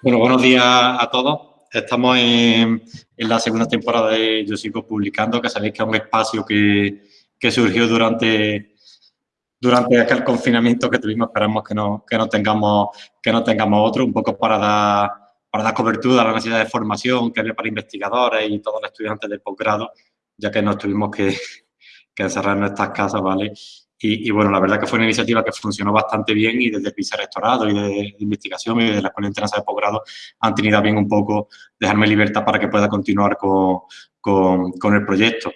Bueno, buenos días a todos. Estamos en, la segunda temporada de Yo Sigo Publicando, que sabéis que es un espacio que, surgió durante, durante aquel confinamiento que tuvimos. Esperamos que no, que no, tengamos, que no tengamos otro, un poco para dar, para dar cobertura a la necesidad de formación que había para investigadores y todos los estudiantes de posgrado, ya que nos tuvimos que, que encerrar en nuestras casas, ¿vale? Y, bueno, la verdad que fue una iniciativa que funcionó bastante bien y desde el vicerrectorado y de, investigación y de la Escuela Internacional de Posgrado han tenido bien un poco dejarme libertad para que pueda continuar con, con, el proyecto.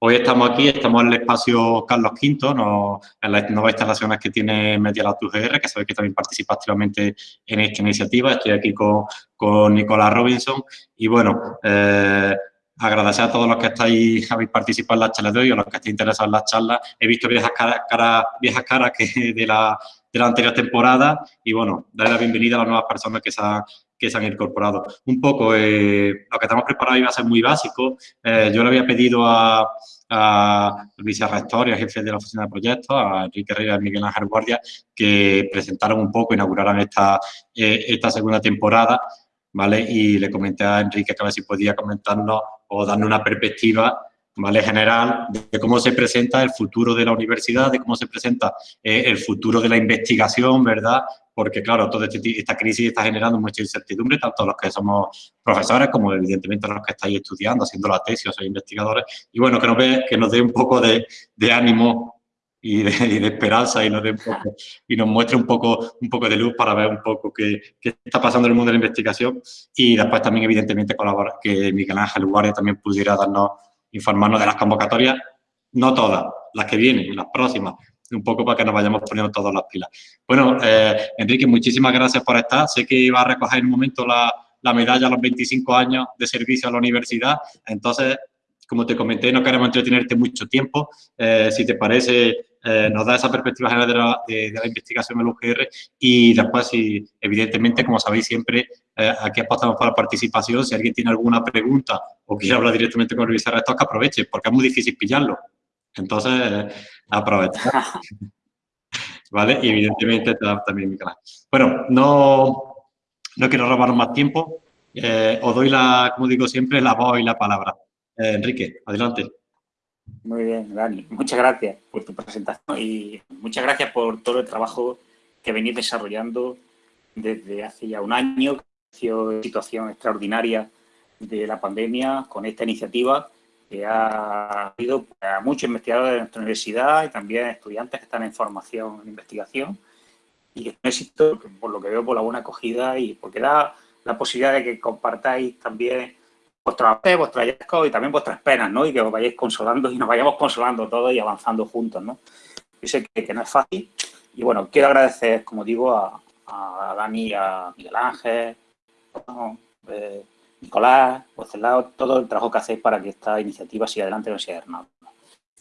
Hoy estamos aquí, estamos en el espacio Carlos V, no, en las nuevas instalaciones que tiene Media Lab UGR, que sabéis que también participa activamente en esta iniciativa. Estoy aquí con, con Nicolás Robinson y bueno, eh, agradecer a todos los que estáis, habéis participado en la charla de hoy o los que estéis interesados en las charlas. He visto viejas caras, viejas caras que de la, de la anterior temporada y, bueno, darle la bienvenida a las nuevas personas que se han, que se han incorporado. Un poco, eh, lo que estamos preparados iba a ser muy básico. Eh, yo le había pedido a, a vicerrector y a jefe de la oficina de proyectos, a Enrique Herrera y Miguel Ángel Guardia, que presentaran un poco, inauguraran esta, eh, esta segunda temporada, ¿vale? Y le comenté a Enrique que a ver si podía comentarnos o darnos una perspectiva ¿vale? general de cómo se presenta el futuro de la universidad, de cómo se presenta eh, el futuro de la investigación, ¿verdad? Porque, claro, toda este esta crisis está generando mucha incertidumbre, tanto los que somos profesores como, evidentemente, los que estáis estudiando, haciendo la tesis o sois investigadores. Y, bueno, que nos, ve, que nos dé un poco de ánimo y de, esperanza y nos, y nos muestre un poco, un poco de luz para ver un poco qué, qué, está pasando en el mundo de la investigación y después también evidentemente colaborar, que Miguel Ángel Guardia también pudiera darnos, informarnos de las convocatorias, no todas, las que vienen, las próximas, un poco para que nos vayamos poniendo todas las pilas. Bueno, eh, Enrique, muchísimas gracias por estar. Sé que iba a recoger en un momento la, la medalla a los 25 años de servicio a la universidad, entonces como te comenté, no queremos entretenerte mucho tiempo. Eh, si te parece, eh, nos da esa perspectiva general de la, de, la, investigación en el UGR y después, si, evidentemente, como sabéis siempre, eh, aquí apostamos para la participación. Si alguien tiene alguna pregunta o quiere hablar directamente con el vicerrector, que aproveche, porque es muy difícil pillarlo. Entonces, aprovecha. ¿Vale? Y evidentemente también mi canal. Bueno, no, no quiero robar más tiempo. os doy, la, como digo siempre, la voz y la palabra. Eh, Enrique, adelante. Muy bien, Dani. Muchas gracias por tu presentación y muchas gracias por todo el trabajo que venís desarrollando desde hace ya un año, que situación extraordinaria de la pandemia con esta iniciativa que ha habido a muchos investigadores de nuestra universidad y también estudiantes que están en formación en investigación y es un éxito, por lo que veo, por la buena acogida y porque da la posibilidad de que compartáis también vuestros vuestros hallazgos y también vuestras penas, ¿no? Y que os vayáis consolando y nos vayamos consolando todos y avanzando juntos, ¿no? Yo sé que, no es fácil y, bueno, quiero agradecer, como digo, a, a Dani, a Miguel Ángel, eh, Nicolás, lado, todo el trabajo que hacéis para que esta iniciativa siga adelante en la Universidad de Granada.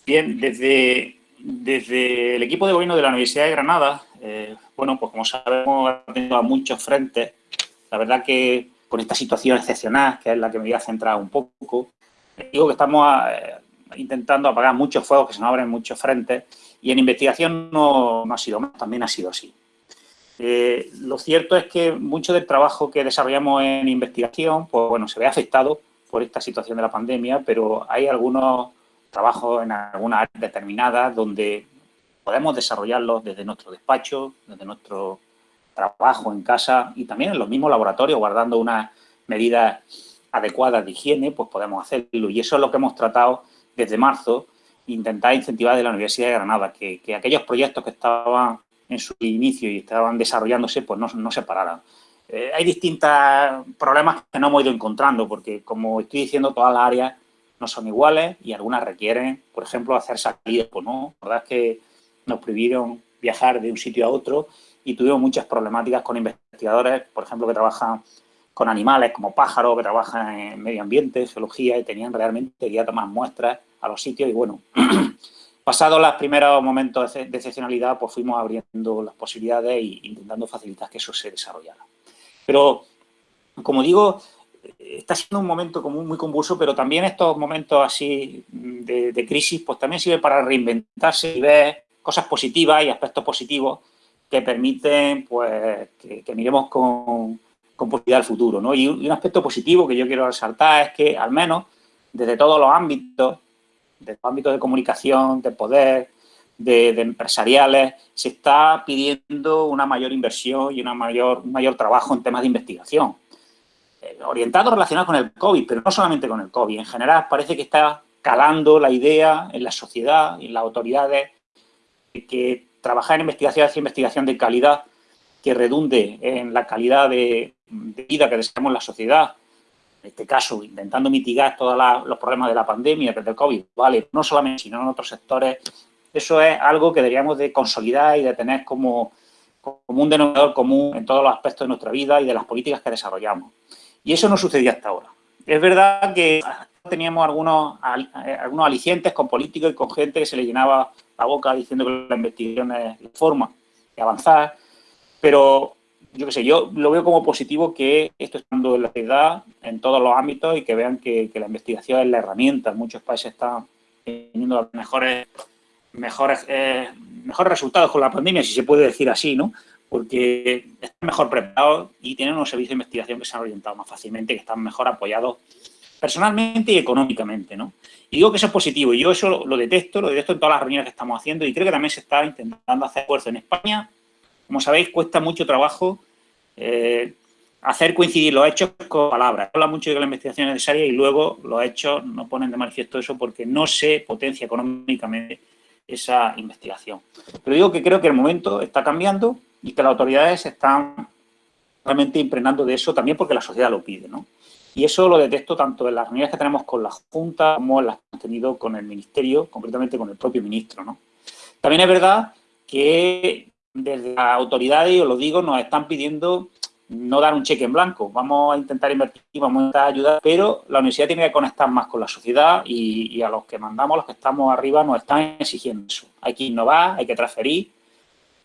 Bien, desde, desde el equipo de gobierno de la Universidad de Granada, eh, bueno, pues como sabemos, ha tenido a muchos frentes. La verdad que con esta situación excepcional, que es la que me voy a centrar un poco. Digo que estamos eh, intentando apagar muchos fuegos, que se nos abren muchos frentes, y en investigación no, ha sido más, también ha sido así. Eh, lo cierto es que mucho del trabajo que desarrollamos en investigación, pues bueno, se ve afectado por esta situación de la pandemia, pero hay algunos trabajos en algunas áreas determinadas donde podemos desarrollarlos desde nuestro despacho, desde nuestro trabajo en casa y también en los mismos laboratorios, guardando unas medidas adecuadas de higiene, pues podemos hacerlo. Y eso es lo que hemos tratado desde marzo, intentar incentivar de la Universidad de Granada, que, aquellos proyectos que estaban en su inicio y estaban desarrollándose, pues no, no se pararan. Eh, hay distintos problemas que no hemos ido encontrando, porque como estoy diciendo, todas las áreas no son iguales y algunas requieren, por ejemplo, hacer salidas, no, la verdad es que nos prohibieron viajar de un sitio a otro y tuvimos muchas problemáticas con investigadores, por ejemplo, que trabajan con animales como pájaros, que trabajan en medio ambiente, geología, y tenían realmente que ir tomar muestras a los sitios. Y bueno, pasados los primeros momentos de excepcionalidad, pues fuimos abriendo las posibilidades e intentando facilitar que eso se desarrollara. Pero, como digo, está siendo un momento como muy convulso, pero también estos momentos así de, de crisis, pues también sirve para reinventarse y ver cosas positivas y aspectos positivos que permiten pues, que, miremos con, con posibilidad del futuro. ¿no? Y un, aspecto positivo que yo quiero resaltar es que, al menos, desde todos los ámbitos, desde los ámbitos de comunicación, de poder, de, empresariales, se está pidiendo una mayor inversión y una mayor, un mayor trabajo en temas de investigación. Eh, orientado relacionado con el COVID, pero no solamente con el COVID. En general, parece que está calando la idea en la sociedad en las autoridades de que trabajar en investigación hacia investigación de calidad que redunde en la calidad de, vida que deseamos en la sociedad, en este caso intentando mitigar todos los problemas de la pandemia, desde el COVID, vale, no solamente, sino en otros sectores, eso es algo que deberíamos de consolidar y de tener como, como un denominador común en todos los aspectos de nuestra vida y de las políticas que desarrollamos. Y eso no sucedía hasta ahora. Es verdad que teníamos algunos, eh, algunos alicientes con políticos y con gente que se le llenaba la boca diciendo que la investigación es la forma de avanzar, pero yo qué sé, yo lo veo como positivo que esto esté dando en la sociedad en todos los ámbitos y que vean que, la investigación es la herramienta. En muchos países están teniendo los mejores, mejores, eh, mejores resultados con la pandemia, si se puede decir así, ¿no? Porque están mejor preparados y tienen unos servicios de investigación que se han orientado más fácilmente, que están mejor apoyados personalmente y económicamente, ¿no? Y digo que eso es positivo, y yo eso lo, detesto, lo detesto en todas las reuniones que estamos haciendo, y creo que también se está intentando hacer esfuerzo en España. Como sabéis, cuesta mucho trabajo eh, hacer coincidir los hechos con palabras. Habla mucho de que la investigación es necesaria y luego los hechos no ponen de manifiesto eso porque no se potencia económicamente esa investigación. Pero digo que creo que el momento está cambiando y que las autoridades están realmente impregnando de eso también porque la sociedad lo pide, ¿no? Y eso lo detecto tanto en las reuniones que tenemos con la Junta como en las que hemos tenido con el Ministerio, concretamente con el propio ministro. ¿no? También es verdad que desde las autoridades, os lo digo, nos están pidiendo no dar un cheque en blanco. Vamos a intentar invertir, vamos a intentar ayudar, pero la universidad tiene que conectar más con la sociedad y, a los que mandamos, los que estamos arriba, nos están exigiendo eso. Hay que innovar, hay que transferir.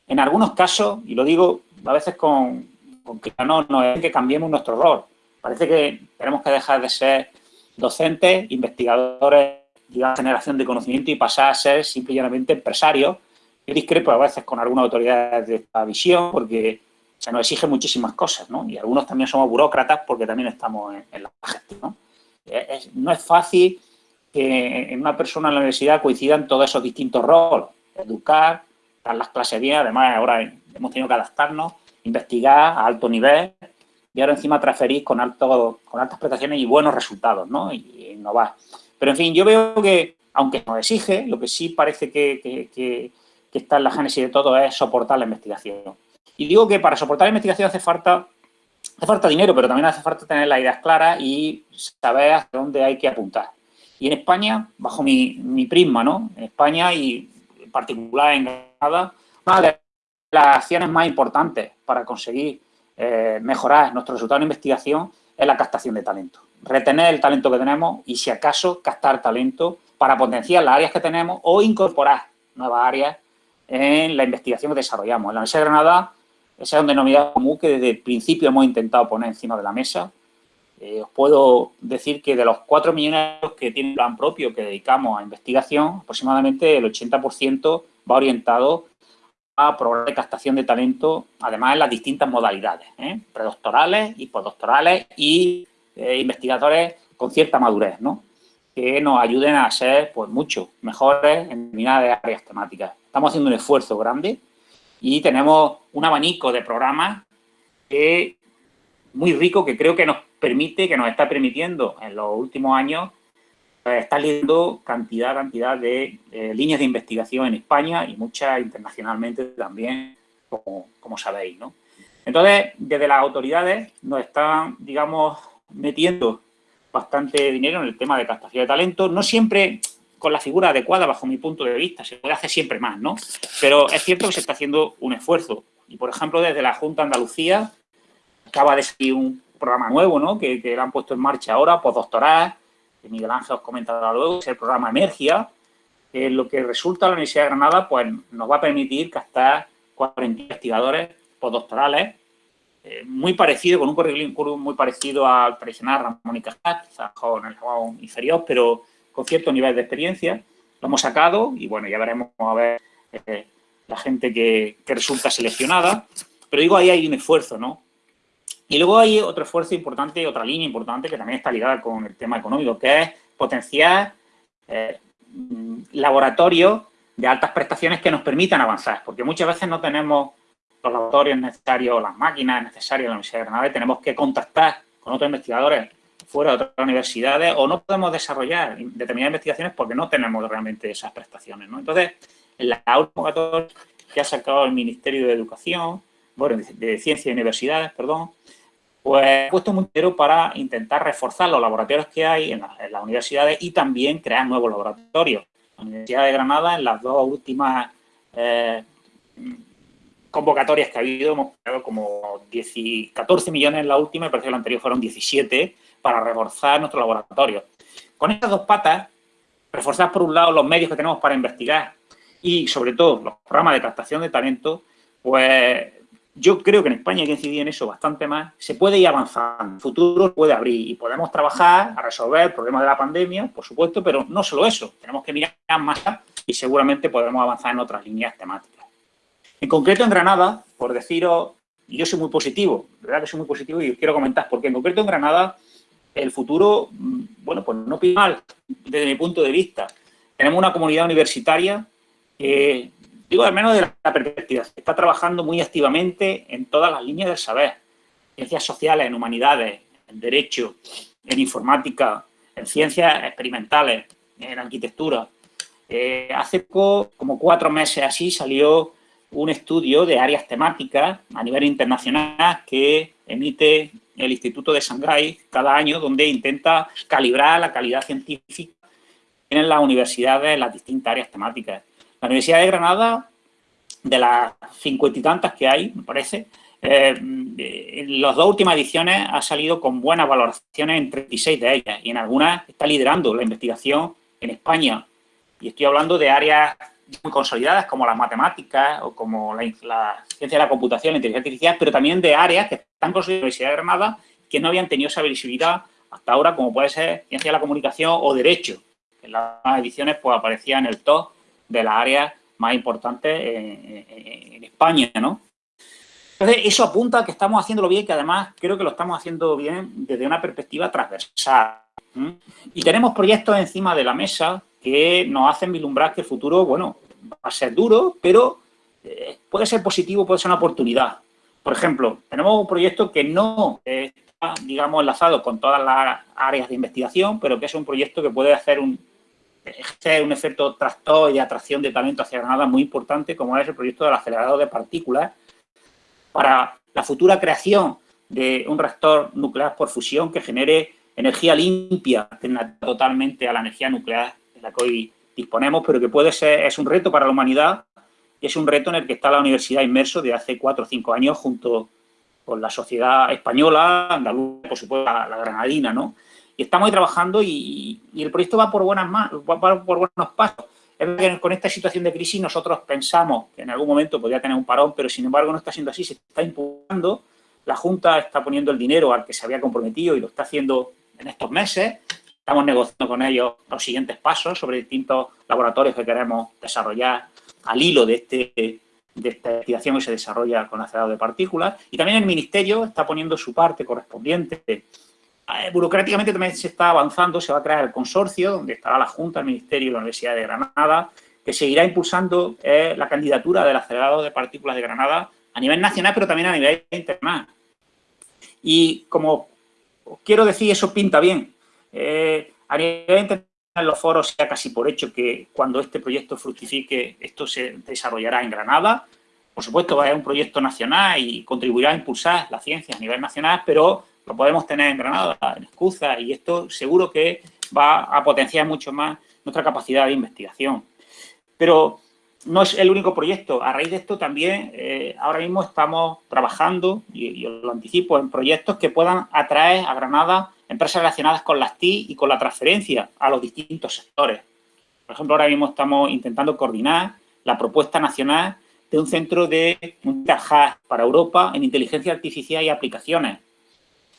En algunos casos, y lo digo a veces con, con que no, no es que cambiemos nuestro rol, Parece que tenemos que dejar de ser docentes, investigadores la generación de conocimiento y pasar a ser simplemente empresarios. Yo discrepo a veces con algunas autoridades de esta visión porque se nos exige muchísimas cosas, ¿no? Y algunos también somos burócratas porque también estamos en, la gestión, ¿no? no es fácil que en una persona en la universidad coincidan todos esos distintos roles. Educar, dar las clases bien, además ahora hemos tenido que adaptarnos, investigar a alto nivel, y ahora encima transferís con, alto, con altas prestaciones y buenos resultados, ¿no? Y, innovar. Pero, en fin, yo veo que, aunque nos exige, lo que sí parece que, está en la génesis de todo es soportar la investigación. Y digo que para soportar la investigación hace falta, hace falta dinero, pero también hace falta tener las ideas claras y saber hacia dónde hay que apuntar. Y en España, bajo mi, mi prisma, ¿no? En España y en particular en Granada, una de las acciones más importantes para conseguir eh, mejorar nuestro resultado de investigación es la captación de talento. Retener el talento que tenemos y, si acaso, captar talento para potenciar las áreas que tenemos o incorporar nuevas áreas en la investigación que desarrollamos. En la Universidad de Granada, ese es un denominador común que desde el principio hemos intentado poner encima de la mesa. Eh, os puedo decir que de los 4 millones que tiene el plan propio que dedicamos a investigación, aproximadamente el 80% va orientado a programas de captación de talento, además en las distintas modalidades, ¿eh? predoctorales y postdoctorales y eh, investigadores con cierta madurez, ¿no? que nos ayuden a ser pues, mucho mejores en determinadas áreas temáticas. Estamos haciendo un esfuerzo grande y tenemos un abanico de programas que, muy rico que creo que nos permite, que nos está permitiendo en los últimos años está leyendo cantidad, cantidad de eh, líneas de investigación en España y muchas internacionalmente también, como, como sabéis, ¿no? Entonces, desde las autoridades nos están, digamos, metiendo bastante dinero en el tema de captación de talento, no siempre con la figura adecuada bajo mi punto de vista, se puede hacer siempre más, ¿no? Pero es cierto que se está haciendo un esfuerzo. Y, por ejemplo, desde la Junta de Andalucía acaba de salir un programa nuevo, ¿no? Que, que lo han puesto en marcha ahora, postdoctoral, que Miguel Ángel os comentará luego, es el programa Emergia, que lo que resulta la Universidad de Granada, pues nos va a permitir captar 40 investigadores postdoctorales, eh, muy parecido, con un currículum muy parecido al tradicional Ramón y Cajal, quizás con el grado inferior, pero con cierto nivel de experiencia. Lo hemos sacado y bueno, ya veremos a ver eh, la gente que, que, resulta seleccionada. Pero digo, ahí hay un esfuerzo, ¿no? Y luego hay otro esfuerzo importante, otra línea importante que también está ligada con el tema económico, que es potenciar eh, laboratorios de altas prestaciones que nos permitan avanzar, porque muchas veces no tenemos los laboratorios necesarios, las máquinas necesarias en la Universidad de Granada tenemos que contactar con otros investigadores fuera de otras universidades o no podemos desarrollar determinadas investigaciones porque no tenemos realmente esas prestaciones. Entonces, en la última que ha sacado el Ministerio de Educación, bueno, de Ciencia y Universidades, perdón, pues ha puesto un dinero para intentar reforzar los laboratorios que hay en, las universidades y también crear nuevos laboratorios. La Universidad de Granada, en las dos últimas eh, convocatorias que ha habido, hemos creado como 10, 14 millones en la última, y parece que la anterior fueron 17, para reforzar nuestro laboratorio. Con estas dos patas, reforzar por un lado los medios que tenemos para investigar y sobre todo los programas de captación de talento, pues yo creo que en España hay que incidir en eso bastante más. Se puede ir avanzando, el futuro puede abrir y podemos trabajar a resolver el problema de la pandemia, por supuesto, pero no solo eso. Tenemos que mirar más y seguramente podremos avanzar en otras líneas temáticas. En concreto, en Granada, por deciros, yo soy muy positivo, verdad que soy muy positivo y quiero comentar, porque en concreto en Granada el futuro, mm, bueno, pues no pide mal desde mi punto de vista. Tenemos una comunidad universitaria que digo al menos de la perspectiva, está trabajando muy activamente en todas las líneas del saber, ciencias sociales, en humanidades, en derecho, en informática, en ciencias experimentales, en arquitectura. Eh, hace poco, como cuatro meses así, salió un estudio de áreas temáticas a nivel internacional que emite el Instituto de Shanghái cada año, donde intenta calibrar la calidad científica en las universidades en las distintas áreas temáticas. La Universidad de Granada, de las cincuenta y tantas que hay, me parece, eh, en las dos últimas ediciones ha salido con buenas valoraciones en 36 de ellas y en algunas está liderando la investigación en España. Y estoy hablando de áreas muy consolidadas como las matemáticas o como la, ciencia de la computación, la inteligencia artificial, pero también de áreas que están consolidadas en la Universidad de Granada que no habían tenido esa visibilidad hasta ahora, como puede ser ciencia de la comunicación o derecho. En las ediciones pues aparecía en el top de las áreas más importantes en, España, ¿no? Entonces, eso apunta a que estamos haciéndolo bien que además creo que lo estamos haciendo bien desde una perspectiva transversal. Y tenemos proyectos encima de la mesa que nos hacen vislumbrar que el futuro, bueno, va a ser duro, pero eh, puede ser positivo, puede ser una oportunidad. Por ejemplo, tenemos un proyecto que no está, digamos, enlazado con todas las áreas de investigación, pero que es un proyecto que puede hacer un, ejercer un efecto tractor y de atracción de talento hacia Granada muy importante, como es el proyecto del acelerador de partículas, para la futura creación de un reactor nuclear por fusión que genere energía limpia, totalmente a la energía nuclear de la que hoy disponemos, pero que puede ser, es un reto para la humanidad y es un reto en el que está la universidad inmerso de hace cuatro o cinco años junto con la sociedad española, andaluza, por supuesto, la granadina, ¿no? Y estamos ahí trabajando y, el proyecto va por, buenas por buenos pasos. Es que con esta situación de crisis nosotros pensamos que en algún momento podría tener un parón, pero sin embargo no está siendo así, se está impulsando, la Junta está poniendo el dinero al que se había comprometido y lo está haciendo en estos meses, estamos negociando con ellos los siguientes pasos sobre distintos laboratorios que queremos desarrollar al hilo de, este, de esta investigación que se desarrolla con acelerador de partículas. Y también el Ministerio está poniendo su parte correspondiente eh, burocráticamente también se está avanzando, se va a crear el consorcio, donde estará la Junta, el Ministerio y la Universidad de Granada, que seguirá impulsando eh, la candidatura del acelerador de partículas de Granada a nivel nacional, pero también a nivel internacional. Y como quiero decir, eso pinta bien. Eh, a nivel internacional, los foros sea casi por hecho que cuando este proyecto fructifique, esto se desarrollará en Granada. Por supuesto, va a ser un proyecto nacional y contribuirá a impulsar la ciencia a nivel nacional, pero lo podemos tener en Granada, en Escuza, y esto seguro que va a potenciar mucho más nuestra capacidad de investigación. Pero no es el único proyecto. A raíz de esto también, eh, ahora mismo estamos trabajando, y, lo anticipo, en proyectos que puedan atraer a Granada empresas relacionadas con las TI y con la transferencia a los distintos sectores. Por ejemplo, ahora mismo estamos intentando coordinar la propuesta nacional de un centro de un para Europa en inteligencia artificial y aplicaciones,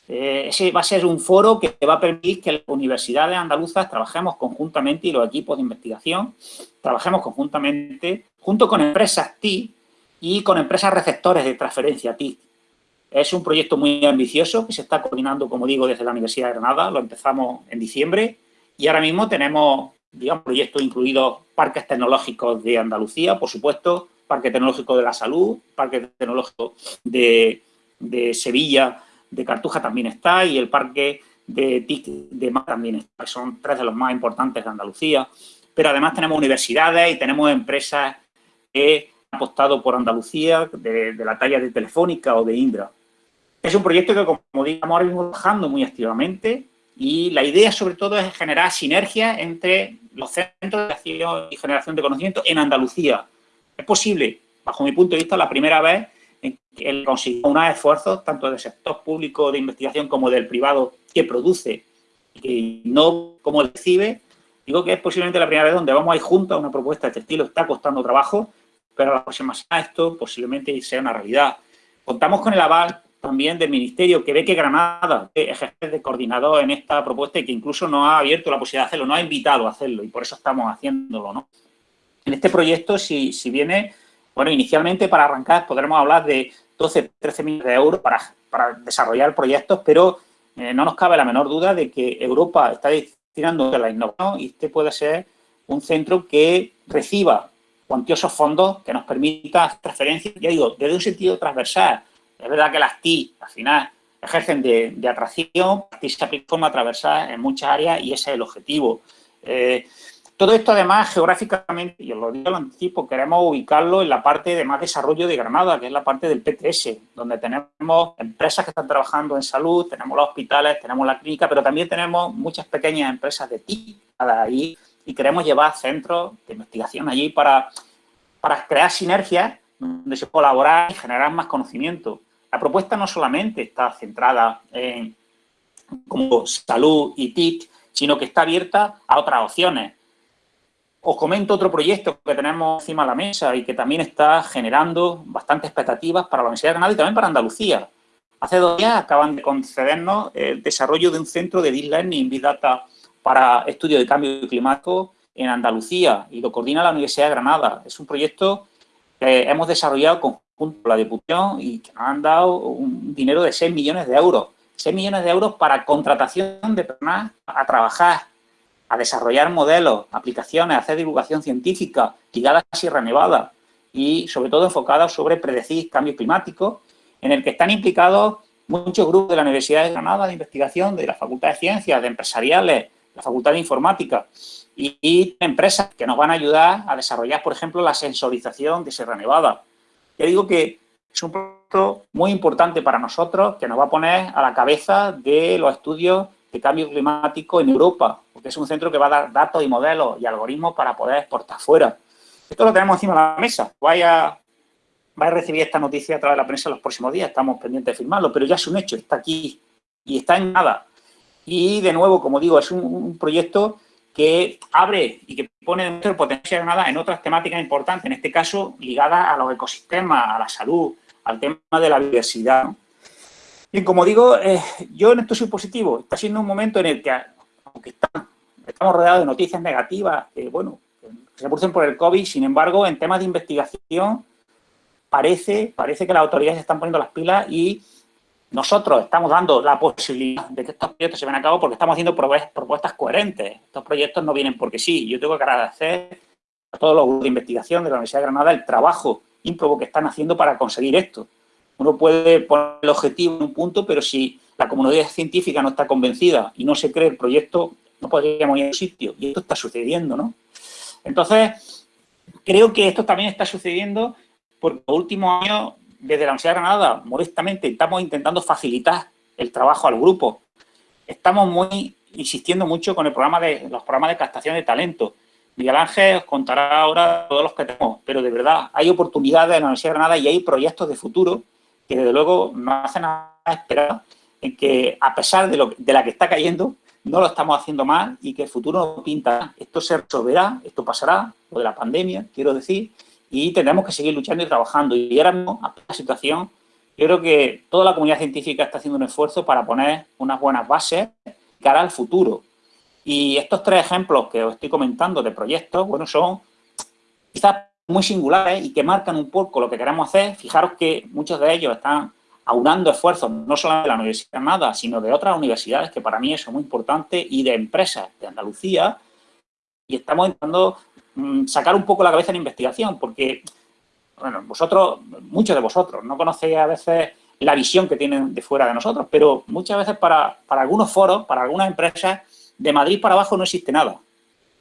eh, ese va a ser un foro que va a permitir que las universidades andaluzas trabajemos conjuntamente y los equipos de investigación trabajemos conjuntamente junto con empresas TI y con empresas receptores de transferencia TI. Es un proyecto muy ambicioso que se está coordinando, como digo, desde la Universidad de Granada. Lo empezamos en diciembre y ahora mismo tenemos, digamos, proyectos incluidos parques tecnológicos de Andalucía, por supuesto, Parque Tecnológico de la Salud, Parque Tecnológico de, Sevilla, de Cartuja también está y el Parque de TIC de Mar también está, son tres de los más importantes de Andalucía. Pero además tenemos universidades y tenemos empresas que han apostado por Andalucía de, de la talla de Telefónica o de Indra. Es un proyecto que, como digamos, ahora mismo trabajando muy activamente y la idea, sobre todo, es generar sinergias entre los centros de acción y generación de conocimiento en Andalucía. Es posible, bajo mi punto de vista, la primera vez en que él consiguió unos esfuerzos, tanto del sector público de investigación como del privado, que produce y no como recibe. Digo que es posiblemente la primera vez donde vamos a ir juntos a una propuesta de este estilo. Está costando trabajo, pero la próxima semana esto posiblemente sea una realidad. Contamos con el aval también del Ministerio, que ve que Granada ejerce de coordinador en esta propuesta y que incluso nos ha abierto la posibilidad de hacerlo, nos ha invitado a hacerlo y por eso estamos haciéndolo, ¿no? En este proyecto, si, si viene, bueno, inicialmente para arrancar podremos hablar de 12, 13 millones de euros para, desarrollar proyectos, pero eh, no nos cabe la menor duda de que Europa está destinando a la innovación y este puede ser un centro que reciba cuantiosos fondos que nos permita transferencias, ya digo, desde un sentido transversal, es verdad que las TI, al final, ejercen de, atracción, las TI se aplican de forma transversal en muchas áreas y ese es el objetivo. Eh, todo esto, además, geográficamente, y os lo digo lo anticipo, queremos ubicarlo en la parte de más desarrollo de Granada, que es la parte del PTS, donde tenemos empresas que están trabajando en salud, tenemos los hospitales, tenemos la clínica, pero también tenemos muchas pequeñas empresas de TI ahí y queremos llevar centros de investigación allí para, para crear sinergias donde se colaborar y generar más conocimiento. La propuesta no solamente está centrada en como salud y TIC, sino que está abierta a otras opciones. Os comento otro proyecto que tenemos encima de la mesa y que también está generando bastantes expectativas para la Universidad de Granada y también para Andalucía. Hace dos días acaban de concedernos el desarrollo de un centro de Deep Learning Big Data para estudio de cambio climático en Andalucía y lo coordina la Universidad de Granada. Es un proyecto que hemos desarrollado con la Diputación y que han dado un dinero de 6 millones de euros. 6 millones de euros para contratación de personas a trabajar, a desarrollar modelos, aplicaciones, a hacer divulgación científica ligadas a Sierra Nevada y sobre todo enfocadas sobre predecir cambio climático, en el que están implicados muchos grupos de la Universidad de Granada de investigación, de la Facultad de Ciencias, de empresariales, la Facultad de Informática y, y empresas que nos van a ayudar a desarrollar, por ejemplo, la sensorización de Sierra Nevada. Ya digo que es un proyecto muy importante para nosotros que nos va a poner a la cabeza de los estudios de cambio climático en Europa, porque es un centro que va a dar datos y modelos y algoritmos para poder exportar fuera. Esto lo tenemos encima de la mesa. Vaya, vaya a recibir esta noticia a través de la prensa en los próximos días, estamos pendientes de firmarlo, pero ya es un hecho, está aquí y está en nada. Y de nuevo, como digo, es un proyecto que abre y que pone el potencial de nada en otras temáticas importantes, en este caso ligadas a los ecosistemas, a la salud, al tema de la diversidad. Y como digo, eh, yo en esto soy positivo. Está siendo un momento en el que, aunque estamos rodeados de noticias negativas, que bueno, se producen por el COVID, sin embargo, en temas de investigación parece, parece que las autoridades están poniendo las pilas y nosotros estamos dando la posibilidad de que estos proyectos se ven a cabo porque estamos haciendo propuestas coherentes. Estos proyectos no vienen porque sí. Yo tengo que agradecer a todos los grupos de investigación de la Universidad de Granada el trabajo ímprobo que están haciendo para conseguir esto. Uno puede poner el objetivo en un punto, pero si la comunidad científica no está convencida y no se cree el proyecto, no podríamos ir a un sitio. Y esto está sucediendo, ¿no? Entonces, creo que esto también está sucediendo porque los últimos años desde la Universidad de Granada, modestamente, estamos intentando facilitar el trabajo al grupo. Estamos muy insistiendo mucho con el programa de, los programas de captación de talento. Miguel Ángel os contará ahora todos los que tenemos, pero de verdad hay oportunidades en la Universidad de Granada y hay proyectos de futuro que desde luego nos hacen esperar en que a pesar de, lo, de la que está cayendo, no lo estamos haciendo mal y que el futuro pinta. Esto se resolverá, esto pasará, lo de la pandemia, quiero decir, y tendremos que seguir luchando y trabajando. Y ahora mismo, a la situación, yo creo que toda la comunidad científica está haciendo un esfuerzo para poner unas buenas bases cara al futuro. Y estos tres ejemplos que os estoy comentando de proyectos, bueno, son quizás muy singulares y que marcan un poco lo que queremos hacer. Fijaros que muchos de ellos están aunando esfuerzos, no solo de la Universidad de Granada, sino de otras universidades, que para mí eso es muy importante, y de empresas de Andalucía, y estamos intentando mm, sacar un poco la cabeza en investigación, porque, bueno, vosotros, muchos de vosotros, no conocéis a veces la visión que tienen de fuera de nosotros, pero muchas veces para, para algunos foros, para algunas empresas, de Madrid para abajo no existe nada.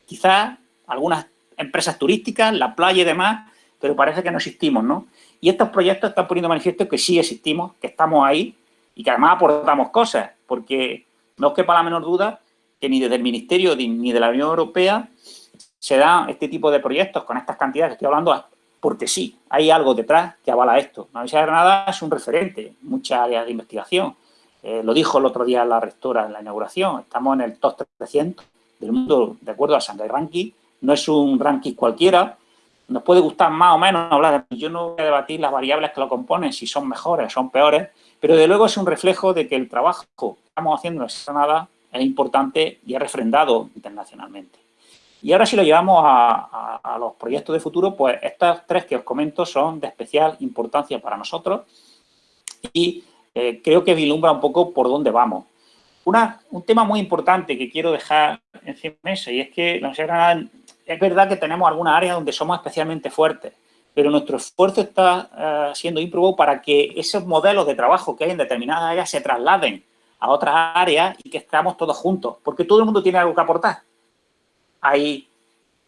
Quizás algunas empresas turísticas, la playa y demás, pero parece que no existimos, ¿no? Y estos proyectos están poniendo manifiesto que sí existimos, que estamos ahí y que además aportamos cosas, porque no quepa la menor duda que ni desde el Ministerio ni de la Unión Europea se dan este tipo de proyectos con estas cantidades que estoy hablando porque sí, hay algo detrás que avala esto. La Universidad de Granada es un referente en muchas áreas de investigación. Eh, lo dijo el otro día la rectora en la inauguración, estamos en el top 300 del mundo de acuerdo al Shanghai Ranking, no es un ranking cualquiera, nos puede gustar más o menos hablar de... Yo no voy a debatir las variables que lo componen, si son mejores, son peores, pero de luego es un reflejo de que el trabajo que estamos haciendo en Granada es importante y es refrendado internacionalmente. Y ahora si lo llevamos a, los proyectos de futuro, pues estas tres que os comento son de especial importancia para nosotros y eh, creo que vislumbra un poco por dónde vamos. Una, un tema muy importante que quiero dejar encima de mesa y es que la Universidad es verdad que tenemos algunas áreas donde somos especialmente fuertes, pero nuestro esfuerzo está eh, siendo ímprobo para que esos modelos de trabajo que hay en determinadas áreas se trasladen a otras áreas y que estemos todos juntos, porque todo el mundo tiene algo que aportar. Hay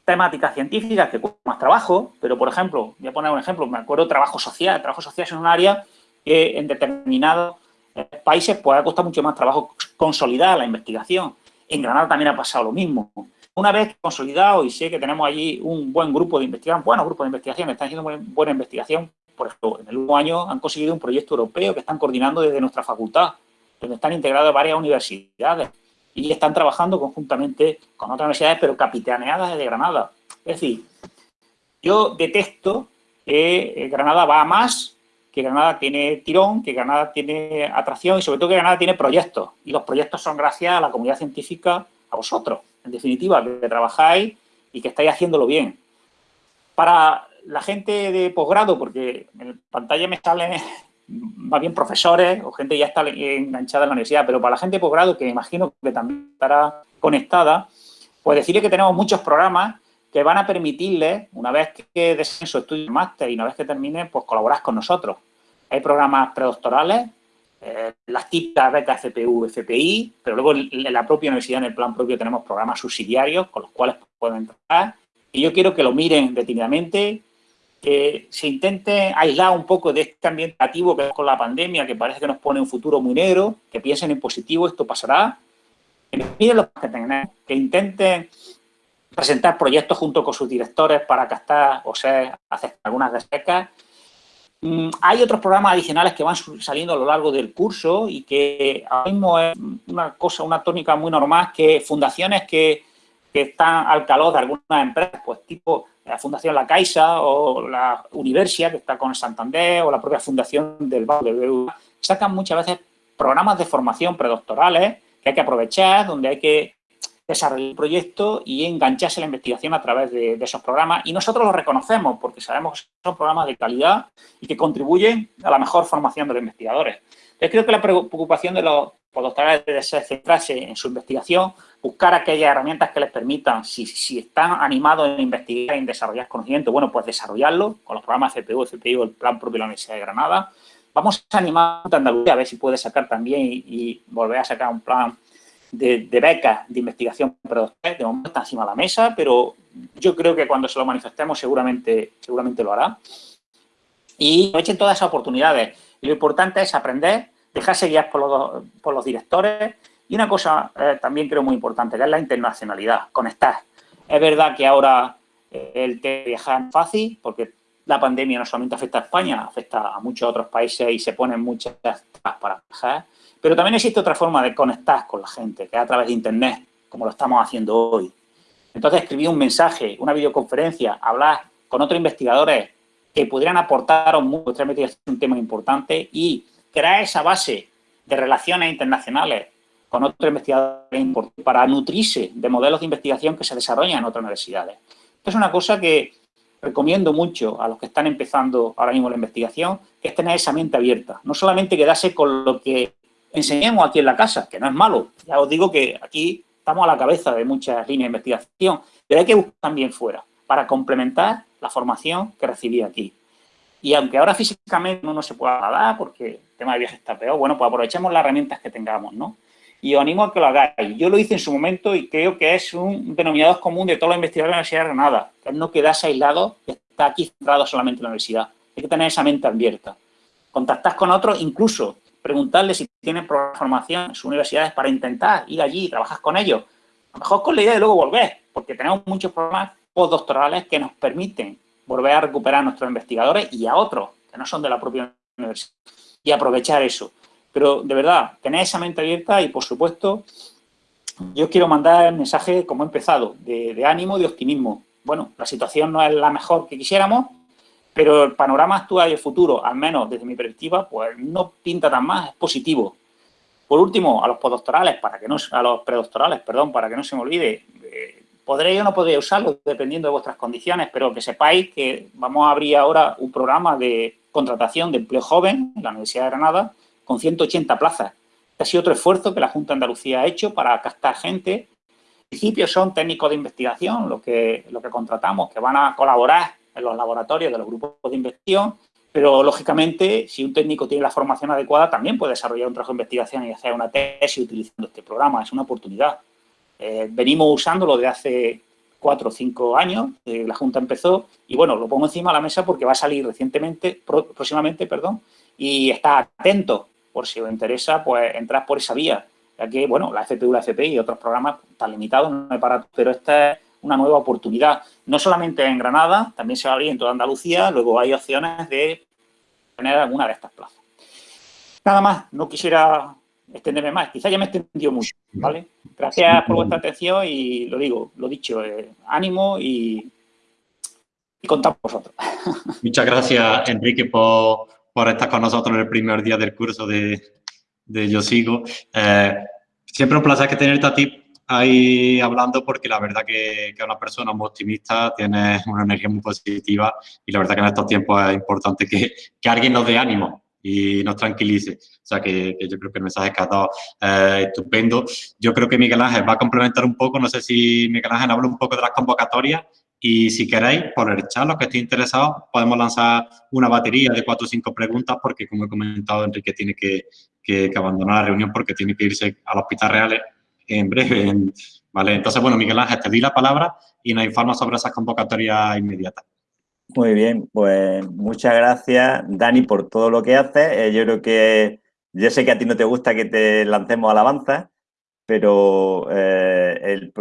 temáticas científicas que cuestan más trabajo, pero, por ejemplo, voy a poner un ejemplo, me acuerdo trabajo social. trabajo social es un área que en determinados eh, países pues, ha costado mucho más trabajo consolidar la investigación. En Granada también ha pasado lo mismo. Una vez consolidado y sé que tenemos allí un buen grupo de investigación, buenos grupos de investigación, están haciendo buena investigación, por ejemplo, en el último año han conseguido un proyecto europeo que están coordinando desde nuestra facultad, donde están integradas varias universidades y están trabajando conjuntamente con otras universidades, pero capitaneadas desde Granada. Es decir, yo detesto que eh, Granada va a más, que Granada tiene tirón, que Granada tiene atracción y sobre todo que Granada tiene proyectos. Y los proyectos son gracias a la comunidad científica, a vosotros, en definitiva, que trabajáis y que estáis haciéndolo bien. Para la gente de posgrado, porque en pantalla me salen más bien profesores o gente ya está enganchada en la universidad, pero para la gente de posgrado, que imagino que también estará conectada, pues decirle que tenemos muchos programas que van a permitirles, una vez que deseen su estudio de máster y una vez que termine, pues colaborar con nosotros. Hay programas predoctorales, eh, las típicas becas FPU, FPI, pero luego en la propia universidad, en el plan propio, tenemos programas subsidiarios con los cuales pueden entrar. Y yo quiero que lo miren detenidamente, que se intente aislar un poco de este ambiente negativo que es con la pandemia, que parece que nos pone un futuro muy negro, que piensen en positivo, esto pasará, que miren los que tengan, que intenten presentar proyectos junto con sus directores para captar o sea, hacer algunas becas. Mm, hay otros programas adicionales que van saliendo a lo largo del curso y que ahora mismo es una cosa, una tónica muy normal, que fundaciones que, que están al calor de algunas empresas, pues tipo la Fundación La Caixa o la Universia, que está con Santander, o la propia Fundación del Banco de BBVA, sacan muchas veces programas de formación predoctorales que hay que aprovechar, donde hay que desarrollar el proyecto y engancharse la investigación a través de, esos programas. Y nosotros los reconocemos porque sabemos que son programas de calidad y que contribuyen a la mejor formación de los investigadores. Yo creo que la preocupación de los postdoctorales debe ser centrarse en su investigación, buscar aquellas herramientas que les permitan, si, están animados en investigar, en desarrollar conocimiento, bueno, pues desarrollarlo con los programas FPU, FPU, el plan propio de la Universidad de Granada. Vamos a animar a Andalucía a ver si puede sacar también y, volver a sacar un plan de, becas de investigación predoctoral. De momento está encima de la mesa, pero yo creo que cuando se lo manifestemos seguramente, seguramente lo hará. Y aprovechen todas esas oportunidades. Lo importante es aprender, dejarse guiar por los, por los directores y una cosa eh, también creo muy importante, que es la internacionalidad, conectar. Es verdad que ahora eh, el de viajar es fácil, porque la pandemia no solamente afecta a España, afecta a muchos otros países y se ponen muchas para viajar, pero también existe otra forma de conectar con la gente, que es a través de Internet, como lo estamos haciendo hoy. Entonces, escribir un mensaje, una videoconferencia, hablar con otros investigadores que pudieran aportar mucho, un tema importante y crear esa base de relaciones internacionales con otros investigadores para nutrirse de modelos de investigación que se desarrollan en otras universidades. Esto es una cosa que recomiendo mucho a los que están empezando ahora mismo la investigación, que es tener esa mente abierta. No solamente quedarse con lo que enseñemos aquí en la casa, que no es malo. Ya os digo que aquí estamos a la cabeza de muchas líneas de investigación, pero hay que buscar también fuera, para complementar la formación que recibí aquí. Y aunque ahora físicamente no se pueda dar porque el tema de viaje está peor, bueno, pues aprovechemos las herramientas que tengamos, ¿no? Y os animo a que lo hagáis. Yo lo hice en su momento y creo que es un denominador común de todos los investigadores de la Universidad de Granada, que es no quedarse aislado y estar aquí centrado solamente en la universidad. Hay que tener esa mente abierta. Contactar con otros, incluso preguntarles si tienen formación en sus universidades para intentar ir allí y trabajar con ellos. A lo mejor con la idea de luego volver, porque tenemos muchos programas postdoctorales que nos permiten volver a recuperar a nuestros investigadores y a otros que no son de la propia universidad y aprovechar eso. Pero de verdad, tener esa mente abierta y por supuesto, yo quiero mandar el mensaje como he empezado, de, de ánimo, de optimismo. Bueno, la situación no es la mejor que quisiéramos, pero el panorama actual y el futuro, al menos desde mi perspectiva, pues no pinta tan más, es positivo. Por último, a los postdoctorales, para que no, a los predoctorales, perdón, para que no se me olvide, eh, podré o no podré usarlo dependiendo de vuestras condiciones, pero que sepáis que vamos a abrir ahora un programa de contratación de empleo joven en la Universidad de Granada con 180 plazas. Ha sido otro esfuerzo que la Junta de Andalucía ha hecho para captar gente. En principio son técnicos de investigación lo que, lo que contratamos, que van a colaborar en los laboratorios de los grupos de investigación, pero lógicamente si un técnico tiene la formación adecuada también puede desarrollar un trabajo de investigación y hacer una tesis utilizando este programa, es una oportunidad. Eh, venimos usándolo de hace cuatro o cinco años, la Junta empezó, y bueno, lo pongo encima de la mesa porque va a salir recientemente, próximamente, perdón, y está atento, por si os interesa, pues entrar por esa vía, ya que, bueno, la FPU, la FPI y otros programas están limitados, no hay para, pero esta es una nueva oportunidad, no solamente en Granada, también se va a abrir en toda Andalucía, luego hay opciones de tener alguna de estas plazas. Nada más, no quisiera extenderme más, quizá ya me he extendido mucho, ¿vale? Gracias por vuestra atención y lo digo, lo dicho, eh, ánimo y, y contamos vosotros. Muchas gracias, Enrique, por, por, estar con nosotros en el primer día del curso de, de Yo Sigo. Eh, siempre un placer que tenerte a ti ahí hablando porque la verdad que, que una persona muy optimista, tiene una energía muy positiva y la verdad que en estos tiempos es importante que, que alguien nos dé ánimo y nos tranquilice. O sea que, que yo creo que el mensaje que ha dado es estupendo. Yo creo que Miguel Ángel va a complementar un poco, no sé si Miguel Ángel habla un poco de las convocatorias y si queréis, por el chat, los que estéis interesados, podemos lanzar una batería de cuatro o cinco preguntas porque, como he comentado, Enrique tiene que, que, que abandonar la reunión porque tiene que irse al Hospital Real en breve. ¿vale? Entonces, bueno, Miguel Ángel, te di la palabra y nos informa sobre esas convocatorias inmediatas. Muy bien, pues muchas gracias, Dani, por todo lo que haces. Eh, yo creo que, yo sé que a ti no te gusta que te lancemos alabanzas, pero eh, el,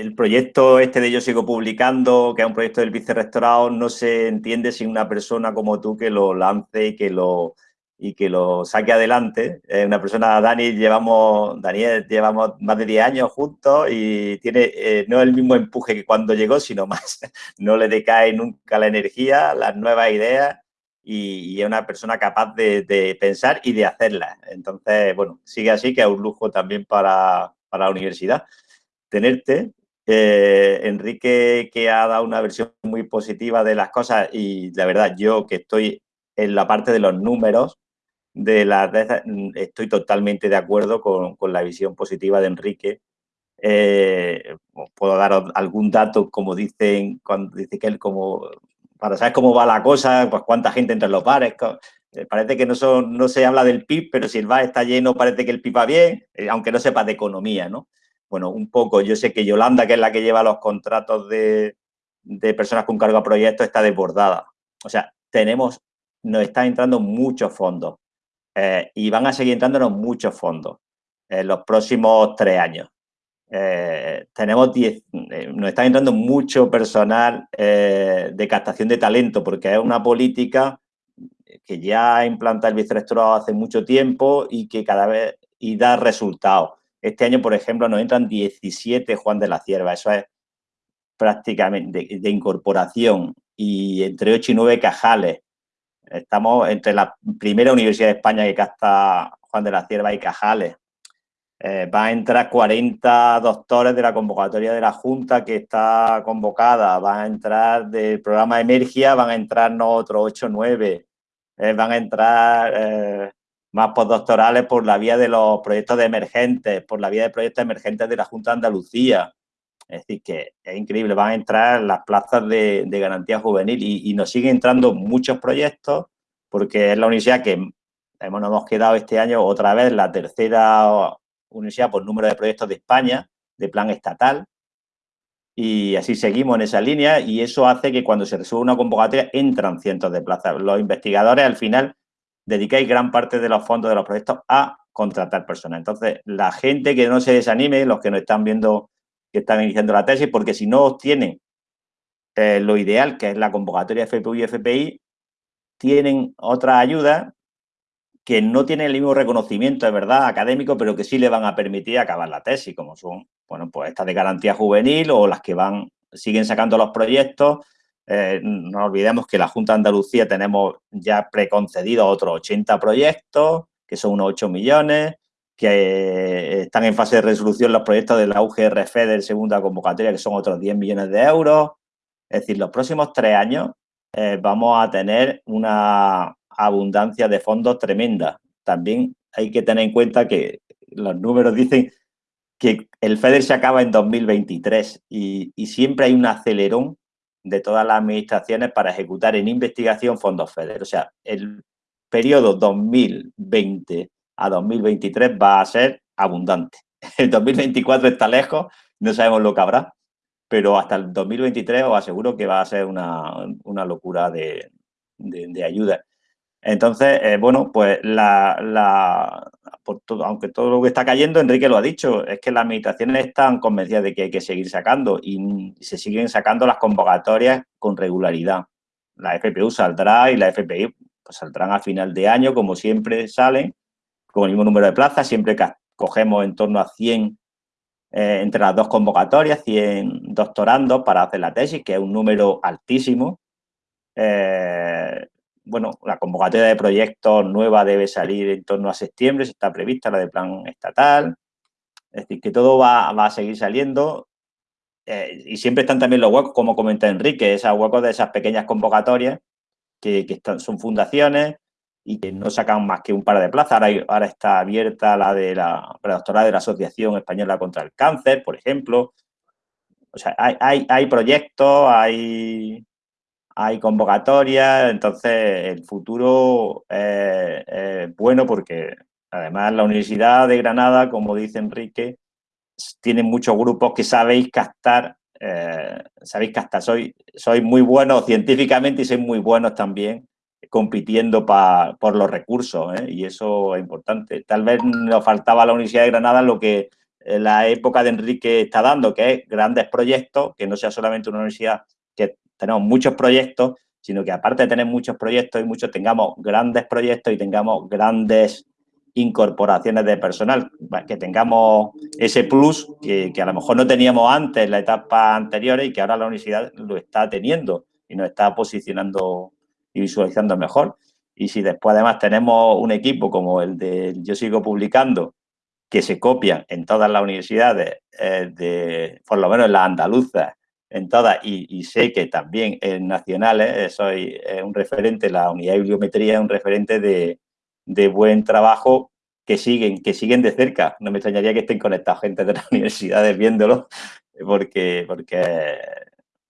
el, proyecto este de Yo Sigo Publicando, que es un proyecto del vicerrectorado, no se entiende sin una persona como tú que lo lance y que lo, y que lo saque adelante. Es una persona, Dani, llevamos, Daniel, llevamos más de 10 años juntos y tiene eh, no el mismo empuje que cuando llegó, sino más. No le decae nunca la energía, las nuevas ideas y, y es una persona capaz de, de, pensar y de hacerlas. Entonces, bueno, sigue así, que es un lujo también para, para la universidad tenerte. Eh, Enrique, que ha dado una versión muy positiva de las cosas y la verdad, yo que estoy en la parte de los números, de las mm, estoy totalmente de acuerdo con, con la visión positiva de Enrique. Eh, puedo dar algún dato, como dicen, cuando dice que él como, para saber cómo va la cosa, pues cuánta gente entra en los bares, eh, parece que no, son, no se habla del PIB, pero si el bar está lleno parece que el PIB va bien, eh, aunque no sepa de economía, ¿no? Bueno, un poco, yo sé que Yolanda, que es la que lleva los contratos de, de personas con cargo a proyectos, está desbordada. O sea, tenemos, nos están entrando muchos fondos eh, y van a seguir entrándonos muchos fondos en los próximos tres años. Eh, tenemos 10, eh, nos está entrando mucho personal de captación de talento porque es una política que ya implanta el vicerrectorado hace mucho tiempo y que cada vez y da resultados. Este año, por ejemplo, nos entran 17 Juan de la Cierva, eso es prácticamente de, de incorporación y entre 8 y 9 cajales Estamos entre la primera universidad de España que capta Juan de la Cierva y Cajales. eh, van a entrar 40 doctores de la convocatoria de la Junta que está convocada, van a entrar del programa Emergia, van a entrar otros 8 o 9, van a entrar más postdoctorales por la vía de los proyectos de emergentes, por la vía de proyectos emergentes de la Junta de Andalucía. Es decir, que es increíble, van a entrar las plazas de, garantía juvenil y, nos siguen entrando muchos proyectos porque es la universidad que hemos, nos hemos quedado este año otra vez la tercera universidad por número de proyectos de España, de plan estatal, y así seguimos en esa línea y eso hace que cuando se resuelve una convocatoria entran cientos de plazas. Los investigadores al final dedicáis gran parte de los fondos de los proyectos a contratar personas. Entonces, la gente que no se desanime, los que nos están viendo que están iniciando la tesis, porque si no obtienen eh, lo ideal, que es la convocatoria FPU y FPI, tienen otra ayuda que no tienen el mismo reconocimiento, es verdad, académico, pero que sí le van a permitir acabar la tesis, como son, bueno, pues estas de garantía juvenil o las que van, siguen sacando los proyectos, eh, no olvidemos que la Junta de Andalucía tenemos ya preconcedidos otros 80 proyectos, que son unos 8 millones, que eh, están en fase de resolución los proyectos de la UGRF de segunda convocatoria, que son otros 10 millones de euros. Es decir, los próximos tres años eh, vamos a tener una abundancia de fondos tremenda. También hay que tener en cuenta que los números dicen que el FEDER se acaba en 2023 y, y siempre hay un acelerón de todas las administraciones para ejecutar en investigación fondos FEDER. O sea, el periodo 2020 a 2023 va a ser abundante. El 2024 está lejos, no sabemos lo que habrá, pero hasta el 2023 os aseguro que va a ser una, locura de, ayuda. Entonces, eh, bueno, pues la, aunque todo lo que está cayendo, Enrique lo ha dicho, es que las administraciones están convencidas de que hay que seguir sacando y se siguen sacando las convocatorias con regularidad. La FPU saldrá y la FPI pues, saldrán a final de año, como siempre salen, con el mismo número de plazas, siempre que cogemos en torno a 100 eh, entre las dos convocatorias, 100 doctorandos para hacer la tesis, que es un número altísimo. Eh, bueno, la convocatoria de proyectos nueva debe salir en torno a septiembre, se está prevista la de plan estatal. Es decir, que todo va, a seguir saliendo. Eh, y siempre están también los huecos, como comenta Enrique, esos huecos de esas pequeñas convocatorias que, son fundaciones y que no sacan más que un par de plazas. Ahora, ahora está abierta la de la predoctoral de la Asociación Española contra el Cáncer, por ejemplo. O sea, hay, hay, proyectos, hay hay convocatorias, entonces el futuro es, bueno porque además la Universidad de Granada, como dice Enrique, tiene muchos grupos que sabéis captar, eh, sabéis captar, sois, soy muy buenos científicamente y sois muy buenos también compitiendo por los recursos, ¿eh? y eso es importante. Tal vez nos faltaba a la Universidad de Granada lo que la época de Enrique está dando, que es grandes proyectos, que no sea solamente una universidad que tenemos muchos proyectos, sino que aparte de tener muchos proyectos y muchos, tengamos grandes proyectos y tengamos grandes incorporaciones de personal, que tengamos ese plus que, a lo mejor no teníamos antes en la etapa anterior y que ahora la universidad lo está teniendo y nos está posicionando visualizando mejor. Y si después además tenemos un equipo como el de Yo Sigo Publicando, que se copia en todas las universidades, eh, de, por lo menos en las andaluzas, en todas, y, sé que también en nacionales eh, soy eh, un referente, la unidad de bibliometría es un referente de, buen trabajo que siguen, que siguen de cerca. No me extrañaría que estén conectados gente de las universidades viéndolo, porque, porque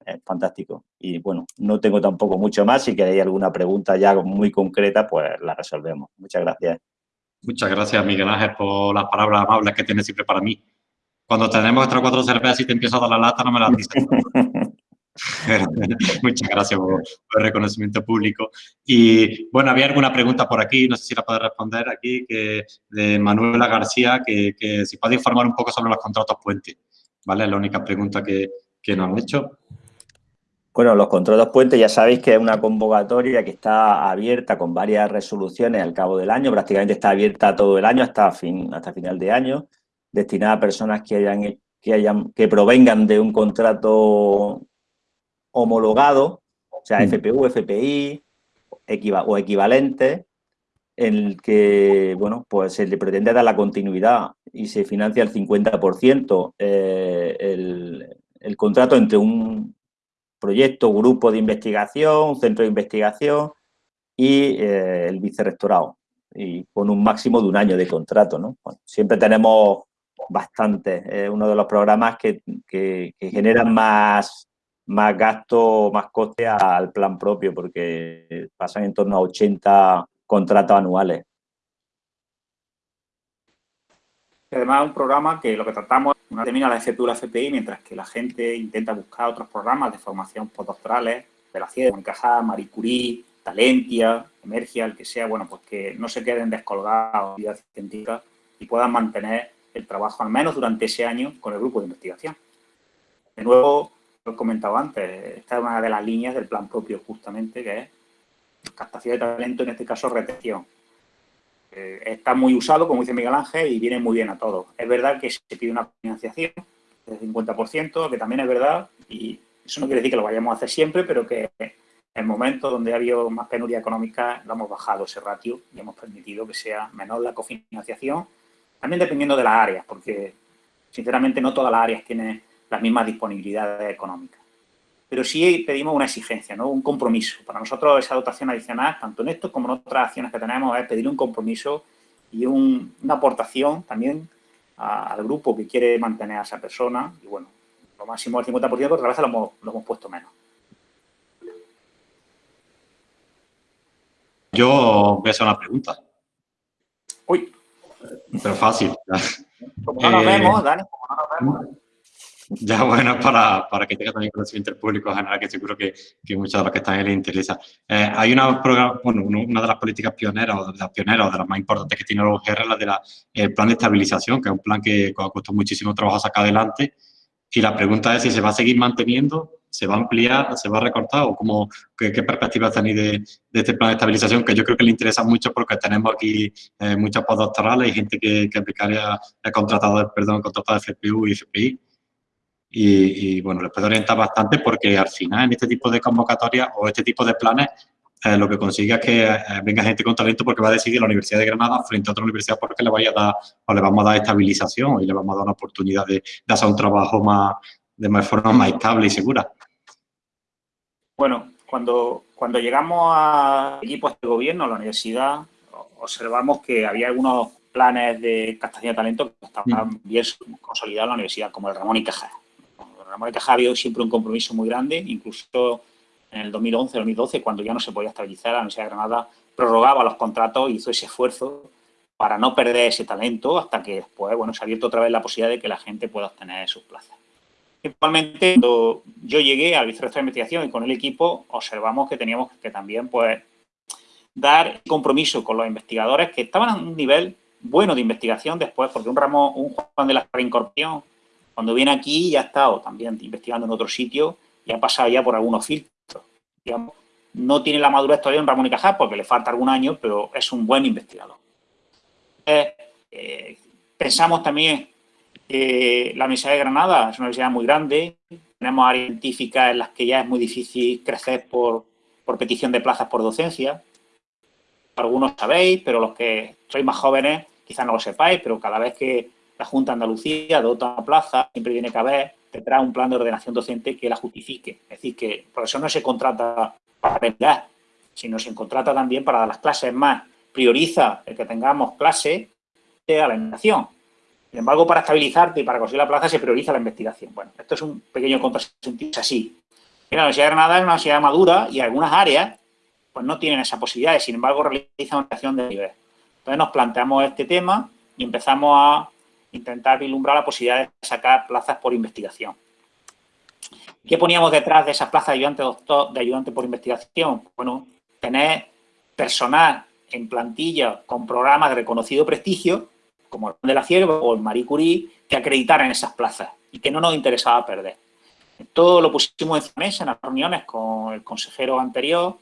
es fantástico. Y bueno, no tengo tampoco mucho más. Si queréis alguna pregunta ya muy concreta, pues la resolvemos. Muchas gracias. Muchas gracias, Miguel Ángel, por las palabras amables que tienes siempre para mí. Cuando tenemos otras cuatro cervezas y te empiezo a dar la lata, no me las dices. Muchas gracias por, el reconocimiento público. Y bueno, había alguna pregunta por aquí, no sé si la puedes responder aquí, que de Manuela García, que, si puede informar un poco sobre los contratos puente. ¿Vale? Es la única pregunta que, que nos han hecho. Bueno, los contratos puente ya sabéis que es una convocatoria que está abierta con varias resoluciones al cabo del año, prácticamente está abierta todo el año hasta, fin, hasta final de año destinada a personas que, hayan, que, hayan, que provengan de un contrato homologado, o sea, mm. FPU, FPI o equivalente, en el que, bueno, pues se le pretende dar la continuidad y se financia el 50% eh, el, el contrato entre un proyecto, grupo de investigación, centro de investigación y eh, el vicerrectorado, y con un máximo de un año de contrato. ¿no? siempre tenemos bastante, es uno de los programas que, que, generan más, más gasto, más coste al plan propio, porque pasan en torno a 80 contratos anuales. Además, es un programa que lo que tratamos una termina la FP FPI, mientras que la gente intenta buscar otros programas de formación postdoctorales, de la ciencia, Cajá, Marie Curie, Talentia, Emergia, el que sea, bueno, pues que no se queden descolgados de científica y puedan mantener el trabajo, al menos durante ese año, con el grupo de investigación. De nuevo, lo he comentado antes, esta es una de las líneas del plan propio, justamente, que es captación de talento, en este caso retención. Eh, está muy usado, como dice Miguel Ángel, y viene muy bien a todos. Es verdad que se pide una financiación del 50%, que también es verdad, y eso no quiere decir que lo vayamos a hacer siempre, pero que en el momento donde ha habido más penuria económica, lo hemos bajado ese ratio y hemos permitido que sea menor la cofinanciación, también dependiendo de las áreas, porque sinceramente no todas las áreas tienen las mismas disponibilidades económicas pero sí pedimos una exigencia, ¿no? un compromiso. Para nosotros esa dotación adicional, tanto en esto como en otras acciones que tenemos, es pedir un compromiso y una aportación también al grupo que quiere mantener a esa persona. Y bueno, lo máximo del 50%, pero a veces lo hemos, lo hemos puesto menos. Yo voy a hacer una pregunta. Uy. Pero fácil. Como no nos vemos, Dani, como no nos vemos. Ya, bueno, para, para que tenga también conocimiento el público general, que seguro que, que muchos de los que están ahí les interesa. Eh, hay una, bueno, una de las políticas pioneras, o de las pioneras, o de las más importantes que tiene la UGR, la del de plan de estabilización, que es un plan que costado muchísimo trabajo sacar adelante. Y la pregunta es si se va a seguir manteniendo, se va a ampliar, se va a recortar, o cómo, qué, perspectivas tenéis de, de, este plan de estabilización, que yo creo que le interesa mucho porque tenemos aquí eh, muchos postdoctorales y gente que, que aplicaría, contratado, perdón, contratado de FPU y FPI y, bueno, les puede orientar bastante porque al final en este tipo de convocatorias o este tipo de planes eh, lo que consigue es que eh, venga gente con talento porque va a decidir la Universidad de Granada frente a otra universidad porque le vaya a dar o le vamos a dar estabilización y le vamos a dar una oportunidad de, hacer un trabajo más de más forma más estable y segura. Bueno, cuando, cuando llegamos a equipos de gobierno, a la universidad, observamos que había algunos planes de captación de talento que estaban mm. bien consolidados en la universidad, como el Ramón y Cajal. Y Cajal había siempre un compromiso muy grande, incluso en el 2011-2012, cuando ya no se podía estabilizar, la Universidad de Granada prorrogaba los contratos y hizo ese esfuerzo para no perder ese talento hasta que después, bueno, se ha abierto otra vez la posibilidad de que la gente pueda obtener sus plazas. Igualmente, cuando yo llegué al vicerrector de investigación y con el equipo, observamos que teníamos que también, pues, dar compromiso con los investigadores que estaban a un nivel bueno de investigación después, porque un ramo, un Juan de la Incorporación, cuando viene aquí ya ha estado también investigando en otro sitio y ha pasado ya por algunos filtros. No tiene la madurez todavía en Ramón y Cajal porque le falta algún año, pero es un buen investigador. Eh, pensamos también que la Universidad de Granada es una universidad muy grande, tenemos áreas científicas en las que ya es muy difícil crecer por, por petición de plazas por docencia. Algunos sabéis, pero los que sois más jóvenes quizás no lo sepáis, pero cada vez que la Junta de Andalucía dota plaza, siempre tiene que haber detrás un plan de ordenación docente que la justifique. Es decir, que por eso no se contrata para aprender, sino se contrata también para las clases más. Prioriza el que tengamos clase de la investigación. Sin embargo, para estabilizarte y para conseguir la plaza se prioriza la investigación. Bueno, esto es un pequeño contrasentido, es así. La Universidad de Granada es una universidad madura y algunas áreas pues no tienen esa posibilidad, sin embargo realizan una acción de nivel. Entonces nos planteamos este tema y empezamos a intentar vislumbrar la posibilidad de sacar plazas por investigación. ¿Qué poníamos detrás de esas plazas de ayudante doctor, de ayudante por investigación? Bueno, tener personal en plantilla con programas de reconocido prestigio, como el de la Cierva o el Marie Curie, que acreditaran esas plazas y que no nos interesaba perder. Todo lo pusimos en mesa en las reuniones con el consejero anterior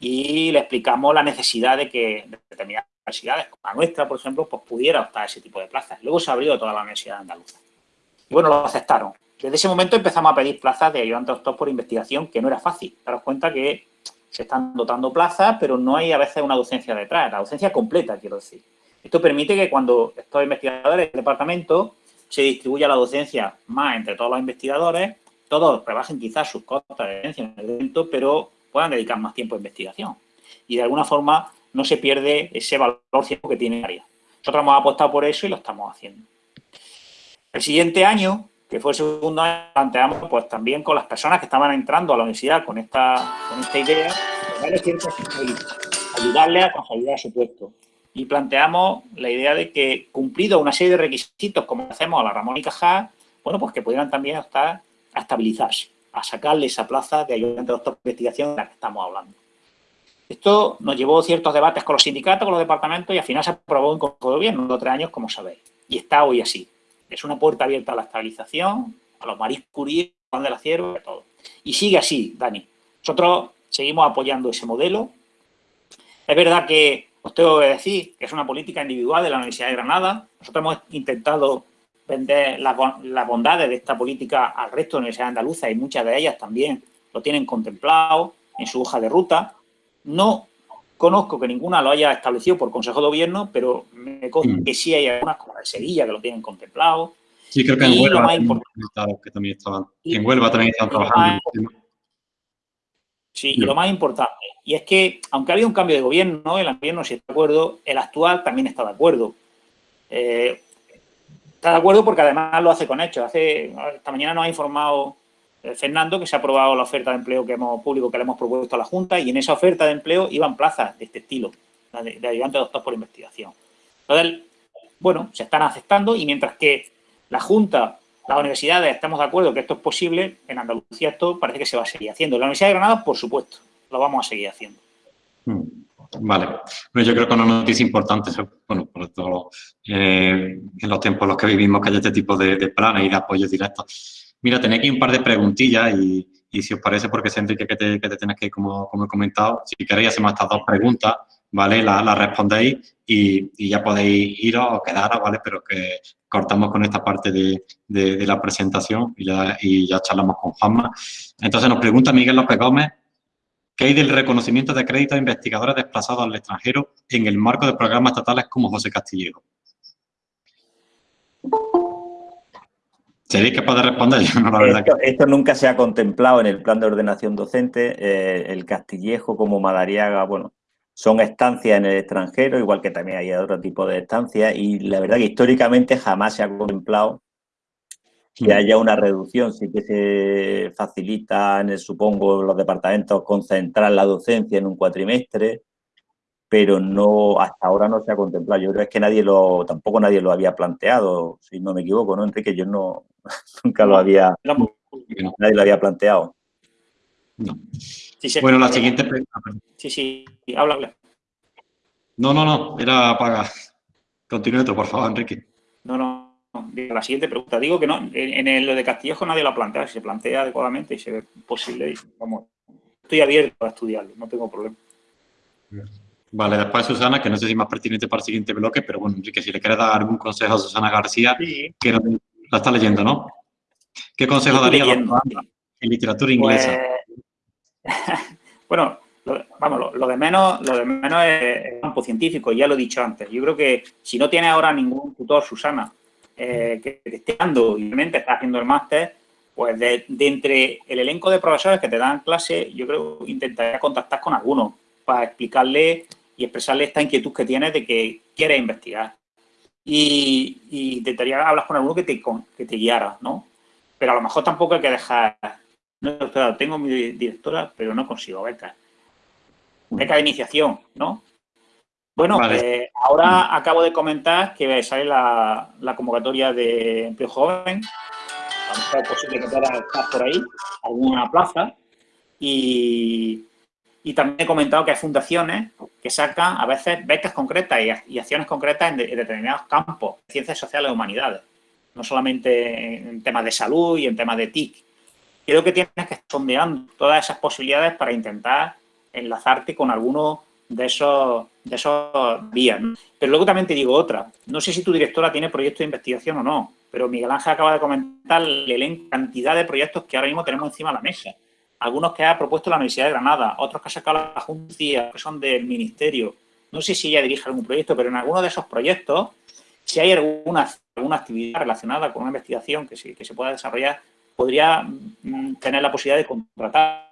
y le explicamos la necesidad de que determinadas universidades, como la nuestra, por ejemplo, pues pudiera optar a ese tipo de plazas. Luego se abrió toda la Universidad Andaluza. Y bueno, lo aceptaron. Desde ese momento empezamos a pedir plazas de ayudante doctor por investigación, que no era fácil. Daros cuenta que se están dotando plazas, pero no hay a veces una docencia detrás, la docencia completa, quiero decir. Esto permite que cuando estos investigadores del departamento se distribuya la docencia más entre todos los investigadores, todos rebajen quizás sus costas de docencia en el evento, pero puedan dedicar más tiempo a investigación. Y de alguna forma no se pierde ese valor científico que tiene el área. Nosotros hemos apostado por eso y lo estamos haciendo. El siguiente año, que fue el segundo año, planteamos pues también con las personas que estaban entrando a la universidad con esta, con esta idea, ayudarles a consolidar su puesto. Y planteamos la idea de que, cumplido una serie de requisitos, como hacemos a la Ramón y Cajal, bueno, pues que pudieran también estar a estabilizarse, a sacarle esa plaza de ayudante de doctor de investigación de la que estamos hablando. Esto nos llevó ciertos debates con los sindicatos, con los departamentos y al final se aprobó en Consejo de Gobierno de tres años, como sabéis. Y está hoy así. Es una puerta abierta a la estabilización, a los Maris Curie, a de la Cierva, a todo. Y sigue así, Dani. Nosotros seguimos apoyando ese modelo. Es verdad que os tengo que decir que es una política individual de la Universidad de Granada. Nosotros hemos intentado vender las bondades de esta política al resto de universidades andaluzas y muchas de ellas también lo tienen contemplado en su hoja de ruta. No conozco que ninguna lo haya establecido por Consejo de Gobierno, pero me consta mm. que sí hay algunas, como la de Sevilla, que lo tienen contemplado. Sí, creo que en Huelva, también estaban, en Huelva también están trabajando. Sí, y lo más importante, y es que, aunque había un cambio de gobierno, el gobierno sí está de acuerdo, el actual también está de acuerdo. Eh, está de acuerdo porque además lo hace con hechos. Hace, esta mañana nos ha informado Fernando que se ha aprobado la oferta de empleo que hemos público que le hemos propuesto a la Junta y en esa oferta de empleo iban plazas de este estilo, de, de ayudante doctor por investigación. Entonces, bueno, se están aceptando y mientras que la Junta, las universidades estamos de acuerdo que esto es posible, en Andalucía esto parece que se va a seguir haciendo. En la Universidad de Granada, por supuesto, lo vamos a seguir haciendo. Hmm. Vale. Bueno, yo creo que una noticia importante, bueno, por todo, eh, en los tiempos en los que vivimos, que hay este tipo de, de planes y de apoyos directos. Mira, tenía aquí un par de preguntillas y, si os parece, porque sé, Enrique, que te, que que ir, como, he comentado, si queréis hacemos estas dos preguntas, ¿vale? Las la respondéis y, ya podéis iros o quedaros, ¿vale? Pero que cortamos con esta parte de, la presentación y ya, y ya charlamos con Juanma. Entonces nos pregunta Miguel López Gómez, ¿Qué hay del reconocimiento de crédito a investigadores desplazados al extranjero en el marco de programas estatales como José Castillejo? ¿Seréis capaz de responder? no, la verdad esto, que... esto, nunca se ha contemplado en el plan de ordenación docente. Eh, el Castillejo como Madariaga, bueno, son estancias en el extranjero, igual que también hay otro tipo de estancias, y la verdad que históricamente jamás se ha contemplado que haya una reducción. Sí que se facilita, en el, supongo, los departamentos concentrar la docencia en un cuatrimestre, pero no hasta ahora no se ha contemplado. Yo creo que nadie lo, tampoco nadie lo había planteado, si no me equivoco, ¿no, Enrique? Yo no, nunca lo había, nadie lo había planteado. bueno, la siguiente pregunta. Sí, sí, habla, habla. No, no, no, era para... Continúe por favor, Enrique. No, no, la siguiente pregunta. Digo que no, en, en lo de Castillejo nadie lo ha planteado. Si se plantea adecuadamente y se ve posible, vamos, estoy abierto a estudiarlo, no tengo problema. Vale, después Susana, que no sé si es más pertinente para el siguiente bloque, pero bueno, Enrique, si le quieres dar algún consejo a Susana García, que la está leyendo, ¿no? ¿Qué consejo daría en literatura inglesa? Pues, bueno, lo, vamos, lo, de menos, lo de menos es el campo científico, ya lo he dicho antes. Yo creo que si no tiene ahora ningún tutor, Susana, eh, que esté dando y realmente está haciendo el máster, pues de, entre el elenco de profesores que te dan clase, yo creo que intentaría contactar con alguno para explicarle y expresarle esta inquietud que tienes de que quieres investigar. Y, y intentaría hablar con alguno que te, que te guiara, ¿no? Pero a lo mejor tampoco hay que dejar... No, tengo mi directora, pero no consigo beca. Beca de iniciación, ¿no? Bueno, eh, ahora acabo de comentar que sale la, la convocatoria de empleo joven. A lo mejor es posible que pueda estar por ahí, alguna plaza. Y, y, también he comentado que hay fundaciones que sacan a veces becas concretas y, acciones concretas en, determinados campos, ciencias sociales y humanidades. No solamente en temas de salud y en temas de TIC. Creo que tienes que estar todas esas posibilidades para intentar enlazarte con algunos de esos, de esos vías. Pero luego también te digo otra. No sé si tu directora tiene proyectos de investigación o no, pero Miguel Ángel acaba de comentar la cantidad de proyectos que ahora mismo tenemos encima de la mesa. Algunos que ha propuesto la Universidad de Granada, otros que ha sacado la Junta, que son del Ministerio. no sé si ella dirige algún proyecto, pero en alguno de esos proyectos, si hay alguna, alguna actividad relacionada con una investigación que se, que se pueda desarrollar, podría mm, tener la posibilidad de contratar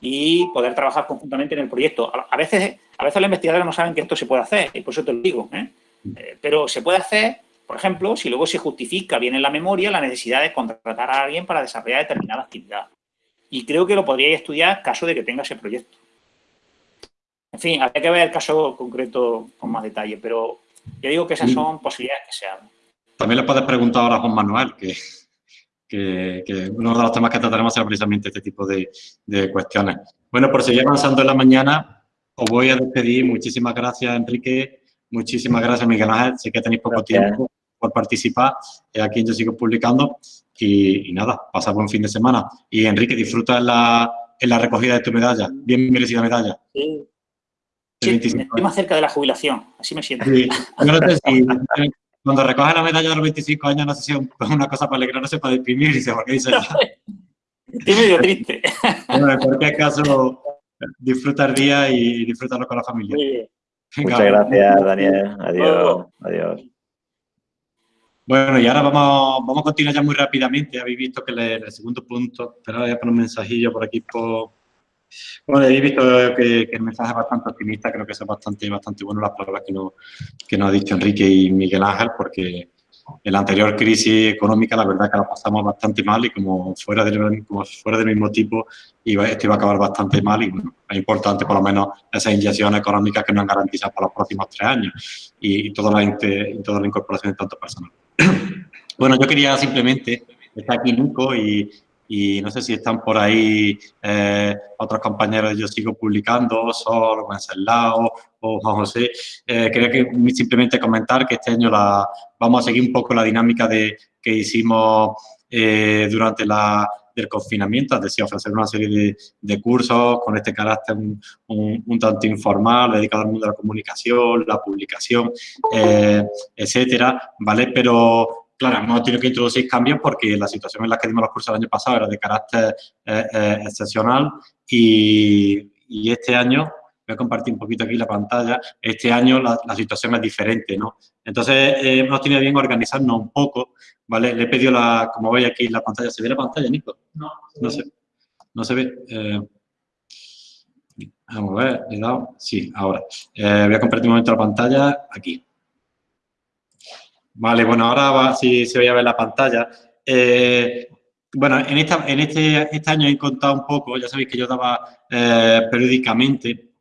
y poder trabajar conjuntamente en el proyecto. A veces, a veces los investigadores no saben que esto se puede hacer, y por eso te lo digo. ¿eh? Eh, pero se puede hacer, por ejemplo, si luego se justifica bien en la memoria la necesidad de contratar a alguien para desarrollar determinada actividad. Y creo que lo podríais estudiar caso de que tenga ese proyecto. En fin, habría que ver el caso concreto con más detalle, pero yo digo que esas son posibilidades que se abren. También le puedes preguntar ahora a Juan Manuel, que, que, uno de los temas que trataremos será precisamente este tipo de, cuestiones. Bueno, por seguir avanzando en la mañana, os voy a despedir. Muchísimas gracias, Enrique. Muchísimas gracias, Miguel Ángel. Sé que tenéis poco tiempo por participar. Aquí yo sigo publicando. Y, nada, pasa buen fin de semana. Y Enrique, disfruta en la, en la recogida de tu medalla. Bien merecida medalla. Sí. estoy más cerca de la jubilación, así me siento. cuando recoge la medalla de los 25 años, no sé si es una cosa para alegrarse, para deprimir, y se qué dice Estoy medio triste. Bueno, en cualquier caso, disfruta el día y disfrútalo con la familia. Muchas gracias, Daniel. Adiós. Adiós. Bueno, y ahora vamos, vamos a continuar ya muy rápidamente. Habéis visto que el, segundo punto, pero voy a poner un mensajillo por aquí por, bueno, he visto que, el mensaje es bastante optimista, creo que es bastante, bastante bueno las palabras que nos, que nos ha dicho Enrique y Miguel Ángel, porque en la anterior crisis económica la verdad que la pasamos bastante mal y como fuera del, como fuera del mismo tipo, iba, esto iba a acabar bastante mal y bueno, es importante por lo menos esas inyecciones económicas que nos han garantizado para los próximos tres años y, toda, la, toda la incorporación de tanto personal. bueno, yo quería simplemente, estar aquí Nico y, no sé si están por ahí eh, otros compañeros, yo sigo publicando, Sol, Wenceslao o Juan José. Eh, quería que simplemente comentar que este año la, vamos a seguir un poco la dinámica de, que hicimos eh, durante la, el confinamiento, es decir, ofrecer una serie de, cursos con este carácter un, un, tanto informal, dedicado al mundo de la comunicación, la publicación, etcétera, ¿vale? Pero Claro, hemos tenido que introducir cambios porque la situación en la que dimos los cursos el año pasado era de carácter eh, eh, excepcional y, este año, voy a compartir un poquito aquí la pantalla, este año la, situación es diferente, ¿no? Entonces, eh, hemos tenido bien organizarnos un poco, ¿vale? Le he pedido, la, como veis aquí la pantalla, ¿se ve la pantalla, Nico? No. No se, no se ve. vamos a ver, he dado, sí, ahora. voy a compartir un momento la pantalla, aquí. Vale, bueno, ahora si se veía a ver la pantalla. Eh, bueno, en, esta, en este, este año he contado un poco, ya sabéis que yo daba eh, periódicamente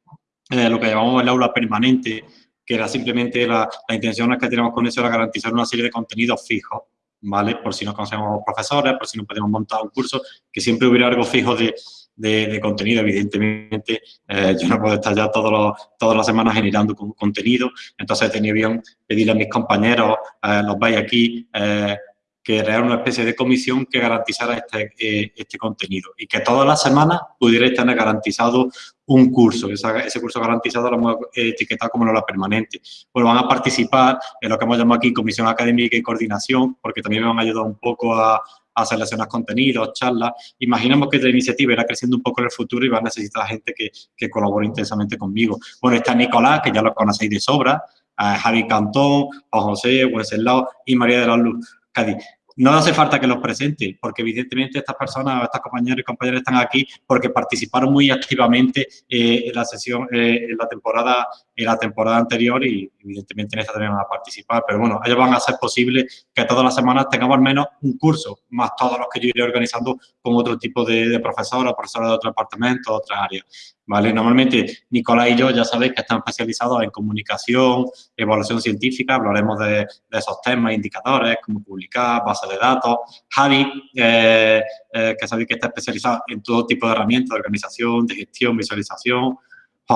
eh, lo que llamamos el aula permanente, que era simplemente la, la intención que teníamos con eso era garantizar una serie de contenidos fijos, ¿vale? Por si no conocemos profesores, por si no podemos montar un curso, que siempre hubiera algo fijo de, de, contenido. Evidentemente, eh, yo no puedo estar ya todos todas las semanas generando contenido, entonces tenido bien pedirle a mis compañeros, eh, los vais aquí, eh, crear una especie de comisión que garantizara este, este contenido y que todas las semanas pudierais tener garantizado un curso. ese curso garantizado lo hemos etiquetado como la permanente. Pues van a participar en lo que hemos llamado aquí Comisión Académica y Coordinación, porque también me han ayudado un poco a, a seleccionar contenidos, charlas. Imaginemos que la iniciativa irá creciendo un poco en el futuro y va a necesitar gente que, que colabore intensamente conmigo. Bueno, está Nicolás, que ya lo conocéis de sobra, Javi Cantón, Juan José, Wenceslao y María de la Luz. Cádiz. No hace falta que los presente, porque evidentemente estas personas, estas compañeros y compañeras están aquí porque participaron muy activamente eh, en la sesión, eh, en la temporada la temporada anterior y evidentemente en esta también van a participar. Pero bueno, ellos van a hacer posible que todas las semanas tengamos al menos un curso, más todos los que yo iré organizando con otro tipo de, de profesores de otro departamento, otras áreas. ¿Vale? Normalmente Nicolás y yo ya sabéis que están especializados en comunicación, evaluación científica, hablaremos de, de esos temas, indicadores, cómo publicar, bases de datos. Javi, eh, eh, que sabéis que está especializado en todo tipo de herramientas de organización, de gestión, visualización.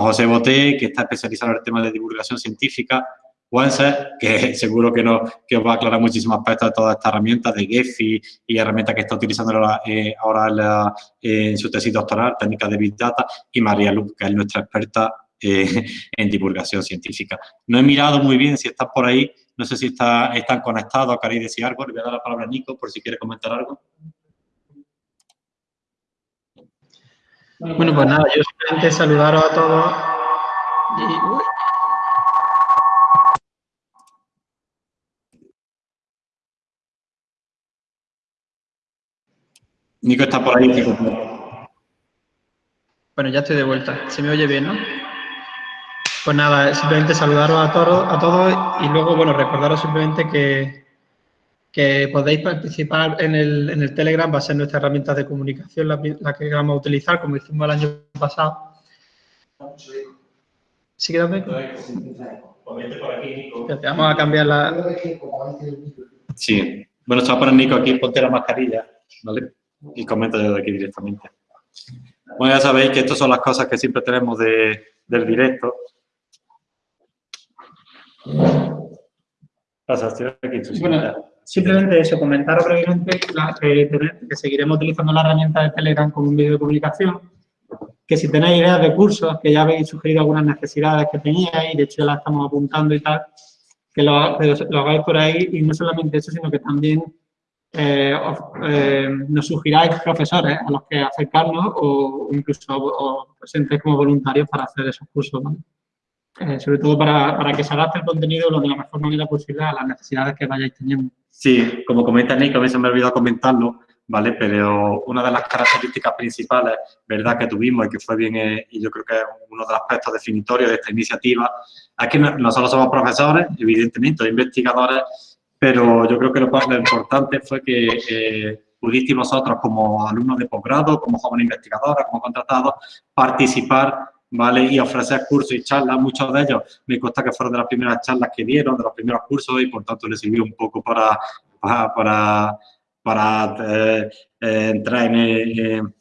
José Boté, que está especializado en el tema de divulgación científica. Wenser, que seguro que, no, que os va a aclarar muchísimos aspectos de todas estas herramientas, de Gephi y herramientas que está utilizando ahora, eh, en, su tesis doctoral, técnicas de Big Data, y María Luz, que es nuestra experta eh, en divulgación científica. No he mirado muy bien si estás por ahí, no sé si está, están conectados, queréis decir algo, le voy a dar la palabra a Nico por si quiere comentar algo. Bueno, pues, pues nada, yo simplemente saludaros a todos. Nico está por ahí. Bueno, ya estoy de vuelta. Se me oye bien, ¿no? Pues nada, simplemente saludaros a, todos, a todos y luego, bueno, recordaros simplemente que que podéis participar en el, en el, Telegram, va a ser nuestra herramienta de comunicación la, la, que vamos a utilizar, como hicimos el año pasado. ¿Sí queda eco? Te vamos a cambiar la... Sí. Bueno, estaba para Nico aquí, ponte la mascarilla, ¿vale? Y comenta de aquí directamente. Bueno, ya sabéis que estas son las cosas que siempre tenemos de, del directo. Pasa, estoy aquí, bueno, simplemente eso, comentaros brevemente que, que, seguiremos utilizando la herramienta de Telegram como un medio de comunicación, que si tenéis ideas de cursos, que ya habéis sugerido algunas necesidades que teníais, de hecho ya las estamos apuntando y tal, que lo, lo hagáis por ahí y no solamente eso, sino que también eh, eh, nos sugiráis profesores a los que acercarnos o incluso o presentes como voluntarios para hacer esos cursos. ¿no? Eh, sobre todo para, para, que se adapte el contenido de la mejor manera posible a las necesidades que vayáis teniendo. Sí, como comenta Nick, a veces me he olvidado comentarlo, ¿vale? Pero una de las características principales, ¿verdad?, que tuvimos y que fue bien, eh, y yo creo que es uno de los aspectos definitorios de esta iniciativa, es que nosotros somos profesores, evidentemente, investigadores, pero yo creo que lo, lo importante fue que eh, pudisteis vosotros como alumnos de posgrado, como jóvenes investigadores, como contratados, participar ¿vale? Y ofrecer cursos y charlas, muchos de ellos me consta que fueron de las primeras charlas que dieron, de los primeros cursos y por tanto les sirvió un poco para, para, para, eh, eh, entrar en,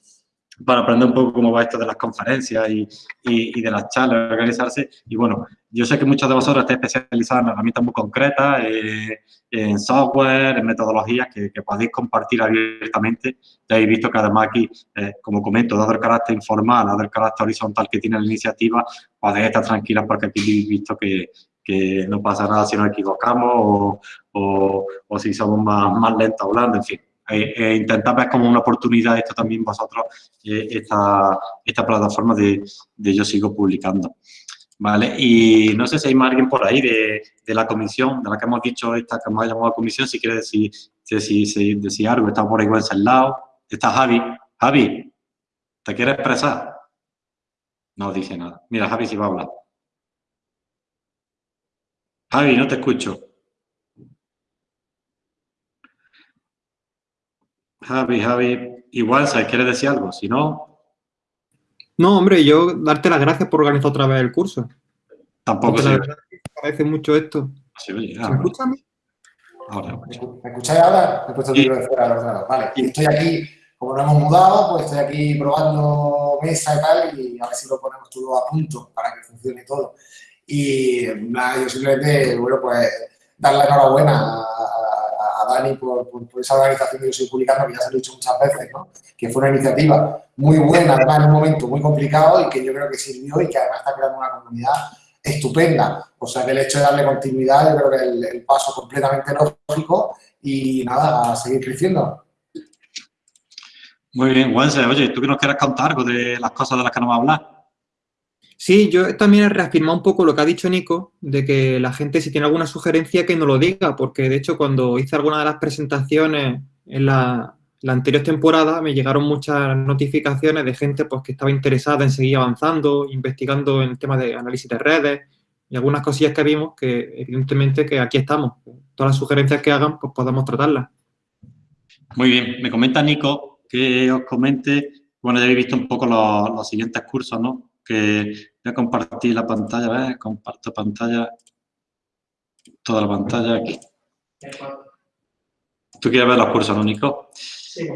para aprender un poco cómo va esto de las conferencias y, y, de las charlas, organizarse. Y bueno, yo sé que muchos de vosotros estáis especializados en herramientas muy concretas, eh, en software, en metodologías que, podéis compartir abiertamente. Ya habéis visto que además aquí, eh, como comento, dado el carácter informal, dado el carácter horizontal que tiene la iniciativa, podéis estar tranquilas porque aquí habéis visto que, que no pasa nada si nos equivocamos o, o, o si somos más, más lentos hablando, en fin eh, eh, intentar ver como una oportunidad esto también vosotros, eh, esta, esta, plataforma de, Yo Sigo Publicando. ¿Vale? Y no sé si hay más alguien por ahí de, de, la comisión, de la que hemos dicho, esta que hemos llamado a comisión, si quiere decir, decir, decir, algo, está por ahí al lado. Está Javi. Javi, ¿te quieres expresar? No dice nada. Mira, Javi si va a hablar. Javi, no te escucho. Javi, Javi, igual, ¿sabes? ¿Quieres decir algo? Si no... No, hombre, yo darte las gracias por organizar otra vez el curso. Tampoco sé. Me parece mucho esto. Sí, oye, ¿Me escuchas a mí? Ahora, ¿Me escucháis ahora? Me he puesto el libro de fuera del ordenador. Vale, y estoy aquí, como nos hemos mudado, pues estoy aquí probando mesa y tal, y a ver si lo ponemos todo a punto para que funcione todo. Y nada, yo simplemente, bueno, pues dar la enhorabuena a, Dani por, esa organización que yo estoy publicando, que ya se lo he dicho muchas veces, ¿no? que fue una iniciativa muy buena, además en un momento muy complicado y que yo creo que sirvió y que además está creando una comunidad estupenda. O sea que el hecho de darle continuidad yo creo que es el, paso completamente lógico y nada, a seguir creciendo. Muy bien, Wense, oye, ¿tú que nos quieres contar de las cosas de las que nos va a hablar? Sí, yo también he reafirmado un poco lo que ha dicho Nico, de que la gente si tiene alguna sugerencia que no lo diga, porque de hecho cuando hice alguna de las presentaciones en la, anterior temporada me llegaron muchas notificaciones de gente pues, que estaba interesada en seguir avanzando, investigando en el tema de análisis de redes y algunas cosillas que vimos que evidentemente que aquí estamos. Todas las sugerencias que hagan pues podamos tratarlas. Muy bien, me comenta Nico que os comente, bueno ya habéis visto un poco los siguientes cursos, ¿no? Que voy a compartir la pantalla, ¿ves? Comparto pantalla, toda la pantalla aquí. ¿Tú quieres ver los cursos, no, Nico? Sí,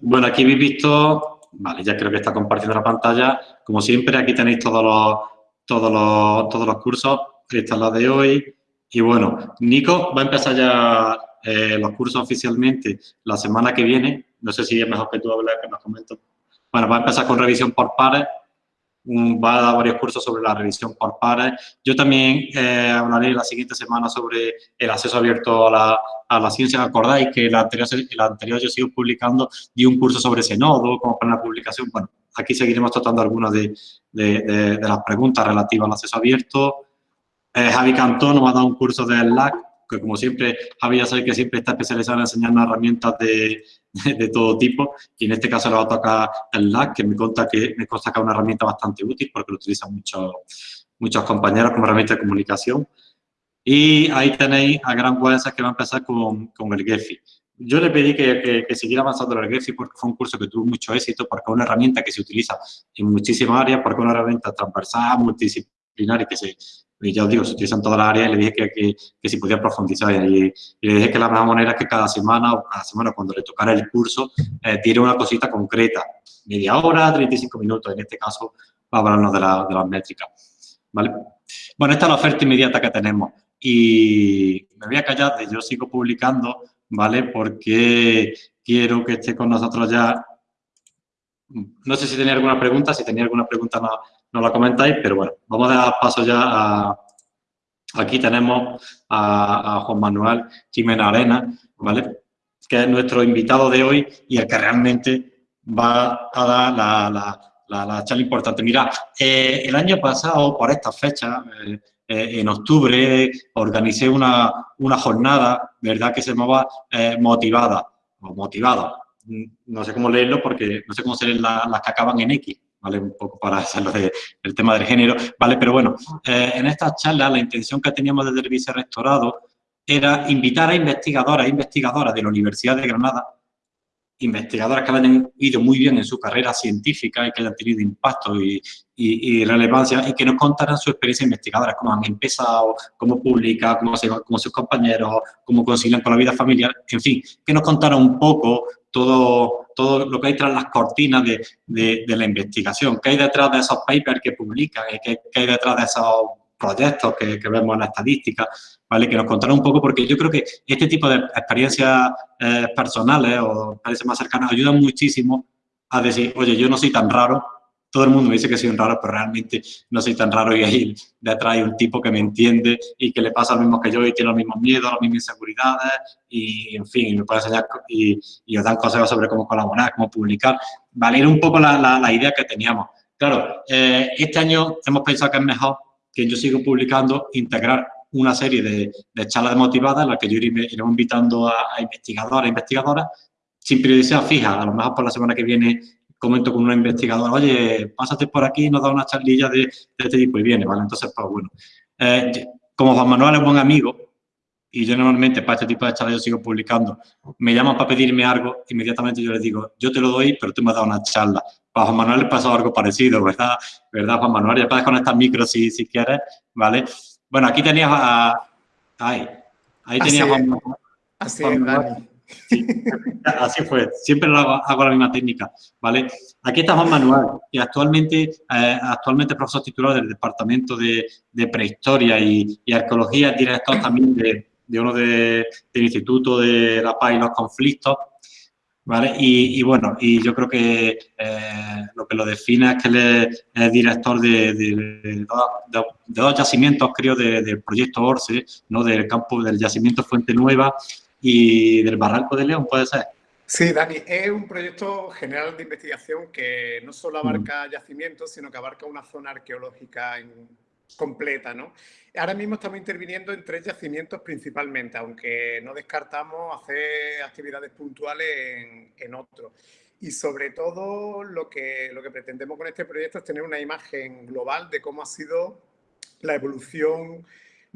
Bueno, aquí habéis visto, vale, ya creo que está compartiendo la pantalla. Como siempre, aquí tenéis todos los, todos los, todos los cursos. Esta es la de hoy. Y bueno, Nico va a empezar ya eh, los cursos oficialmente la semana que viene. No sé si es mejor que tú hables, que nos comento. Bueno, va a empezar con revisión por pares va a dar varios cursos sobre la revisión por pares. Yo también eh, hablaré la siguiente semana sobre el acceso abierto a la, a la ciencia. ¿Acordáis que la anterior, la anterior yo sigo publicando, di un curso sobre ese nodo, como para la publicación? Bueno, aquí seguiremos tratando algunas de, de, de, las preguntas relativas al acceso abierto. Eh, Javi Cantón nos va a dar un curso de LAC, que como siempre, Javi ya sabe que siempre está especializado en enseñar herramientas de, de todo tipo y en este caso le va a tocar el LAC, que me consta que, me consta que es una herramienta bastante útil porque lo utilizan muchos, muchos compañeros como herramienta de comunicación. Y ahí tenéis a Gran Buenza que va a empezar con, con el GEFI. Yo le pedí que, que, siguiera avanzando el GEFI porque fue un curso que tuvo mucho éxito, porque es una herramienta que se utiliza en muchísimas áreas, porque es una herramienta transversal, multidisciplinar y que se, y ya os digo, se utiliza en todas las áreas y le dije que, que, si podía profundizar y, y, le dije que la mejor manera es que cada semana o cada semana cuando le tocara el curso eh, tiene una cosita concreta, media hora, 35 minutos, en este caso va a hablarnos de, la, de las métricas. ¿vale? Bueno, esta es la oferta inmediata que tenemos y me voy a callar yo sigo publicando, ¿vale? Porque quiero que esté con nosotros ya. No sé si tenía alguna pregunta, si tenía alguna pregunta no, no la comentáis, pero bueno, vamos a dar paso ya a... Aquí tenemos a, Juan Manuel Jimena Arena, ¿vale? Que es nuestro invitado de hoy y el que realmente va a dar la, la, la, charla importante. Mira, eh, el año pasado, por esta fecha, eh, eh, en octubre, organicé una, una, jornada, ¿verdad?, que se llamaba Motivada, o Motivada. No sé cómo leerlo porque no sé cómo se leen las que acaban en X, ¿vale? Un poco para hacerlo del tema del género, ¿vale? Pero bueno, eh, en esta charla la intención que teníamos desde el vicerrectorado era invitar a investigadoras e investigadoras de la Universidad de Granada investigadoras que hayan ido muy bien en su carrera científica y que hayan tenido impacto y, y, relevancia y que nos contaran su experiencia investigadora, cómo han empezado, cómo publican, cómo, se, cómo sus compañeros, cómo concilian con la vida familiar, en fin, que nos contaran un poco todo, todo lo que hay tras las cortinas de, de, la investigación, qué hay detrás de esos papers que publican, qué, qué hay detrás de esos proyectos que, que, vemos en la estadística, ¿vale? Que nos contaran un poco, porque yo creo que este tipo de experiencias eh, personales o experiencias más cercanas ayudan muchísimo a decir, oye, yo no soy tan raro, todo el mundo me dice que soy un raro, pero realmente no soy tan raro y ahí detrás hay un tipo que me entiende y que le pasa lo mismo que yo y tiene los mismos miedos, las mismas inseguridades y, en fin, me puede enseñar y, os dan consejos sobre cómo colaborar, cómo publicar. Valer un poco la, idea que teníamos. Claro, eh, este año hemos pensado que es mejor que yo sigo publicando, integrar una serie de, de charlas motivadas en las que yo iré, invitando a, investigadores, investigadoras, sin periodicidad fija. A lo mejor por la semana que viene comento con una investigadora, oye, pásate por aquí y nos da una charlilla de, de, este tipo y viene, ¿vale? Entonces, pues bueno. Eh, como Juan Manuel es buen amigo, y yo normalmente para este tipo de charlas yo sigo publicando, me llaman para pedirme algo, inmediatamente yo les digo, yo te lo doy, pero tú me has dado una charla. Para Juan Manuel le pasó algo parecido, ¿verdad? ¿Verdad, Juan Manuel? Ya puedes conectar micro si, si quieres, ¿vale? Bueno, aquí tenías a... Ahí, ahí tenías a Juan Manuel. Así Juan Manuel. Sí, así fue, siempre hago, hago, la misma técnica, ¿vale? Aquí está Juan Manuel, que actualmente, eh, actualmente es profesor titular del Departamento de, de Prehistoria y, y, Arqueología, director también de, de uno de, del Instituto de la Paz y los Conflictos, ¿vale? Y, y bueno, y yo creo que eh, lo que lo define es que él es, director de, de, dos yacimientos, creo, del proyecto ORCE, ¿no? Del campo del yacimiento Fuente Nueva y del Barranco de León, ¿puede ser? Sí, Dani, es un proyecto general de investigación que no solo abarca mm. yacimientos, sino que abarca una zona arqueológica en, completa, ¿no? Ahora mismo estamos interviniendo en tres yacimientos principalmente, aunque no descartamos hacer actividades puntuales en, en otros. Y sobre todo lo que, lo que pretendemos con este proyecto es tener una imagen global de cómo ha sido la evolución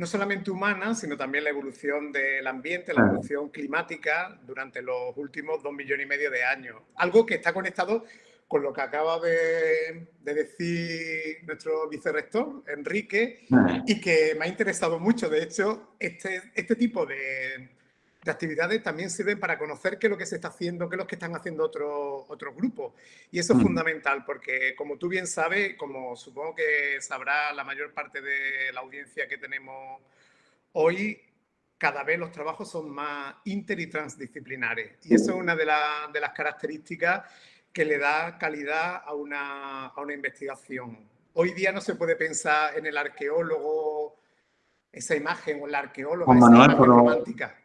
no solamente humana, sino también la evolución del ambiente, la evolución climática durante los últimos dos millones y medio de años. Algo que está conectado con lo que acaba de, de decir nuestro vicerrector, Enrique, y que me ha interesado mucho. De hecho, este, este tipo de, de actividades también sirven para conocer qué es lo que se está haciendo, qué es lo que están haciendo otros otros grupos. Y eso es fundamental porque, como tú bien sabes, como supongo que sabrá la mayor parte de la audiencia que tenemos hoy, cada vez los trabajos son más inter y transdisciplinares. Y eso es una de, la, de las características que le da calidad a una, a una investigación. Hoy día no se puede pensar en el arqueólogo, esa imagen, o la arqueóloga, esa Manuel, imagen romántica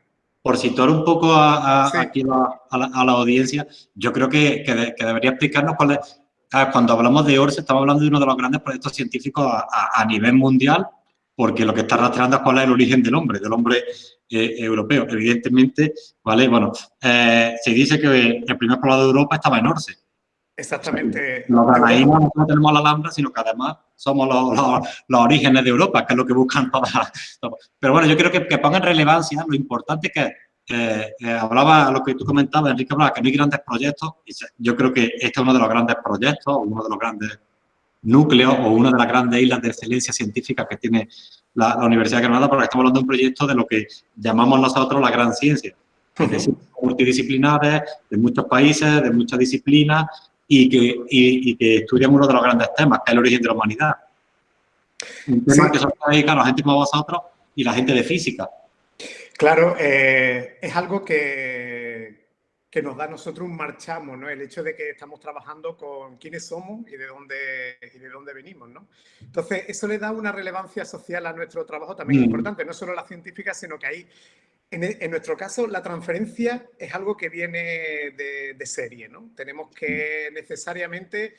por situar un poco a, a, sí. aquí a, la, a, la, audiencia, yo creo que, que, de, que debería explicarnos cuál es, cuando hablamos de ORSE, estamos hablando de uno de los grandes proyectos científicos a, nivel mundial porque lo que está rastreando es cuál es el origen del hombre, del hombre eh, europeo. Evidentemente, ¿vale? Bueno, eh, se dice que el primer poblado de Europa estaba en Orce. Exactamente. Los ganaínos no tenemos la Alhambra, sino que además somos los, orígenes de Europa, que es lo que buscan todas. Pero bueno, yo creo que, que pongan relevancia lo importante que es eh, eh, hablaba lo que tú comentabas, Enrique, hablaba que no hay grandes proyectos. Y yo creo que este es uno de los grandes proyectos, uno de los grandes núcleos o una de las grandes islas de excelencia científica que tiene la, Universidad de Granada, porque estamos hablando de un proyecto de lo que llamamos nosotros la gran ciencia. Es decir, multidisciplinares, de muchos países, de muchas disciplinas y que, y, que estudian uno de los grandes temas, que es el origen de la humanidad. Un tema que son dedicados la gente como vosotros y la gente de física. Claro, eh, es algo que, que, nos da a nosotros un marchamo, ¿no? El hecho de que estamos trabajando con quiénes somos y de dónde, y de dónde venimos, ¿no? Entonces, eso le da una relevancia social a nuestro trabajo también mm. importante, no solo la científica, sino que ahí, en, nuestro caso, la transferencia es algo que viene de, de serie, ¿no? Tenemos que necesariamente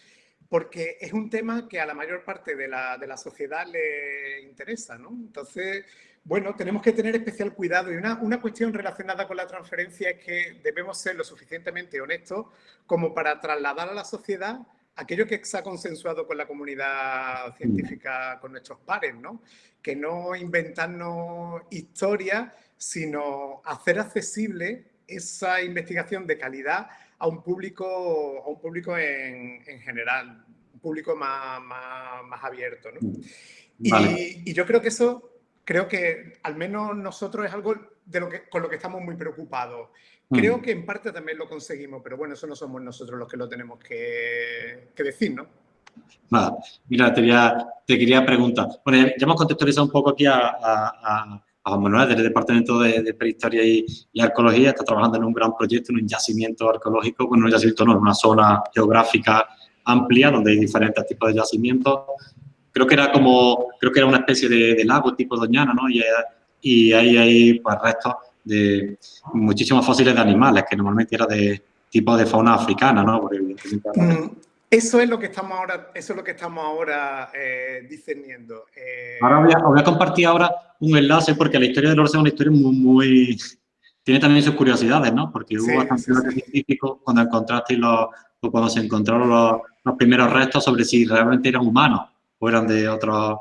porque es un tema que a la mayor parte de la, de la sociedad le interesa, ¿no? Entonces, bueno, tenemos que tener especial cuidado y una, una, cuestión relacionada con la transferencia es que debemos ser lo suficientemente honestos como para trasladar a la sociedad aquello que se ha consensuado con la comunidad científica, con nuestros pares, ¿no? Que no inventarnos historias, sino hacer accesible esa investigación de calidad a un público, a un público en, en general, un público más, más, abierto. ¿no? Y, y, yo creo que eso, creo que al menos nosotros es algo de lo que, con lo que estamos muy preocupados. Creo que en parte también lo conseguimos, pero bueno, eso no somos nosotros los que lo tenemos que, que decir, ¿no? mira, te quería, te quería preguntar. Bueno, ya, hemos contextualizado un poco aquí a, a a Juan Manuel del Departamento de, Prehistoria y, Arqueología, está trabajando en un gran proyecto, en un yacimiento arqueológico, bueno, un yacimiento no, en una zona geográfica amplia donde hay diferentes tipos de yacimientos. Creo que era como, creo que era una especie de, lago tipo Doñana, ¿no? Y, y ahí hay pues, restos de muchísimos fósiles de animales, que normalmente era de tipo de fauna africana, ¿no? Porque, eso es lo que estamos ahora, eso es lo que estamos ahora eh, discerniendo. Eh, ahora voy a, voy a, compartir ahora un enlace porque la historia del Orce es una historia muy, muy, tiene también sus curiosidades, ¿no? Porque hubo bastantes científicos cuando encontraste los, o cuando se encontraron los, los, primeros restos sobre si realmente eran humanos o eran de otros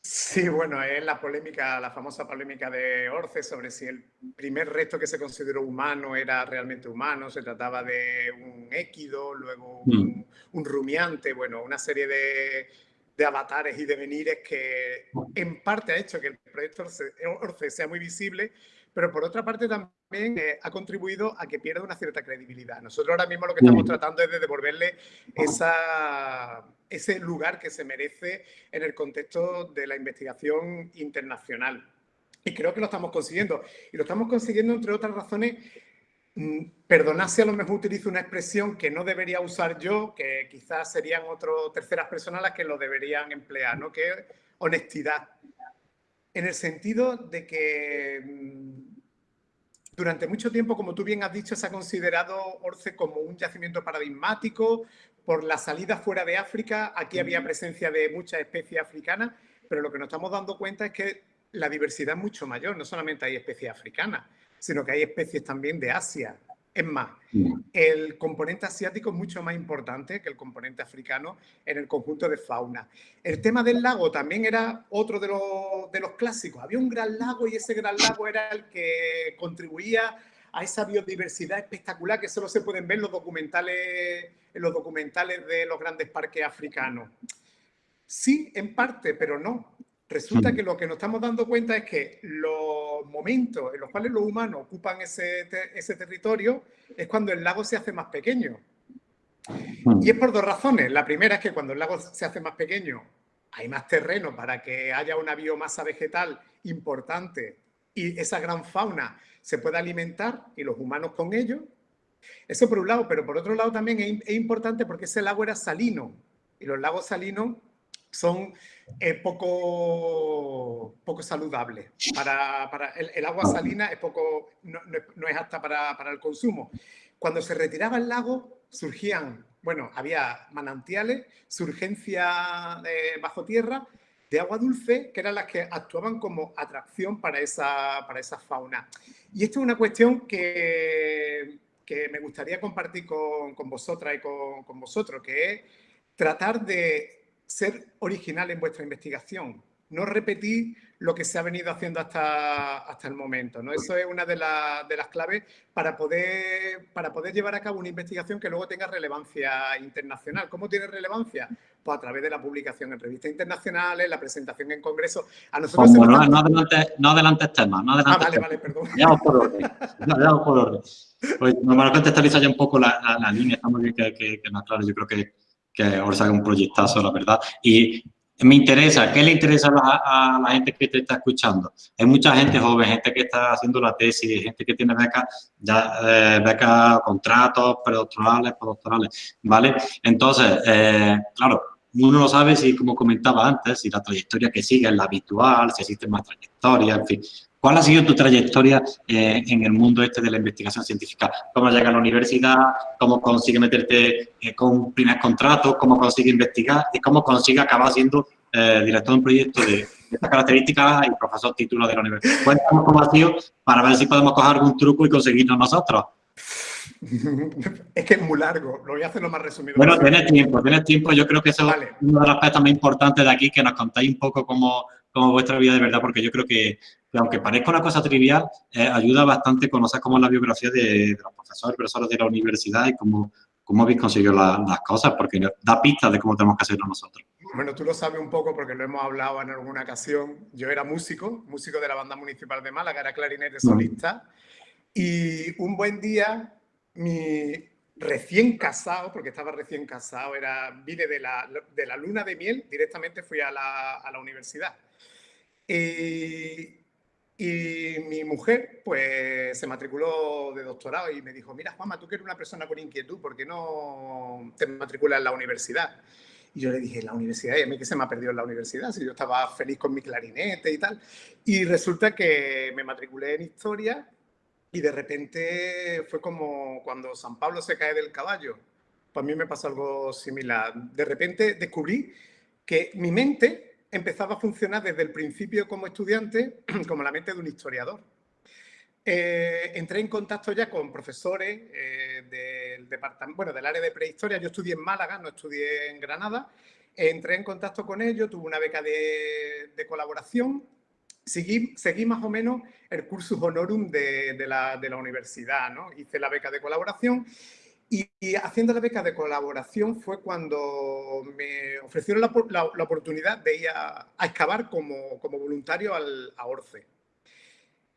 Sí, bueno, es la polémica, la famosa polémica de Orce sobre si el primer resto que se consideró humano era realmente humano, se trataba de un équido, luego un, mm. rumiante, bueno, una serie de, de, avatares y devenires que en parte ha hecho que el proyecto Orce sea muy visible, pero por otra parte también eh, ha contribuido a que pierda una cierta credibilidad. Nosotros ahora mismo lo que estamos tratando es de devolverle esa, ese lugar que se merece en el contexto de la investigación internacional. Y creo que lo estamos consiguiendo. Y lo estamos consiguiendo, entre otras razones, mm, perdonad si a lo mejor utilizo una expresión que no debería usar yo, que quizás serían otras terceras personas las que lo deberían emplear, ¿no? que es honestidad en el sentido de que mm, durante mucho tiempo, como tú bien has dicho, se ha considerado Orce como un yacimiento paradigmático por la salida fuera de África. Aquí había presencia de muchas especies africanas, pero lo que nos estamos dando cuenta es que la diversidad es mucho mayor. No solamente hay especies africanas, sino que hay especies también de Asia, es más, el componente asiático es mucho más importante que el componente africano en el conjunto de fauna. El tema del lago también era otro de los, de los clásicos. Había un gran lago y ese gran lago era el que contribuía a esa biodiversidad espectacular que solo se pueden ver en los documentales, en los documentales de los grandes parques africanos. Sí, en parte, pero no. Resulta que lo que nos estamos dando cuenta es que los momentos en los cuales los humanos ocupan ese, ese territorio es cuando el lago se hace más pequeño. Y es por dos razones. La primera es que cuando el lago se hace más pequeño hay más terreno para que haya una biomasa vegetal importante y esa gran fauna se pueda alimentar y los humanos con ello. Eso por un lado, pero por otro lado también es, importante porque ese lago era salino y los lagos salinos son eh, poco, poco saludables. Para, para el, agua salina es poco, no, no, es apta para, para, el consumo. Cuando se retiraba el lago, surgían, bueno, había manantiales, surgencia bajo tierra, de agua dulce, que eran las que actuaban como atracción para esa, para esa fauna. Y esto es una cuestión que, que me gustaría compartir con, con vosotras y con, con, vosotros, que es tratar de ser original en vuestra investigación, no repetir lo que se ha venido haciendo hasta, hasta el momento. ¿no? Eso es una de, de, las claves para poder, para poder llevar a cabo una investigación que luego tenga relevancia internacional. ¿Cómo tiene relevancia? Pues a través de la publicación en revistas internacionales, la presentación en congresos. A nosotros no, no, adelante, no adelantes temas. No adelantes ah, vale, vale, perdón. Vamos por orden. Por orden. Pues, normalmente contextualiza ya un poco la, la, línea, está muy bien que, que, que claro, yo creo que, que ahora haga un proyectazo, la verdad. Y me interesa, ¿qué le interesa a la, gente que te está escuchando? Hay mucha gente joven, gente que está haciendo la tesis, gente que tiene becas, ya eh, contratos, predoctorales, postdoctorales, ¿vale? Entonces, eh, claro, uno no sabe si, como comentaba antes, si la trayectoria que sigue es la habitual, si existe más trayectoria, en fin. ¿Cuál ha sido tu trayectoria eh, en el mundo este de la investigación científica? ¿Cómo llega a la universidad? ¿Cómo consigue meterte eh, con un primer contrato? ¿Cómo consigue investigar? ¿Y cómo consigue acabar siendo eh, director de un proyecto de, estas características y profesor titular de la universidad? Cuéntanos cómo ha sido para ver si podemos coger algún truco y conseguirlo nosotros. es que es muy largo, lo voy a hacer lo más resumido. Bueno, tienes tiempo, tienes tiempo. Yo creo que eso es uno de los aspectos más importantes de aquí, que nos contáis un poco cómo, vuestra vida de verdad, porque yo creo que aunque parezca una cosa trivial, eh, ayuda bastante conocer cómo es la biografía de, los profesores, profesores de la universidad y cómo, cómo habéis conseguido las cosas, porque da pistas de cómo tenemos que hacerlo nosotros. Bueno, tú lo sabes un poco porque lo hemos hablado en alguna ocasión. Yo era músico, músico de la banda municipal de Málaga, era clarinete solista. Y un buen día, mi recién casado, porque estaba recién casado, era, vine de la, de la luna de miel, directamente fui a la, a la universidad. Y y mi mujer, pues, se matriculó de doctorado y me dijo, mira, Juanma, tú eres una persona con inquietud, ¿por qué no te matriculas en la universidad? Y yo le dije, ¿la universidad? Y a mí que se me ha perdido en la universidad, si yo estaba feliz con mi clarinete y tal. Y resulta que me matriculé en historia y de repente fue como cuando San Pablo se cae del caballo. Pues a mí me pasó algo similar. De repente descubrí que mi mente empezaba a funcionar desde el principio como estudiante, como la mente de un historiador. Eh, entré en contacto ya con profesores eh, del, departamento, bueno, del área de prehistoria. Yo estudié en Málaga, no estudié en Granada. Entré en contacto con ellos, tuve una beca de, colaboración. Seguí, seguí, más o menos el cursus honorum de, la, de la universidad. ¿no? Hice la beca de colaboración y, haciendo la beca de colaboración fue cuando me ofrecieron la, oportunidad de ir a, excavar como, como, voluntario al, a Orce.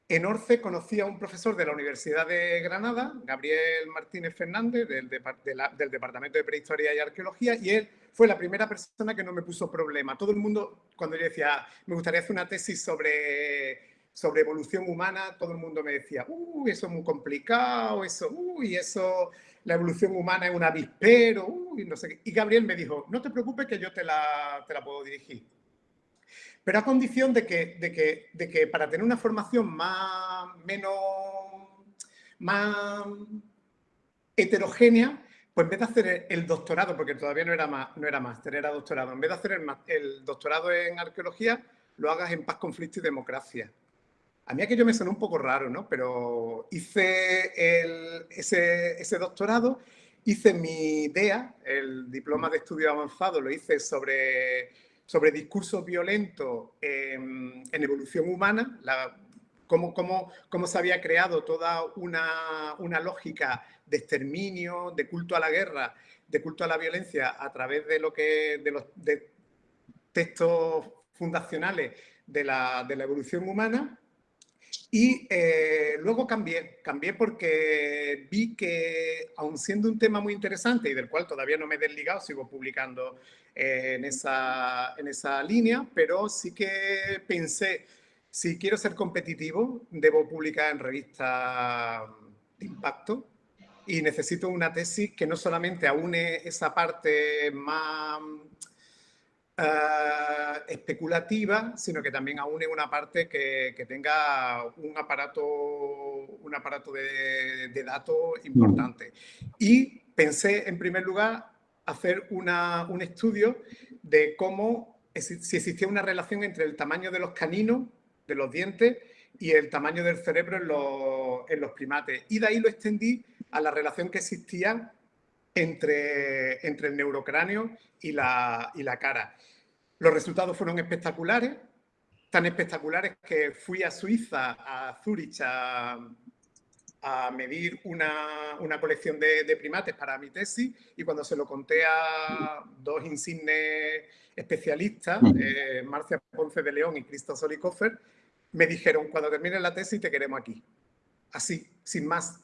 En Orce conocí a un profesor de la Universidad de Granada, Gabriel Martínez Fernández, del, del, Departamento de Prehistoria y Arqueología, y él fue la primera persona que no me puso problema. Todo el mundo, cuando yo decía, me gustaría hacer una tesis sobre sobre evolución humana, todo el mundo me decía, uy, eso es muy complicado, eso, uy, eso la evolución humana es un avispero, no sé qué. Y Gabriel me dijo, no te preocupes que yo te la, te la puedo dirigir. Pero a condición de que, de, que, de que para tener una formación más, menos, más heterogénea, pues en vez de hacer el doctorado, porque todavía no era, más, no era máster, era doctorado, en vez de hacer el, el doctorado en arqueología, lo hagas en paz, conflicto y democracia. A mí aquello me sonó un poco raro, ¿no? Pero hice ese, doctorado, hice mi idea, el diploma de estudio avanzado, lo hice sobre, sobre discurso violento en, evolución humana, cómo, cómo, se había creado toda una, lógica de exterminio, de culto a la guerra, de culto a la violencia a través de lo que de los textos fundacionales de la, de la evolución humana y eh, luego cambié, cambié porque vi que, aun siendo un tema muy interesante y del cual todavía no me he desligado, sigo publicando eh, en, esa, en esa línea, pero sí que pensé, si quiero ser competitivo, debo publicar en revistas de impacto y necesito una tesis que no solamente aúne esa parte más eh, especulativa, sino que también aúne una parte que, tenga un aparato, un aparato de, datos importante. Y pensé, en primer lugar, hacer un estudio de cómo si existía una relación entre el tamaño de los caninos, de los dientes, y el tamaño del cerebro en los, en los primates. Y de ahí lo extendí a la relación que existía entre, entre el neurocráneo y la, y la cara. Los resultados fueron espectaculares, tan espectaculares que fui a Suiza, a Zurich, a, a medir una, una colección de, de, primates para mi tesis y cuando se lo conté a dos insignes especialistas, eh, Marcia Ponce de León y Cristo Solikoffer, me dijeron, cuando termine la tesis te queremos aquí. Así, sin más.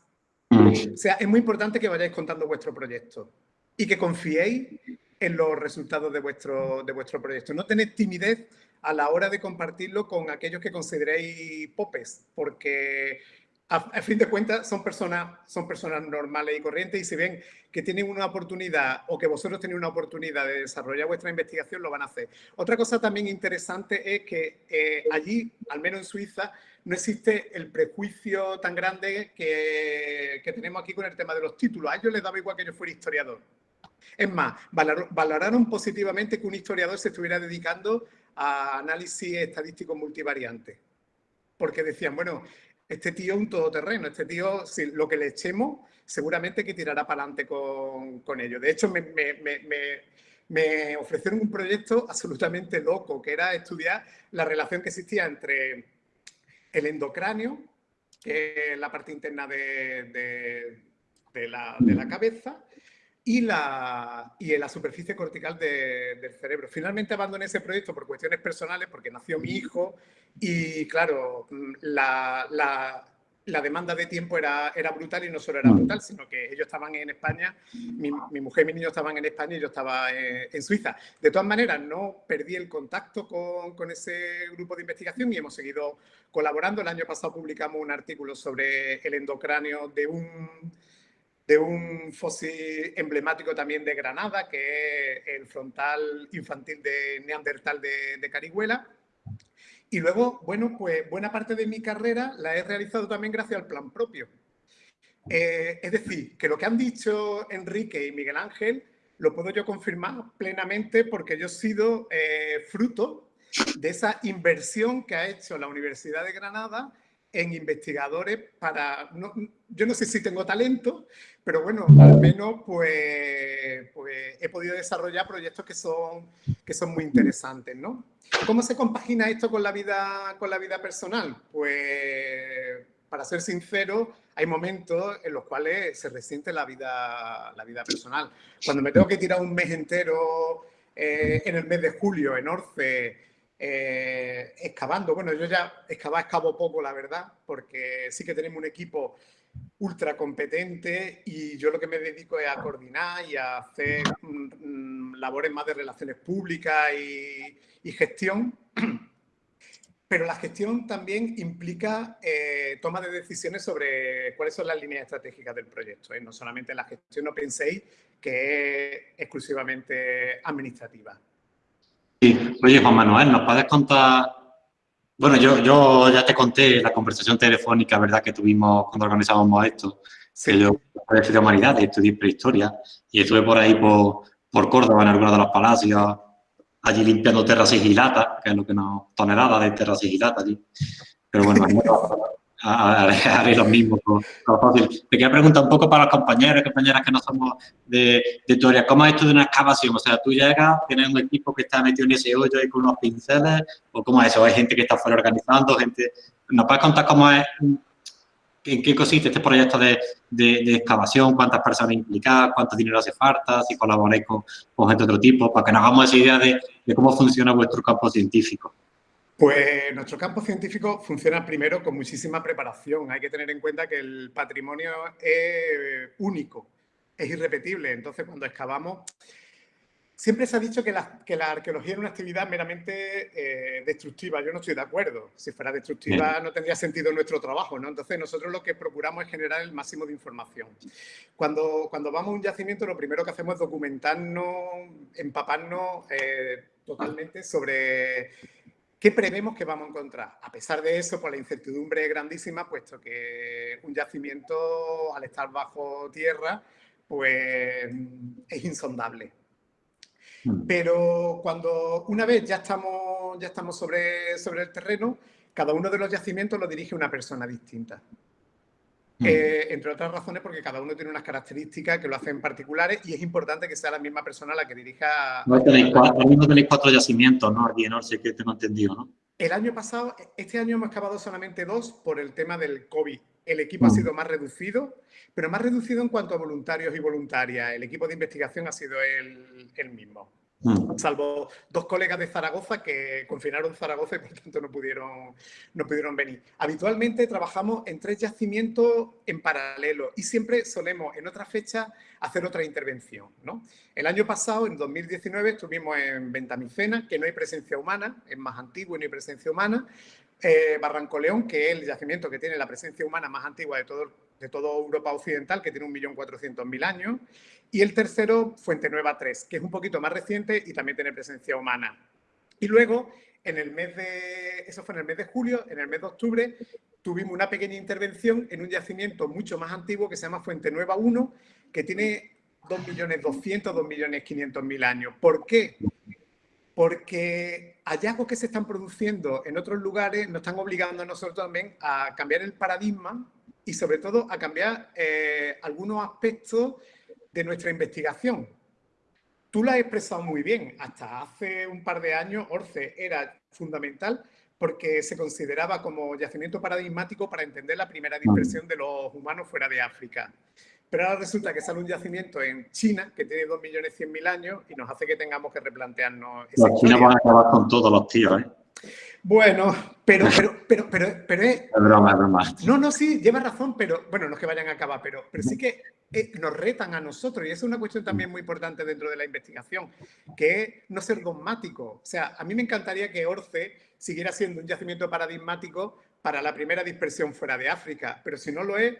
O sea, es muy importante que vayáis contando vuestro proyecto y que confiéis en los resultados de vuestro, de vuestro proyecto. No tened timidez a la hora de compartirlo con aquellos que consideréis popes, porque a, fin de cuentas son personas, son personas normales y corrientes y si ven que tienen una oportunidad o que vosotros tenéis una oportunidad de desarrollar vuestra investigación, lo van a hacer. Otra cosa también interesante es que eh, allí, al menos en Suiza, no existe el prejuicio tan grande que, que, tenemos aquí con el tema de los títulos. A ellos les daba igual que yo fuera historiador. Es más, valoraron positivamente que un historiador se estuviera dedicando a análisis estadístico multivariante. Porque decían, bueno, este tío es un todoterreno, este tío, si lo que le echemos, seguramente que tirará para adelante con, con ello. De hecho, me, me, me, me, ofrecieron un proyecto absolutamente loco, que era estudiar la relación que existía entre el endocráneo, que es la parte interna de, de, la, de la, cabeza, y, la, y en la superficie cortical del cerebro. Finalmente abandoné ese proyecto por cuestiones personales, porque nació mi hijo y, claro, mm, la, la, la demanda de tiempo era, era brutal y no solo era brutal, sino que ellos estaban en España, mi, mi mujer y mi niño estaban en España y yo estaba en, en, Suiza. De todas maneras, no perdí el contacto con, con ese grupo de investigación y hemos seguido colaborando. El año pasado publicamos un artículo sobre el endocráneo de un de un fósil emblemático también de Granada, que es el frontal infantil de Neandertal de, de Carihuela. Y luego, bueno, pues buena parte de mi carrera la he realizado también gracias al plan propio. Eh, es decir, que lo que han dicho Enrique y Miguel Ángel lo puedo yo confirmar plenamente porque yo he sido eh, fruto de esa inversión que ha hecho la Universidad de Granada en investigadores para... No, yo no sé si tengo talento, pero bueno, al menos pues, pues, he podido desarrollar proyectos que son, que son muy interesantes, ¿no? ¿Cómo se compagina esto con la vida, con la vida personal? Pues, para ser sincero, hay momentos en los cuales se resiente la vida, la vida personal. Cuando me tengo que tirar un mes entero eh, en el mes de julio en Orce, eh, excavando. Bueno, yo ya excava, excavo poco, la verdad, porque sí que tenemos un equipo ultra competente y yo lo que me dedico es a coordinar y a hacer mm, mm, labores más de relaciones públicas y, gestión. Pero la gestión también implica eh, toma de decisiones sobre cuáles son las líneas estratégicas del proyecto. ¿eh? No solamente la gestión, no penséis que es exclusivamente administrativa. Sí. Oye, Juan Manuel, ¿nos puedes contar? Bueno, yo, yo ya te conté la conversación telefónica, ¿verdad?, que tuvimos cuando organizábamos esto. Sí. Que yo estudié humanidades, estudié prehistoria y estuve por ahí por, por Córdoba, en algunos de los palacios, allí limpiando tierra sigilata, que es lo que nos... toneladas de tierra sigilata allí. Pero bueno, haré lo mismo con, con fácil. Te quería preguntar un poco para los compañeros y compañeras que no somos de, de ¿cómo es esto de una excavación? O sea, tú llegas, tienes un equipo que está metido en ese hoyo ahí con unos pinceles, o cómo es eso, hay gente que está fuera organizando, gente... ¿Nos puedes contar cómo es, en qué consiste este proyecto de, de, de excavación, cuántas personas implicadas, cuánto dinero hace falta, si colaboráis con, con gente de otro tipo, para que nos hagamos esa idea de, de cómo funciona vuestro campo científico? Pues nuestro campo científico funciona primero con muchísima preparación. Hay que tener en cuenta que el patrimonio es único, es irrepetible. Entonces, cuando excavamos, siempre se ha dicho que la, que la arqueología es una actividad meramente eh, destructiva. Yo no estoy de acuerdo. Si fuera destructiva no tendría sentido nuestro trabajo. ¿no? Entonces, nosotros lo que procuramos es generar el máximo de información. Cuando, cuando vamos a un yacimiento, lo primero que hacemos es documentarnos, empaparnos eh, totalmente sobre ¿Qué prevemos que vamos a encontrar? A pesar de eso, pues la incertidumbre es grandísima, puesto que un yacimiento, al estar bajo tierra, pues es insondable. Mm. Pero cuando una vez ya estamos, ya estamos sobre, sobre el terreno, cada uno de los yacimientos lo dirige una persona distinta. Mm. Eh, entre otras razones porque cada uno tiene unas características que lo hacen particulares y es importante que sea la misma persona la que dirija... No tenéis cuatro, tenéis cuatro yacimientos, ¿no? Aquí en sé que tengo entendido, ¿no? El año pasado, este año hemos acabado solamente dos por el tema del COVID. El equipo ha mm. sido más reducido, pero más reducido en cuanto a voluntarios y voluntarias. El equipo de investigación ha sido el, el mismo. Mm. Salvo dos colegas de Zaragoza que confinaron Zaragoza y por tanto no pudieron, no pudieron venir. Habitualmente trabajamos en tres yacimientos en paralelo y siempre solemos en otra fecha hacer otra intervención. ¿no? El año pasado, en 2019, estuvimos en Ventamicena, que no hay presencia humana, es más antiguo y no hay presencia humana. Eh, Barranco León, que es el yacimiento que tiene la presencia humana más antigua de todo, de toda Europa Occidental, que tiene 1.400.000 años. Y el tercero, Fuente Nueva 3, que es un poquito más reciente y también tiene presencia humana. Y luego, en el mes de, eso fue en el mes de julio, en el mes de octubre, tuvimos una pequeña intervención en un yacimiento mucho más antiguo que se llama Fuente Nueva 1, que tiene 2.200.000, 2.500.000 años. ¿Por qué? Porque hallazgos que se están produciendo en otros lugares nos están obligando a nosotros también a cambiar el paradigma y sobre todo a cambiar eh, algunos aspectos de nuestra investigación. Tú la has expresado muy bien. Hasta hace un par de años, Orce era fundamental porque se consideraba como yacimiento paradigmático para entender la primera dispersión de los humanos fuera de África. Pero ahora resulta que sale un yacimiento en China que tiene 2.100.000 años y nos hace que tengamos que replantearnos Los chinos van a acabar con todos los tíos, ¿eh? Bueno, pero, pero, pero, pero, pero es... Es broma, broma. No, no, sí, lleva razón, pero, bueno, no es que vayan a acabar, pero, pero sí que eh, nos retan a nosotros, y es una cuestión también muy importante dentro de la investigación, que es no ser dogmático. O sea, a mí me encantaría que Orce siguiera siendo un yacimiento paradigmático para la primera dispersión fuera de África, pero si no lo es,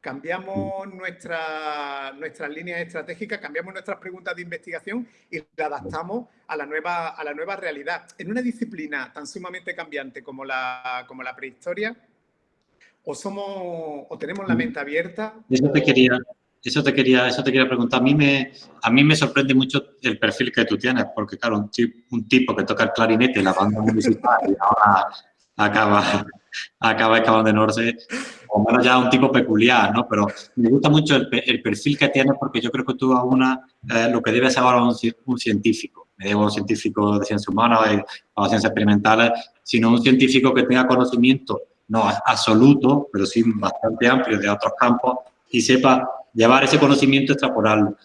cambiamos nuestra, nuestras líneas estratégicas, cambiamos nuestras preguntas de investigación y la adaptamos a la, nueva, a la nueva realidad. En una disciplina tan sumamente cambiante como la, como la prehistoria, o somos o tenemos la mente abierta. Eso te quería, eso te quería, eso te quería preguntar. A mí me, a mí me sorprende mucho el perfil que tú tienes, porque claro, un, un tipo que toca el clarinete en la banda municipal y ahora acaba, acaba acabando en Orce, o menos ya un tipo peculiar, ¿no? Pero me gusta mucho el, perfil que tienes porque yo creo que tú a una, eh, lo que debe ahora un, un científico, digo un científico de ciencias humanas o de ciencias experimentales, sino un científico que tenga conocimiento, no absoluto, pero sí bastante amplio de otros campos y sepa llevar ese conocimiento, extrapolarlo.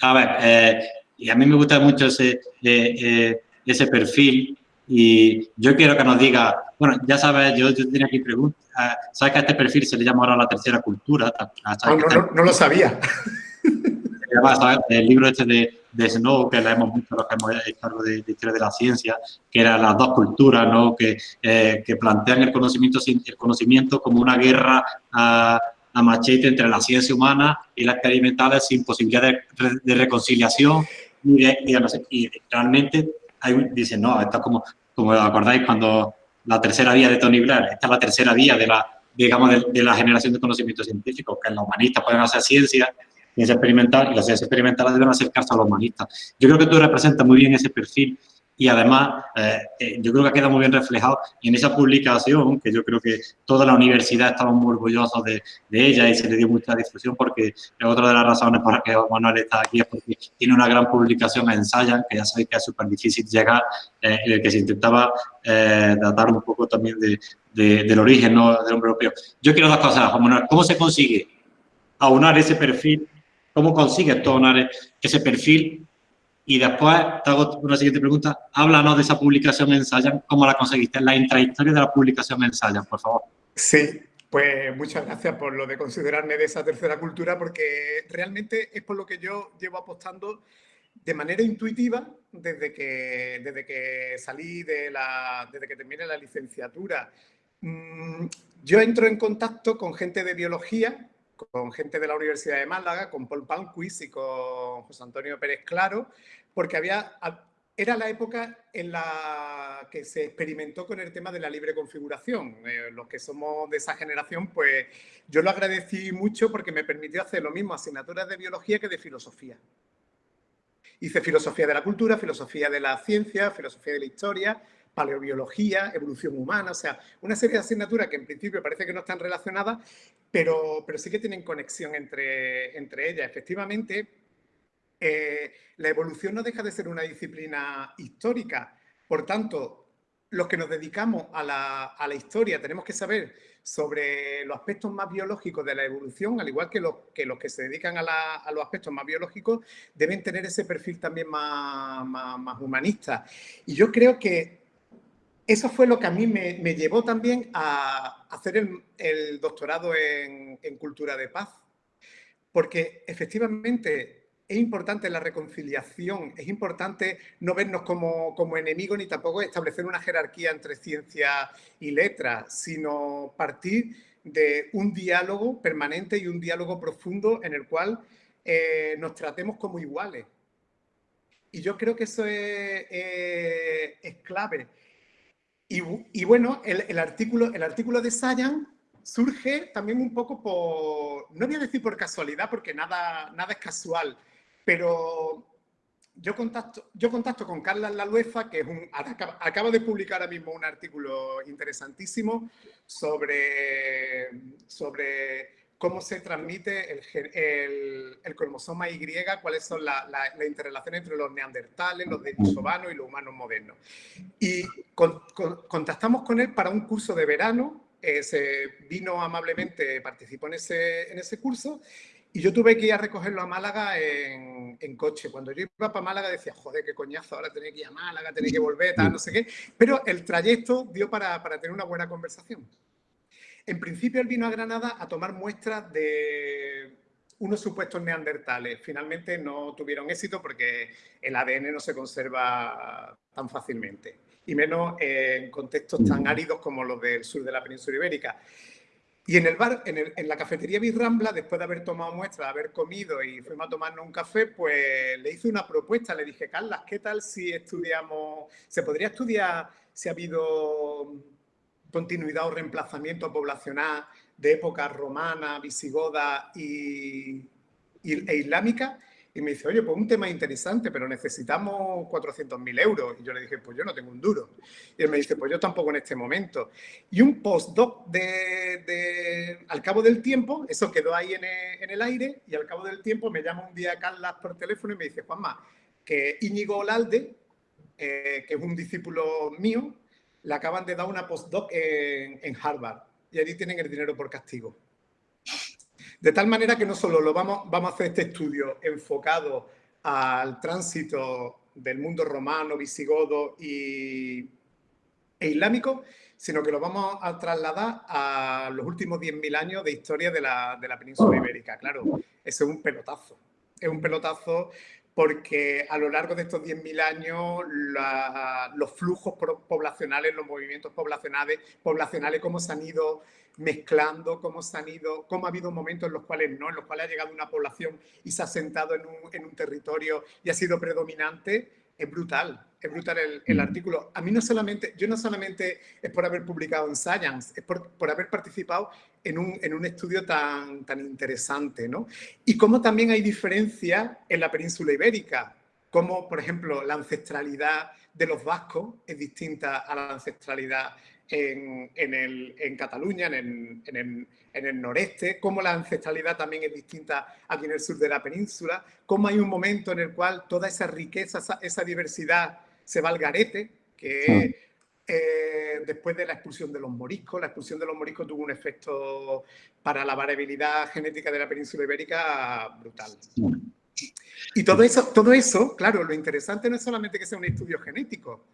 A ver, eh, y a mí me gusta mucho ese, eh, ese perfil y yo quiero que nos diga, bueno, ya sabes, yo, yo tenía aquí preguntas, ah, ¿sabes que a este perfil se le llama ahora la tercera cultura? Ah, no, no, no, lo sabía. El libro este de, de Snow, que leemos mucho los que hemos hecho de, de historia de la ciencia, que eran las dos culturas, ¿no? que, eh, que plantean el conocimiento, el conocimiento como una guerra a, a, machete entre la ciencia humana y la experimental sin posibilidad de, de reconciliación y, de, y realmente hay, dicen, no, esto es como, como acordáis cuando la tercera vía de Tony Blair, esta es la tercera vía de la, digamos, de, la generación de conocimiento científico, que los humanistas pueden hacer ciencia, ciencia experimental, y las ciencias experimentales deben acercarse a los humanistas. Yo creo que tú representas muy bien ese perfil y además eh, eh, yo creo que ha quedado muy bien reflejado en esa publicación, que yo creo que toda la universidad estaba muy orgullosa de, de, ella y se le dio mucha difusión porque otra de las razones por las que Manuel está aquí es porque tiene una gran publicación en Science, que ya sabéis que es súper difícil llegar, eh, en el que se intentaba eh, tratar un poco también de, de, del origen ¿no? del hombre europeo. Yo quiero dos cosas, Juan Manuel. ¿Cómo se consigue aunar ese perfil? ¿Cómo consigues tú aunar ese perfil y después te hago una siguiente pregunta. Háblanos de esa publicación en Science, ¿cómo la conseguiste? La intrahistoria de la publicación en Science, por favor. Sí, pues muchas gracias por lo de considerarme de esa tercera cultura, porque realmente es por lo que yo llevo apostando de manera intuitiva desde que, desde que salí de la, desde que terminé la licenciatura. Mm, yo entro en contacto con gente de biología con gente de la Universidad de Málaga, con Paul Panquist y con José Antonio Pérez Claro, porque había, era la época en la que se experimentó con el tema de la libre configuración. Eh, los que somos de esa generación, pues yo lo agradecí mucho porque me permitió hacer lo mismo asignaturas de biología que de filosofía. Hice filosofía de la cultura, filosofía de la ciencia, filosofía de la historia, paleobiología, evolución humana, o sea, una serie de asignaturas que en principio parece que no están relacionadas, pero, pero sí que tienen conexión entre, entre ellas. Efectivamente, eh, la evolución no deja de ser una disciplina histórica, por tanto, los que nos dedicamos a la, historia tenemos que saber sobre los aspectos más biológicos de la evolución, al igual que los que, los que se dedican a, los aspectos más biológicos, deben tener ese perfil también más, más, humanista. Y yo creo que eso fue lo que a mí me, llevó también a hacer el, doctorado en, cultura de paz, porque efectivamente es importante la reconciliación, es importante no vernos como, enemigos ni tampoco establecer una jerarquía entre ciencia y letra, sino partir de un diálogo permanente y un diálogo profundo en el cual eh, nos tratemos como iguales. Y yo creo que eso es, es clave. Y, bueno, el, artículo, el artículo de Sayan surge también un poco por, no voy a decir por casualidad, porque nada, nada es casual, pero yo contacto, yo contacto con Carla Lalueza, que es un, acaba, de publicar ahora mismo un artículo interesantísimo sobre, sobre cómo se transmite el, el, cromosoma Y, cuáles son las la, interrelaciones entre los neandertales, los denisovanos y los humanos modernos. Y contactamos con él para un curso de verano, eh, se vino amablemente, participó en ese, en ese curso y yo tuve que ir a recogerlo a Málaga en, coche. Cuando yo iba para Málaga decía, joder, qué coñazo, ahora tenía que ir a Málaga, tenía que volver, tal, no sé qué. Pero el trayecto dio para, tener una buena conversación. En principio él vino a Granada a tomar muestras de unos supuestos neandertales. Finalmente no tuvieron éxito porque el ADN no se conserva tan fácilmente. Y menos en contextos tan áridos como los del sur de la península ibérica. Y en el bar, en, la cafetería Birrambla, después de haber tomado muestras, haber comido y fuimos a tomarnos un café, pues le hice una propuesta. Le dije, Carlas, ¿qué tal si estudiamos, se podría estudiar si ha habido continuidad o reemplazamiento poblacional de época romana, visigoda y, e islámica? Y me dice, oye, pues un tema interesante, pero necesitamos 400.000 euros. Y yo le dije, pues yo no tengo un duro. Y él me dice, pues yo tampoco en este momento. Y un postdoc de, al cabo del tiempo, eso quedó ahí en el, aire, y al cabo del tiempo me llama un día Carlas por teléfono y me dice, Juanma, que Íñigo Olalde, eh, que es un discípulo mío, le acaban de dar una postdoc en, en Harvard. Y allí tienen el dinero por castigo. De tal manera que no solo lo vamos, vamos a hacer este estudio enfocado al tránsito del mundo romano, visigodo y, e islámico, sino que lo vamos a trasladar a los últimos 10.000 años de historia de la, de la península ibérica. Claro, eso es un pelotazo. Es un pelotazo porque a lo largo de estos 10.000 años los flujos poblacionales, los movimientos poblacionales, poblacionales, cómo se han ido mezclando, cómo se han ido, cómo ha habido momentos en los cuales no, en los cuales ha llegado una población y se ha sentado en un, en un territorio y ha sido predominante, es brutal, es brutal el, el, mm. artículo. A mí no solamente, yo no solamente es por haber publicado en Science, es por, por haber participado en un, en un, estudio tan, tan interesante, ¿no? Y cómo también hay diferencias en la península ibérica, como por ejemplo la ancestralidad de los vascos es distinta a la ancestralidad en, en, el, en Cataluña, en el, en el, noreste, cómo la ancestralidad también es distinta aquí en el sur de la península, cómo hay un momento en el cual toda esa riqueza, esa, diversidad se va al garete, que eh, después de la expulsión de los moriscos, la expulsión de los moriscos tuvo un efecto para la variabilidad genética de la península ibérica brutal. Y todo eso, todo eso, claro, lo interesante no es solamente que sea un estudio genético,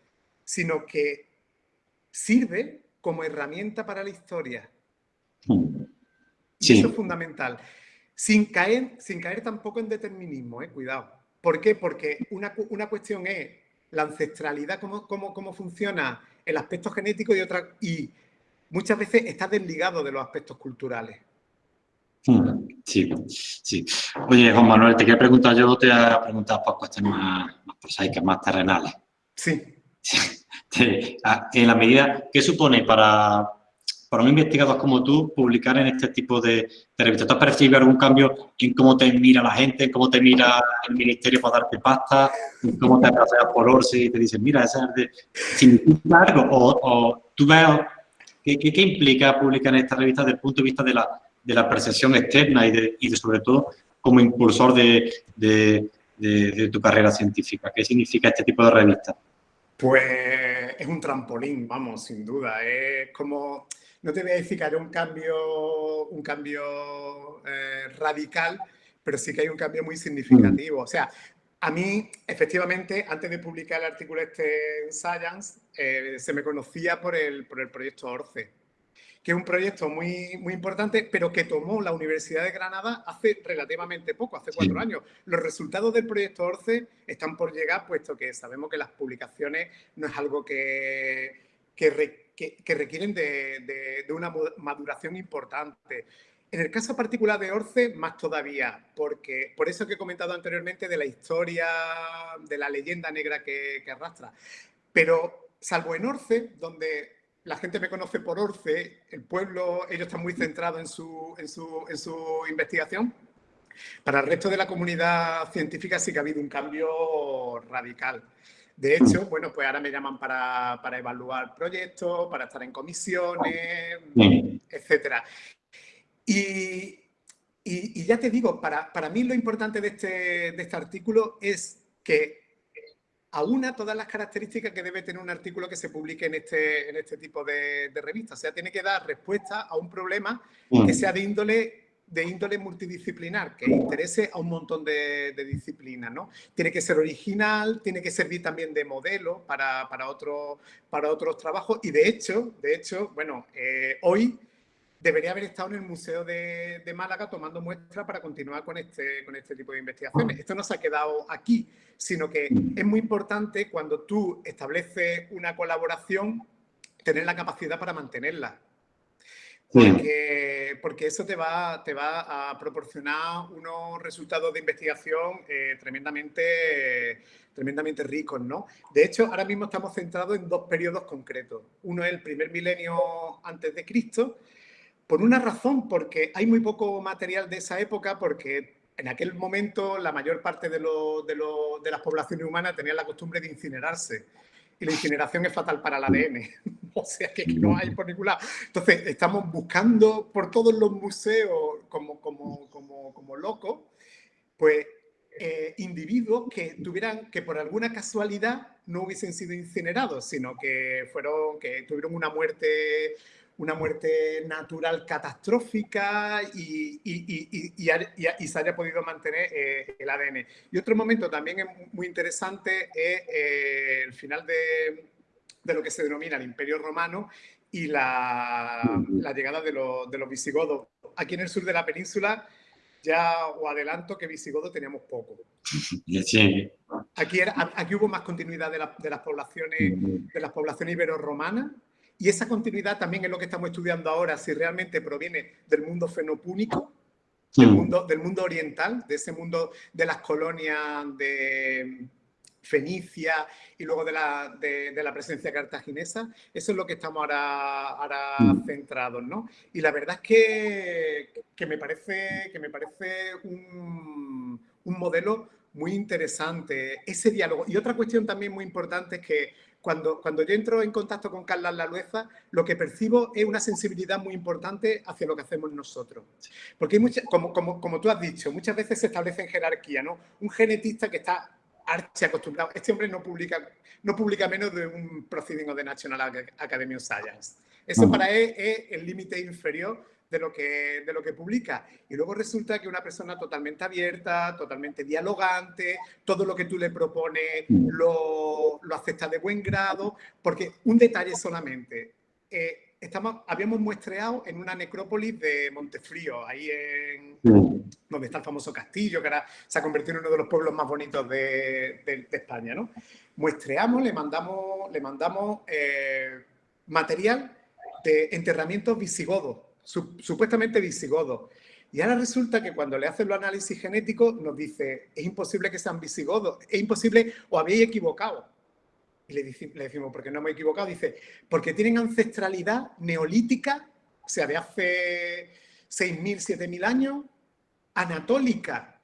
sino que sirve como herramienta para la historia. Y eso es fundamental. Sin caer, sin caer tampoco en determinismo, eh, cuidado. ¿Por qué? Porque una, una cuestión es la ancestralidad, cómo, cómo, cómo, funciona el aspecto genético y otra y muchas veces está desligado de los aspectos culturales. Sí, sí. Oye, Juan Manuel, te quiero preguntar, yo te he preguntado por cuestiones más, más prosaicas, más terrenales. Sí. en la medida, ¿qué supone para, para un investigador como tú publicar en este tipo de, revistas? ¿Tú has percibido algún cambio en cómo te mira la gente, en cómo te mira el ministerio para darte pasta, en cómo te paseas por Orsi y te dicen, mira, ese es de... ¿Significa algo? O, tú ves, ¿qué, ¿qué, implica publicar en esta revista desde el punto de vista de la, de la percepción externa y, de, y de, sobre todo como impulsor de, de tu carrera científica? ¿Qué significa este tipo de revista? Pues es un trampolín, vamos, sin duda. Es como no te voy a decir que haya un cambio, un cambio eh, radical, pero sí que hay un cambio muy significativo. O sea, a mí, efectivamente, antes de publicar el artículo este en Science, eh, se me conocía por el, por el proyecto ORCE, que es un proyecto muy, muy importante, pero que tomó la Universidad de Granada hace relativamente poco, hace cuatro años. Los resultados del proyecto ORCE están por llegar, puesto que sabemos que las publicaciones no es algo que, que que, requieren de, una maduración importante. En el caso particular de Orce, más todavía, porque por eso que he comentado anteriormente de la historia, de la leyenda negra que, arrastra. Pero salvo en Orce, donde la gente me conoce por Orce, el pueblo, ellos están muy centrados en su, en su, en su investigación, para el resto de la comunidad científica sí que ha habido un cambio radical. De hecho, bueno, pues ahora me llaman para, evaluar proyectos, para estar en comisiones, etcétera. Y, ya te digo, para, mí lo importante de este, de este artículo es que aúna todas las características que debe tener un artículo que se publique en este, en este tipo de, de revistas. O sea, tiene que dar respuesta a un problema que sea de índole de índole multidisciplinar, que interese a un montón de, disciplinas, ¿no? Tiene que ser original, tiene que servir también de modelo para, para, para otros trabajos y de hecho, de hecho, bueno, eh, hoy debería haber estado en el Museo de, Málaga tomando muestras para continuar con este, con este tipo de investigaciones. Esto no se ha quedado aquí, sino que es muy importante cuando tú estableces una colaboración, tener la capacidad para mantenerla. Porque, eso te va, te va a proporcionar unos resultados de investigación eh, tremendamente, tremendamente ricos, ¿no? De hecho, ahora mismo estamos centrados en dos periodos concretos. Uno es el primer milenio antes de Cristo, por una razón, porque hay muy poco material de esa época, porque en aquel momento la mayor parte de, de las poblaciones humanas tenían la costumbre de incinerarse y la incineración es fatal para el ADN. o sea, que, no hay por ningún lado. Entonces, estamos buscando por todos los museos como, como, como, como locos, pues eh, individuos que tuvieran, que por alguna casualidad no hubiesen sido incinerados, sino que fueron, que tuvieron una muerte una muerte natural catastrófica y, se haya podido mantener eh, el ADN. Y otro momento también es muy interesante es eh, el final de, lo que se denomina el Imperio Romano y la, llegada de, de, los visigodos. Aquí en el sur de la península ya os adelanto que visigodos teníamos poco. Aquí, aquí hubo más continuidad de, de las poblaciones, de las poblaciones ibero-romanas y esa continuidad también es lo que estamos estudiando ahora, si realmente proviene del mundo fenopúnico, del, mundo, del mundo oriental, de ese mundo de las colonias de Fenicia y luego de la, de, la presencia cartaginesa. Eso es lo que estamos ahora, ahora centrados, ¿no? Y la verdad es que, que me parece, que me parece un, un modelo muy interesante, ese diálogo. Y otra cuestión también muy importante es que cuando, cuando yo entro en contacto con Carla Lalueza, lo que percibo es una sensibilidad muy importante hacia lo que hacemos nosotros. Porque hay como, como, como tú has dicho, muchas veces se establece en jerarquía, ¿no? Un genetista que está archi acostumbrado. Este hombre no publica, no publica menos de un procedimiento de National Academy of Science. Eso para él es el límite inferior de lo, que, de lo que publica. Y luego resulta que una persona totalmente abierta, totalmente dialogante, todo lo que tú le propones mm. lo, lo acepta de buen grado, porque un detalle solamente. Eh, estamos, habíamos muestreado en una necrópolis de Montefrío, ahí en donde está el famoso castillo, que ahora se ha convertido en uno de los pueblos más bonitos de, de, España. ¿no? Muestreamos, le mandamos, le mandamos eh, material de enterramientos visigodos supuestamente visigodos. Y ahora resulta que cuando le hacen los análisis genéticos nos dice, es imposible que sean visigodos, es imposible o habéis equivocado. Y le, decimos, ¿por qué no hemos equivocado? Dice, porque tienen ancestralidad neolítica o sea, de hace 6.000, 7.000 años, anatólica,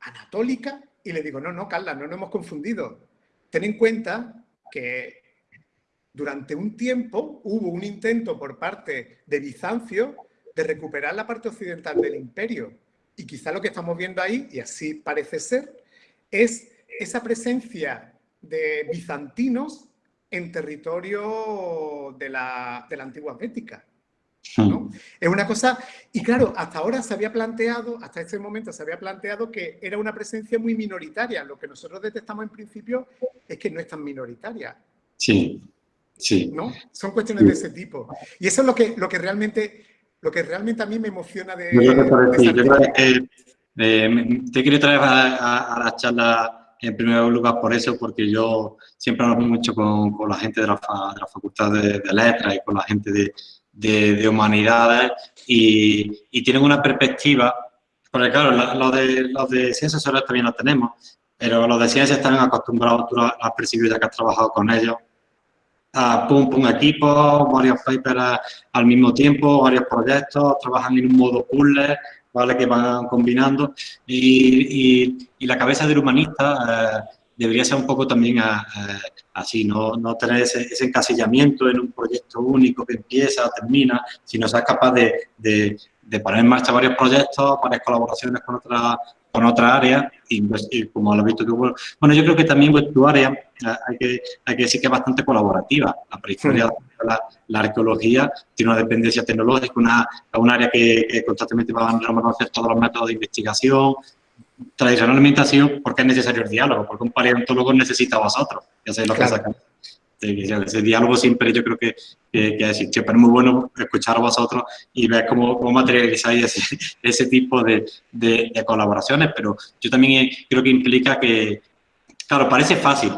anatólica, y le digo, no, no, Carla, no nos hemos confundido. Ten en cuenta que durante un tiempo hubo un intento por parte de Bizancio de recuperar la parte occidental del imperio. Y quizá lo que estamos viendo ahí, y así parece ser, es esa presencia de bizantinos en territorio de la, de la antigua Bética. ¿no? Es una cosa, y claro, hasta ahora se había planteado, hasta este momento se había planteado que era una presencia muy minoritaria. Lo que nosotros detectamos en principio es que no es tan minoritaria. Sí, sí. ¿No? Son cuestiones de ese tipo. Y eso es lo que, lo que realmente lo que realmente a mí me emociona de... te quiero traer a, la charla en primer lugar por eso, porque yo siempre hablo mucho con, con la gente de la, de la Facultad de, Letras y con la gente de, de, Humanidades y, y, tienen una perspectiva, porque claro, los de, los de ciencias sociales también lo tenemos, pero los de ciencias están acostumbrados, tú has percibido ya que has trabajado con ellos, pum, pum equipo, varios papers al mismo tiempo, varios proyectos, trabajan en un modo puzzle, ¿vale? Que van combinando y, y, la cabeza del humanista eh, debería ser un poco también eh, así, no, no tener ese, encasillamiento en un proyecto único que empieza, termina, sino ser capaz de, de, de poner en marcha varios proyectos, varias colaboraciones con otras con otra área pues, y, como lo has visto tú, bueno, yo creo que también pues, tu área eh, hay que, hay que decir que es bastante colaborativa. La prehistoria, la, arqueología tiene una dependencia tecnológica, una, un área que, constantemente va a reconocer todos los métodos de investigación. Tradicionalmente ha sido porque es necesario el diálogo, porque un paleontólogo necesita a vosotros, ya sabéis lo que ese diálogo siempre yo creo que, que, que siempre es muy bueno escuchar a vosotros y ver cómo, cómo materializáis ese, ese tipo de, de, colaboraciones, pero yo también creo que implica que, claro, parece fácil,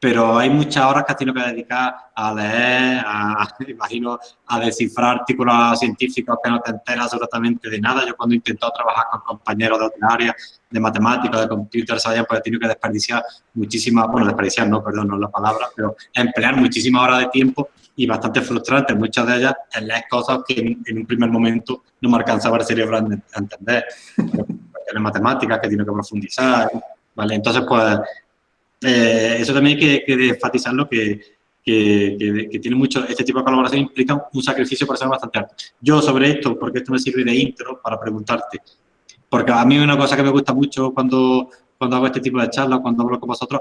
pero hay muchas horas que has tenido que dedicar a leer, a, imagino, a descifrar artículos científicos que no te enteras absolutamente de nada. Yo cuando he intentado trabajar con compañeros de otras áreas, de matemáticas, de computer science, pues he tenido que desperdiciar muchísimas, bueno, desperdiciar no, perdón, no es la palabra, pero emplear muchísimas horas de tiempo y bastante frustrante, muchas de ellas en leer cosas que en, un primer momento no me alcanzaba el cerebro a entender. En matemáticas que tiene que profundizar, ¿vale? Entonces, pues, eh, eso también hay que, enfatizarlo, que, que, que, tiene mucho, este tipo de colaboración implica un sacrificio personal bastante alto. Yo sobre esto, porque esto me sirve de intro para preguntarte, porque a mí una cosa que me gusta mucho cuando, cuando hago este tipo de charlas, cuando hablo con vosotros,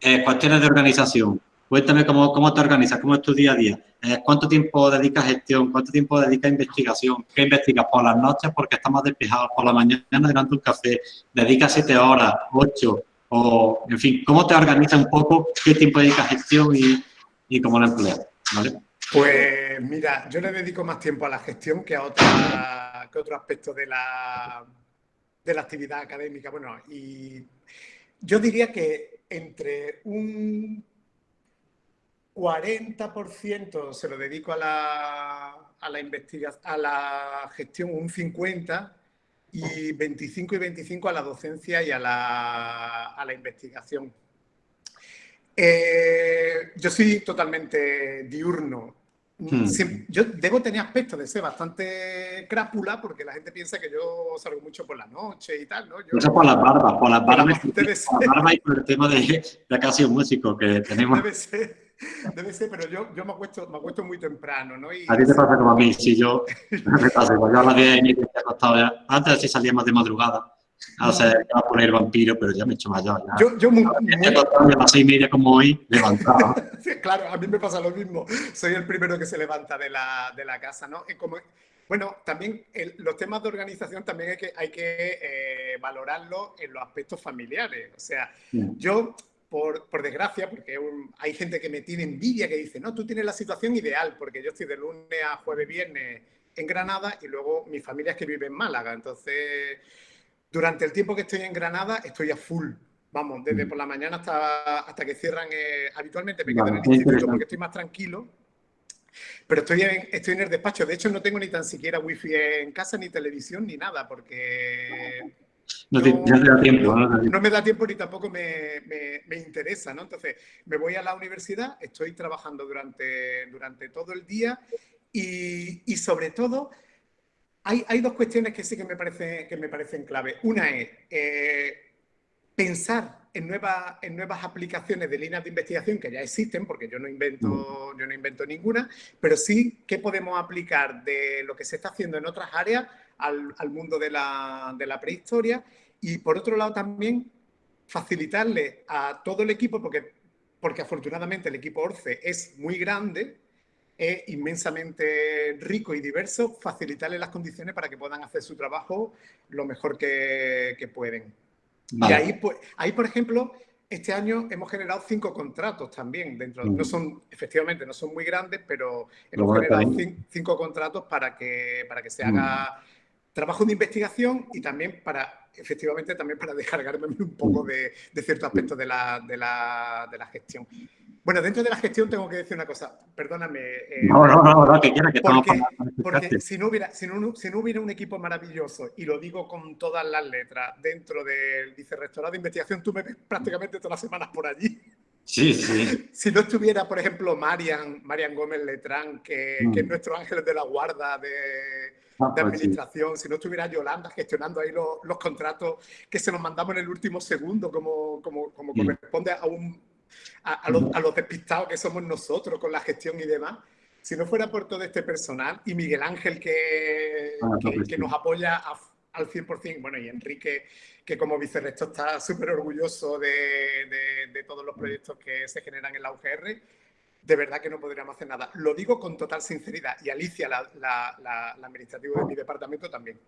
es cuestiones de organización. Cuéntame cómo, cómo te organizas, cómo es tu día a día, eh, cuánto tiempo dedicas a gestión, cuánto tiempo dedicas a investigación, qué investigas por las noches porque estamos despejados, por la mañana durante un café, dedicas siete horas, ocho, o, en fin, ¿cómo te organiza un poco? ¿Qué tiempo dedicas a gestión y, cómo la empleas? Pues mira, yo le dedico más tiempo a la gestión que a, otra, que otro aspecto de la, de la actividad académica. Bueno, y yo diría que entre un 40% se lo dedico a la, a la investigación, a la gestión, un 50% y 25 y 25 a la docencia y a la, a la investigación. Eh, yo soy totalmente diurno. Hmm. yo debo tener aspecto de ser bastante crápula porque la gente piensa que yo salgo mucho por la noche y tal, ¿no? Yo, Eso por las barbas, por las barbas, por la barba y por el tema de, de casi un músico que tenemos. Debe ser. Debe ser, pero yo, yo me, acuesto, me acuesto muy temprano, ¿no? Y... A ti te pasa como a mí, si yo me pasa, yo a las 10 y media he acostado ya. Antes sí salía más de madrugada. A sea, a poner vampiro, pero ya me he hecho mayor. Ya. Yo, yo muy, muy... a las seis y media como hoy, levantado. claro, a mí me pasa lo mismo. Soy el primero que se levanta de la, de la casa, ¿no? como, bueno, también los temas de organización también hay que, hay que eh, valorarlos en los aspectos familiares. O sea, yo por, por, desgracia, porque hay gente que me tiene envidia, que dice, no, tú tienes la situación ideal, porque yo estoy de lunes a jueves, viernes en Granada y luego mi familia es que vive en Málaga. Entonces, durante el tiempo que estoy en Granada, estoy a full. Vamos, desde mm. por la mañana hasta, hasta que cierran. Eh, habitualmente me quedo en el instituto porque estoy más tranquilo. Pero estoy en, estoy en el despacho. De hecho, no tengo ni tan siquiera wifi en casa, ni televisión, ni nada, porque no, da tiempo, ¿no? me da tiempo ni tampoco me, me, interesa, ¿no? Entonces, me voy a la universidad, estoy trabajando durante, durante todo el día y, sobre todo, hay, hay, dos cuestiones que sí que me, parece, que me parecen clave. Una es eh, pensar en, nuevas, en nuevas aplicaciones de líneas de investigación que ya existen, porque yo no, invento, mm. yo no invento ninguna, pero sí que podemos aplicar de lo que se está haciendo en otras áreas al, al mundo de la, de la prehistoria y por otro lado también facilitarle a todo el equipo, porque, porque afortunadamente el equipo ORCE es muy grande, es inmensamente rico y diverso, facilitarle las condiciones para que puedan hacer su trabajo lo mejor que, que pueden. Y ahí, pues, ahí, por ejemplo, este año hemos generado cinco contratos también dentro. No mm. son, efectivamente, no son muy grandes, pero hemos generado cinco, contratos para que, para que se haga mm. Trabajo de investigación y también para, efectivamente, también para descargarme un poco de, de ciertos aspectos de la, de la, de la gestión. Bueno, dentro de la gestión tengo que decir una cosa, perdóname. Eh, no, no, no, no, que quiera que Porque, porque si, no hubiera, si, no, si no hubiera un equipo maravilloso, y lo digo con todas las letras, dentro del vicerrectorado de investigación, tú me ves prácticamente todas las semanas por allí. Sí, sí. Si no estuviera, por ejemplo, Marian, Marian Gómez Letrán, que, que es mm. nuestro ángel de la guarda de, ah, de pues administración, si no estuviera Yolanda gestionando ahí los, los, contratos que se nos mandamos en el último segundo, como, como, como corresponde a un a, los, despistados que somos nosotros con la gestión y demás. Si no fuera por todo este personal y Miguel Ángel que, ah, que, nos apoya al 100%, bueno, y Enrique, que como vicerrector está súper orgulloso de, de, todos los proyectos que se generan en la UGR, de verdad que no podríamos hacer nada. Lo digo con total sinceridad y Alicia, la, la, la, la administrativa de mi departamento, también.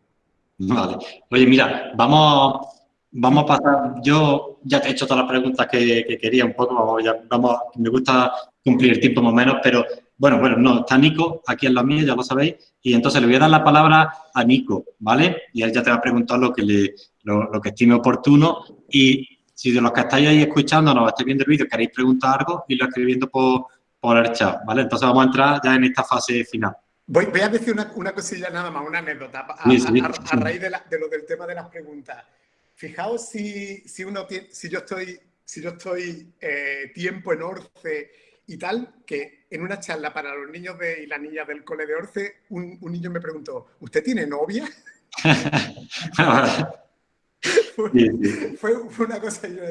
Vale. Oye, mira, vamos Vamos a pasar, yo ya te he hecho todas las preguntas que, quería un poco, vamos, ya, vamos, me gusta cumplir el tiempo más o menos, pero bueno, bueno, no, está Nico aquí en la mía, ya lo sabéis, y entonces le voy a dar la palabra a Nico, ¿vale? Y él ya te va a preguntar lo que, le, lo, que estime oportuno y si de los que estáis ahí escuchando, nos estáis viendo el vídeo, queréis preguntar algo, y lo escribiendo por, por el chat, ¿vale? Entonces vamos a entrar ya en esta fase final. Voy, voy a decir una, una, cosilla nada más, una anécdota, a, raíz de, de, lo del tema de las preguntas. Fijaos si, si, uno si yo estoy, si yo estoy eh, tiempo en Orce y tal, que en una charla para los niños de, y las niñas del cole de Orce, un, un niño me preguntó, ¿usted tiene novia? fue, fue, una cosa, yo,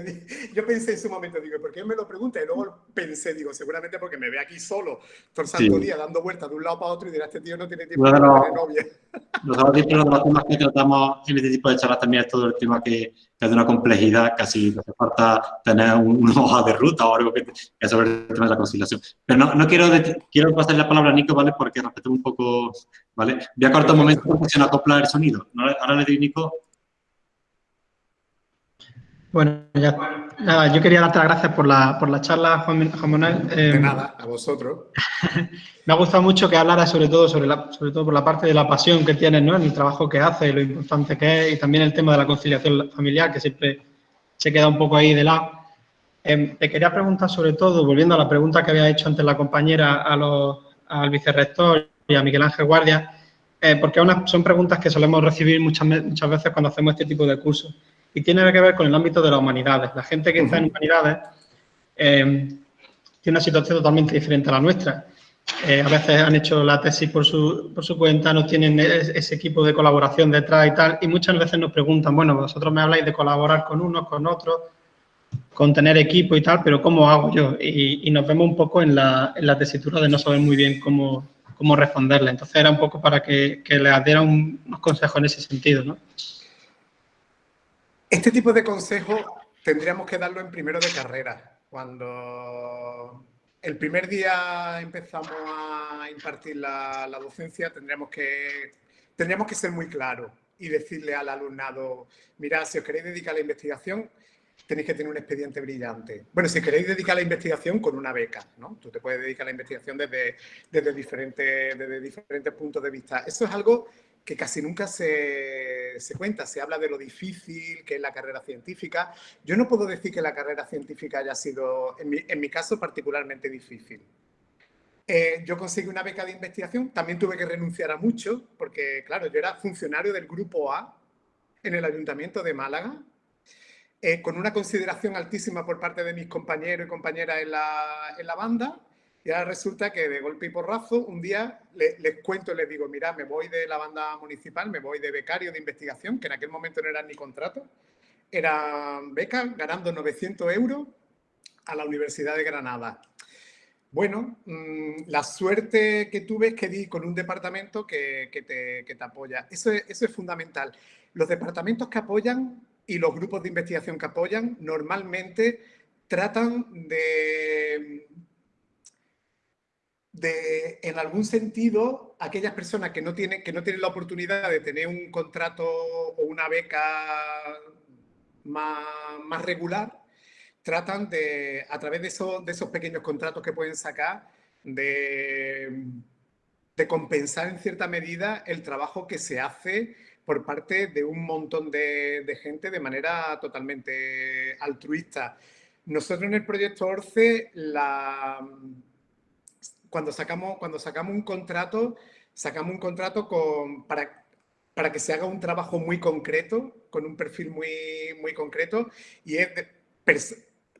yo, pensé en su momento, digo, ¿por qué me lo pregunta? Y luego pensé, digo, seguramente porque me ve aquí solo, todo el santo día, dando vueltas de un lado para otro y dirá, este tío no tiene tiempo de tener novia. Nosotros de los temas que tratamos en este tipo de charlas también es todo el tema que, es de una complejidad, casi no hace falta tener una hoja de ruta o algo que, que sobre el tema de la conciliación. Pero no, no quiero, quiero pasar la palabra a Nico, ¿vale? Porque respeto un poco, ¿vale? Voy a cortar un momento porque se nos acopla el sonido. Ahora le doy Nico bueno, ya, nada, yo quería darte las gracias por la, por la charla, Juan, Manuel. de em, nada, a vosotros. me ha gustado mucho que hablaras sobre todo, sobre, la, sobre todo por la parte de la pasión que tienes ¿no? en el trabajo que haces, lo importante que es, y también el tema de la conciliación familiar, que siempre se queda un poco ahí de lado. Em, te quería preguntar sobre todo, volviendo a la pregunta que había hecho antes la compañera a los, al vicerrector y a Miguel Ángel Guardia, eh, porque son preguntas que solemos recibir muchas, muchas veces cuando hacemos este tipo de cursos y tiene que ver con el ámbito de las humanidades. La gente que está en humanidades eh, tiene una situación totalmente diferente a la nuestra. Eh, a veces han hecho la tesis por su, por su cuenta, no tienen ese equipo de colaboración detrás y tal, y muchas veces nos preguntan, bueno, vosotros me habláis de colaborar con unos, con otros, con tener equipo y tal, pero ¿cómo hago yo? Y, nos vemos un poco en la, en la, tesitura de no saber muy bien cómo, cómo responderle. Entonces era un poco para que, que les diera unos consejos en ese sentido, ¿no? Este tipo de consejo tendríamos que darlo en primero de carrera. Cuando el primer día empezamos a impartir la, docencia, tendríamos que, tendríamos que ser muy claros y decirle al alumnado, mira, si os queréis dedicar a la investigación, tenéis que tener un expediente brillante. Bueno, si queréis dedicar a la investigación con una beca, ¿no? Tú te puedes dedicar a la investigación desde, desde, diferentes, desde diferentes puntos de vista. Eso es algo que casi nunca se, cuenta. Se habla de lo difícil que es la carrera científica. Yo no puedo decir que la carrera científica haya sido, en mi, caso, particularmente difícil. Eh, yo conseguí una beca de investigación, también tuve que renunciar a mucho, porque claro, yo era funcionario del Grupo A en el Ayuntamiento de Málaga, eh, con una consideración altísima por parte de mis compañeros y compañeras en la, en la banda, Y ahora resulta que de golpe y porrazo, un día les, cuento y les digo, mira, me voy de la banda municipal, me voy de becario de investigación, que en aquel momento no eran ni contrato, eran becas ganando 900 euros a la Universidad de Granada. Bueno, mm, la suerte que tuve es que di con un departamento que, te, apoya. Eso eso es fundamental. Los departamentos que apoyan y los grupos de investigación que apoyan normalmente tratan de en algún sentido, aquellas personas que no, tienen, que no tienen la oportunidad de tener un contrato o una beca más, más regular, tratan de, a través de, de esos pequeños contratos que pueden sacar, de, de compensar en cierta medida el trabajo que se hace por parte de un montón de, de, gente de manera totalmente altruista. Nosotros en el proyecto ORCE la, cuando sacamos, cuando sacamos un contrato, sacamos un contrato con, para, para que se haga un trabajo muy concreto, con un perfil muy, muy concreto, y es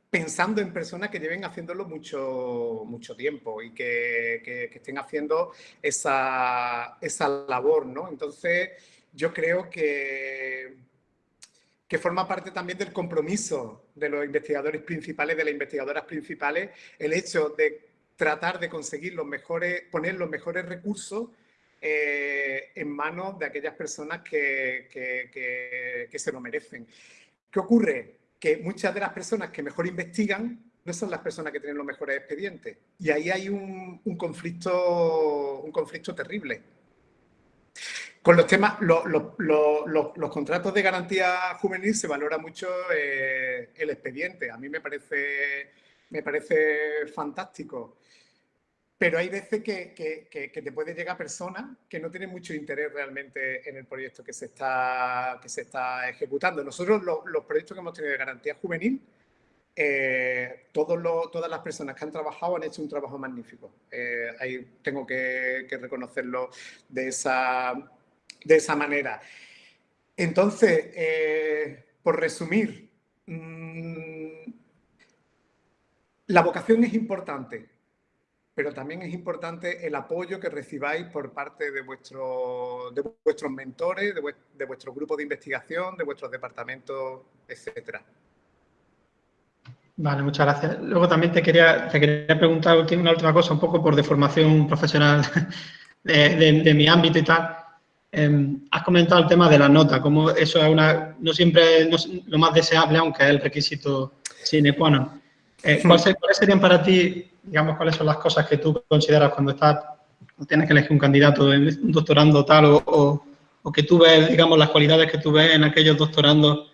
pensando en personas que lleven haciéndolo mucho, mucho tiempo y que, que, estén haciendo esa, esa labor, ¿no? Entonces, yo creo que, que forma parte también del compromiso de los investigadores principales, de las investigadoras principales, el hecho de tratar de conseguir los mejores, poner los mejores recursos eh, en manos de aquellas personas que, que, se lo merecen. ¿Qué ocurre? Que muchas de las personas que mejor investigan no son las personas que tienen los mejores expedientes. Y ahí hay un, un conflicto, un conflicto terrible. Con los temas, los contratos de garantía juvenil se valora mucho eh, el expediente. A mí me parece, me parece fantástico. Pero hay veces que, te puede llegar personas que no tienen mucho interés realmente en el proyecto que se está, que se está ejecutando. Nosotros los proyectos que hemos tenido de garantía juvenil, eh, todas las personas que han trabajado han hecho un trabajo magnífico. Eh, ahí tengo que, reconocerlo de esa, de esa manera. Entonces, eh, por resumir, mm, la vocación es importante pero también es importante el apoyo que recibáis por parte de, vuestro, de vuestros mentores, de, vuestro grupo de investigación, de vuestros departamentos, etcétera. Vale, muchas gracias. Luego también te quería, preguntar una última cosa, un poco por deformación profesional de, mi ámbito y tal. Em, has comentado el tema de la nota, como eso no siempre es lo más deseable, aunque es el requisito sine qua non. Eh, ¿Cuáles serían para ti digamos, cuáles son las cosas que tú consideras cuando estás, tienes que elegir un candidato, un doctorando tal, o, o, que tú ves, digamos, las cualidades que tú ves en aquellos doctorandos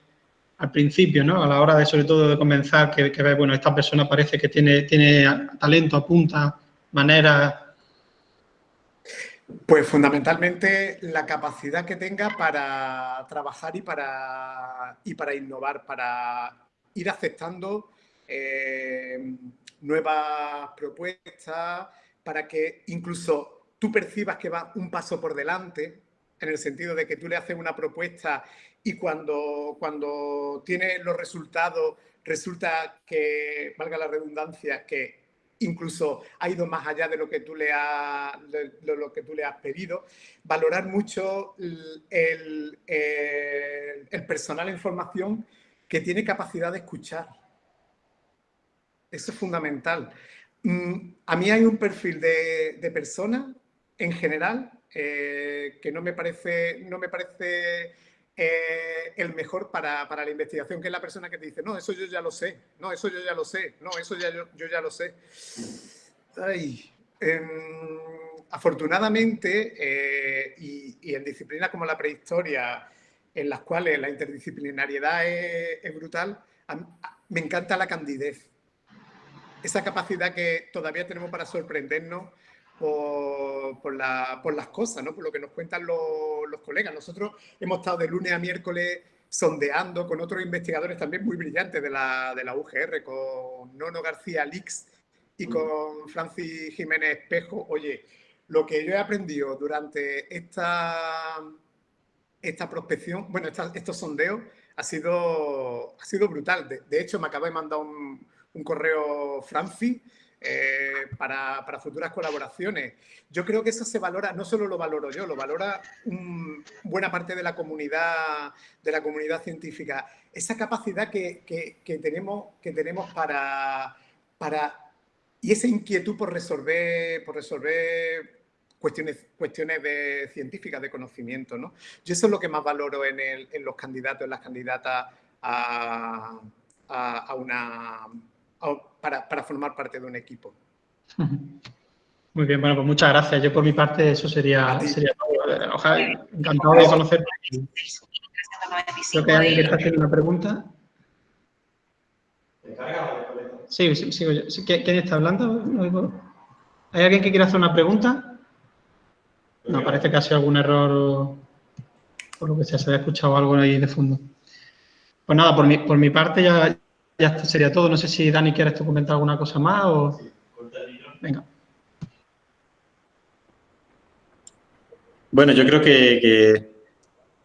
al principio, ¿no? A la hora de, sobre todo, de comenzar, que, que ves, bueno, esta persona parece que tiene, tiene talento, apunta, manera... Pues fundamentalmente la capacidad que tenga para trabajar y para, y para innovar, para ir aceptando eh, nuevas propuestas, para que incluso tú percibas que va un paso por delante, en el sentido de que tú le haces una propuesta y cuando, cuando tienes los resultados resulta que, valga la redundancia, que incluso ha ido más allá de lo que tú le, has pedido. Valorar mucho el, el personal en formación que tiene capacidad de escuchar eso es fundamental. Mm, a mí hay un perfil de, de persona, en general, eh, que no me parece, no me parece eh, el mejor para, la investigación, que es la persona que te dice, no, eso yo ya lo sé, no, eso yo ya lo sé, no, eso ya, yo, ya lo sé. Em, afortunadamente, eh, y, en disciplinas como la prehistoria, en las cuales la interdisciplinariedad es brutal, me encanta la candidez esa capacidad que todavía tenemos para sorprendernos por, las cosas, ¿no? por lo que nos cuentan los, colegas. Nosotros hemos estado de lunes a miércoles sondeando con otros investigadores también muy brillantes de la, de la UGR, con Nono García Lix y mm. con Francis Jiménez Espejo. Oye, lo que yo he aprendido durante esta, esta prospección, bueno, estos sondeos, ha sido, ha sido brutal. De, de hecho, me acaba de mandar un, un correo Franci eh, para, futuras colaboraciones. Yo creo que eso se valora, no solo lo valoro yo, lo valora buena parte de la comunidad, de la comunidad científica. Esa capacidad que, tenemos, que tenemos para, para, y esa inquietud por resolver, por resolver cuestiones, cuestiones de científicas, de conocimiento. ¿no? Yo eso es lo que más valoro en, en los candidatos, en las candidatas a, a, una, para, para, formar parte de un equipo. Muy bien, bueno, pues muchas gracias. Yo por mi parte eso sería, sería todo. Ojalá, encantado de conocer. Creo que hay alguien que está haciendo una pregunta. Sí, sí, sí, ¿Quién está hablando? ¿Hay alguien que quiera hacer una pregunta? No, parece que ha sido algún error por lo que sea, se había escuchado algo ahí de fondo. Pues nada, por mi, por mi parte ya, ya sería todo. No sé si Dani quieres comentar alguna cosa más o... Venga. Bueno, yo creo que,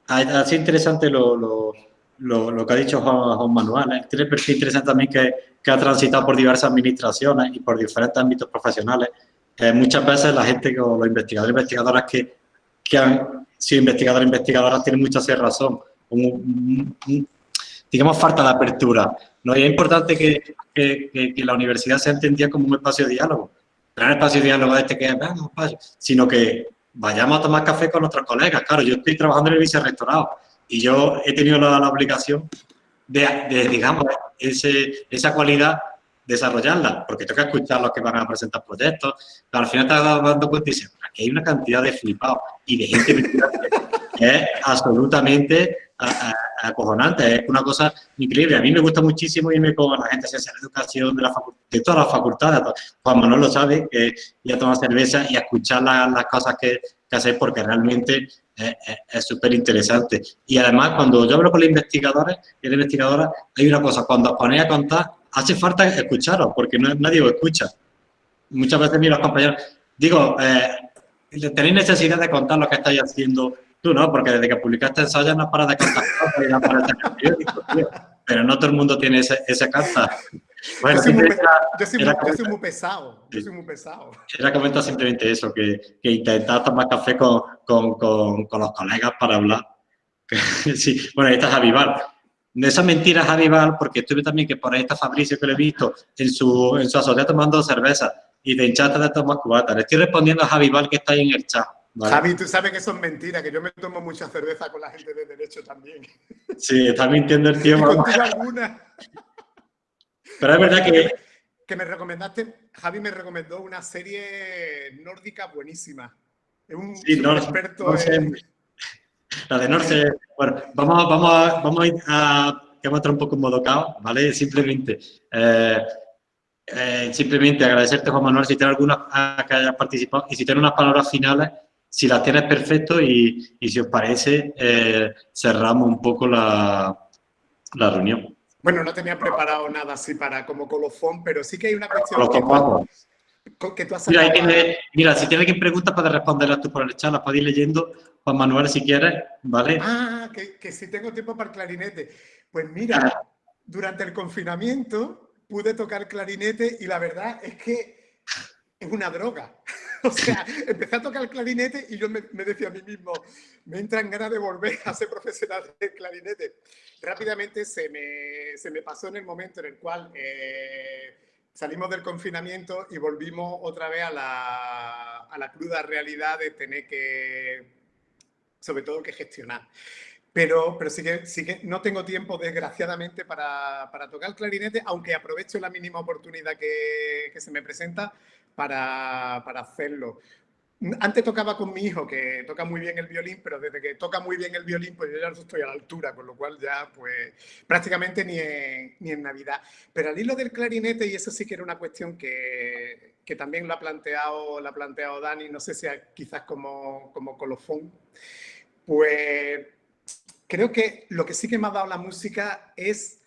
ha, sido interesante lo, que ha dicho Juan, Manuel. ¿eh? Tiene perfil interesante también que, ha transitado por diversas administraciones y por diferentes ámbitos profesionales. Eh, muchas veces la gente, o los investigadores e investigadoras que, han sido investigadores e investigadoras tienen mucha razón digamos, falta de apertura. ¿no? Y es importante que, que, la universidad se entendía como un espacio de diálogo. No un espacio de diálogo este que es, sino que vayamos a tomar café con nuestros colegas. Claro, yo estoy trabajando en el vicerrectorado y yo he tenido la, obligación de, digamos, ese, esa cualidad desarrollarla, porque que escuchar a los que van a presentar proyectos, pero al final te vas dando cuenta y dices, aquí hay una cantidad de flipados y de gente que es absolutamente acojonante, es una cosa increíble. A mí me gusta muchísimo irme con la gente de ciencia de educación de, la de todas las facultades. Juan Manuel lo sabe, que ir a tomar cerveza y a escuchar las cosas que, que hacéis porque realmente es súper interesante. Y además, cuando yo hablo con los investigadores y las investigadoras, hay una cosa, cuando os ponéis a contar, hace falta escucharos, porque no, nadie os escucha. Muchas veces miro a los compañeros, digo, eh, tenéis necesidad de contar lo que estáis haciendo Tú no, porque desde que publicaste ensayos no paras de cantar y no paras de periódicos, tío. Pero no todo el mundo tiene ese, ese carta. Bueno, yo, soy muy, yo, soy muy, yo, soy muy, pesado, yo soy muy pesado. Era comentar simplemente eso, que, que intentar tomar café con, con, con, con, los colegas para hablar. sí, bueno, ahí está Javi Val. De esas mentiras, Javi Val, porque estuve también que por ahí está Fabricio, que lo he visto, en su, en su azotea tomando cerveza y te hinchaste de tomar cubatas. Le estoy respondiendo a Javi Val que está ahí en el chat. Javi, tú sabes que eso es mentira, que yo me tomo mucha cerveza con la gente de Derecho también. Sí, está mintiendo el alguna. Pero es verdad que... Que me recomendaste, Javi me recomendó una serie nórdica buenísima. Es un, sí, experto en... La de Norse, bueno, vamos, vamos, a, vamos a ir a, a un poco en modo caos, ¿vale? Simplemente, eh, eh, simplemente agradecerte, Juan Manuel, si tienes alguna que hayas participado y si tienes unas palabras finales si las tienes perfecto y, y si os parece, eh, cerramos un poco la, la, reunión. Bueno, no tenía preparado nada así para como colofón, pero sí que hay una cuestión que, tú has mira, mira, si tienes que preguntas para responderlas tú por el chat, las podéis ir leyendo. Juan Manuel, si quieres, ¿vale? Ah, que, que si tengo tiempo para el clarinete. Pues mira, durante el confinamiento pude tocar clarinete y la verdad es que es una droga. O sea, empecé a tocar el clarinete y yo me, decía a mí mismo, me entran ganas de volver a ser profesional de clarinete. Rápidamente se me, se me pasó en el momento en el cual eh, salimos del confinamiento y volvimos otra vez a la, a la cruda realidad de tener que, sobre todo, que gestionar. Pero, pero sí, que, sí que no tengo tiempo, desgraciadamente, para, para, tocar el clarinete, aunque aprovecho la mínima oportunidad que, que se me presenta para, para hacerlo. Antes tocaba con mi hijo, que toca muy bien el violín, pero desde que toca muy bien el violín, pues yo ya no estoy a la altura, con lo cual ya, pues, prácticamente ni en, ni en Navidad. Pero al hilo del clarinete, y eso sí que era una cuestión que, que también lo ha planteado, lo ha planteado Dani, no sé si quizás como, como colofón, pues creo que lo que sí que me ha dado la música es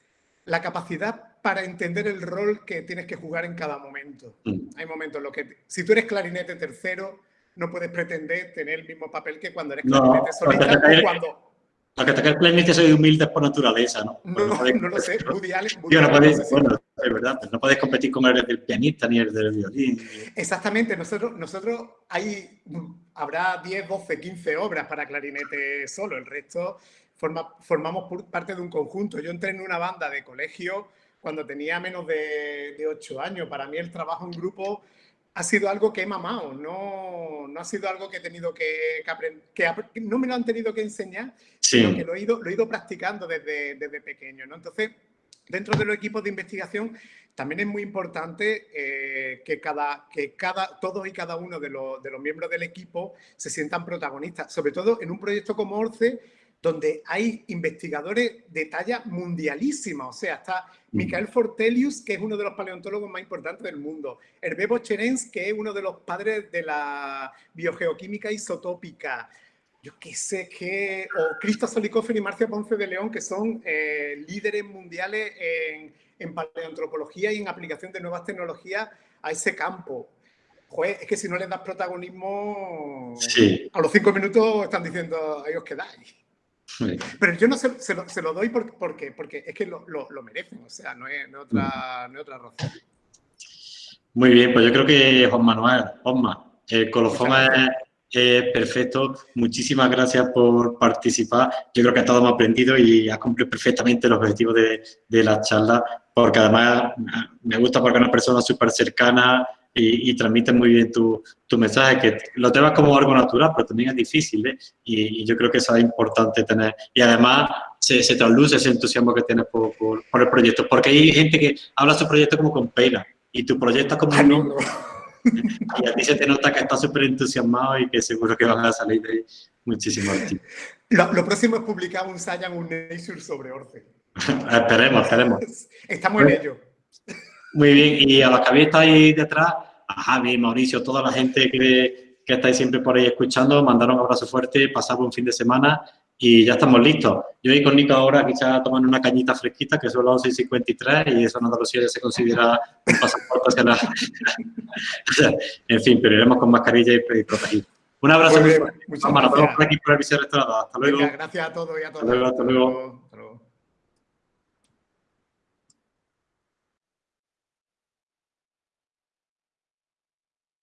la capacidad para entender el rol que tienes que jugar en cada momento. Mm. Hay momentos en los que, si tú eres clarinete tercero, no puedes pretender tener el mismo papel que cuando eres clarinete solista o cuando... Porque tocar el clarinete soy humilde por naturaleza, ¿no? No, no, lo sé, Woody Allen... Woody Allen no bueno, es verdad, no puedes competir con el del pianista ni el del violín. Exactamente, nosotros, nosotros hay, habrá 10, 12, 15 obras para clarinete solo, el resto formamos parte de un conjunto. Yo entré en una banda de colegio cuando tenía menos de, de 8 años. Para mí el trabajo en grupo ha sido algo que he mamado, no, no ha sido algo que he tenido que, aprender, que, no me lo han tenido que enseñar, sino que lo he ido, lo he ido practicando desde, desde pequeño. ¿no? Entonces, dentro de los equipos de investigación también es muy importante eh, que, cada, que cada, todos y cada uno de los, de los miembros del equipo se sientan protagonistas, sobre todo en un proyecto como ORCE, donde hay investigadores de talla mundialísima. O sea, está Michael Fortelius, que es uno de los paleontólogos más importantes del mundo. Hervé Bocherens, que es uno de los padres de la biogeoquímica isotópica. Yo qué sé, que... O Cristo Solikoffer y Marcia Ponce de León, que son eh, líderes mundiales en, en paleoantropología y en aplicación de nuevas tecnologías a ese campo. Joder, es que si no les das protagonismo, a los cinco minutos están diciendo, ahí os quedáis. Pero yo no se, lo, doy porque, porque, es que lo, merecen, o sea, no es, otra, razón. Muy bien, pues yo creo que Juan Manuel, Osma, el colofón es, perfecto. Muchísimas gracias por participar. Yo creo que todos hemos aprendido y has cumplido perfectamente el objetivo de, de la charla, porque además me gusta porque es una persona súper cercana, y, y transmites muy bien tu, tu, mensaje, que lo llevas como algo natural, pero también es difícil, ¿eh? y, yo creo que eso es importante tener. Y además se, se trasluce ese entusiasmo que tienes por, por, el proyecto, porque hay gente que habla su proyecto como con pena, y tu proyecto como un Y a ti se te nota que estás súper entusiasmado y que seguro que van a salir de ahí muchísimos Lo, lo, próximo es publicar un Science, un Nature sobre Orce. esperemos, esperemos. Estamos en ello. Muy bien, y a los que habéis estado ahí detrás, a Javi, Mauricio, toda la gente que, que estáis siempre por ahí escuchando, mandaron un abrazo fuerte, pasad un fin de semana y ya estamos listos. Yo voy con Nico ahora quizás tomando una cañita fresquita, que son las 11.53 y eso en Andalucía se considera un pasaporte hacia la... en fin, pero iremos con mascarilla y protegidos. Un abrazo muy fuerte. Vamos, por aquí por el Hasta luego. gracias a todos y a todos. Hasta luego, hasta luego.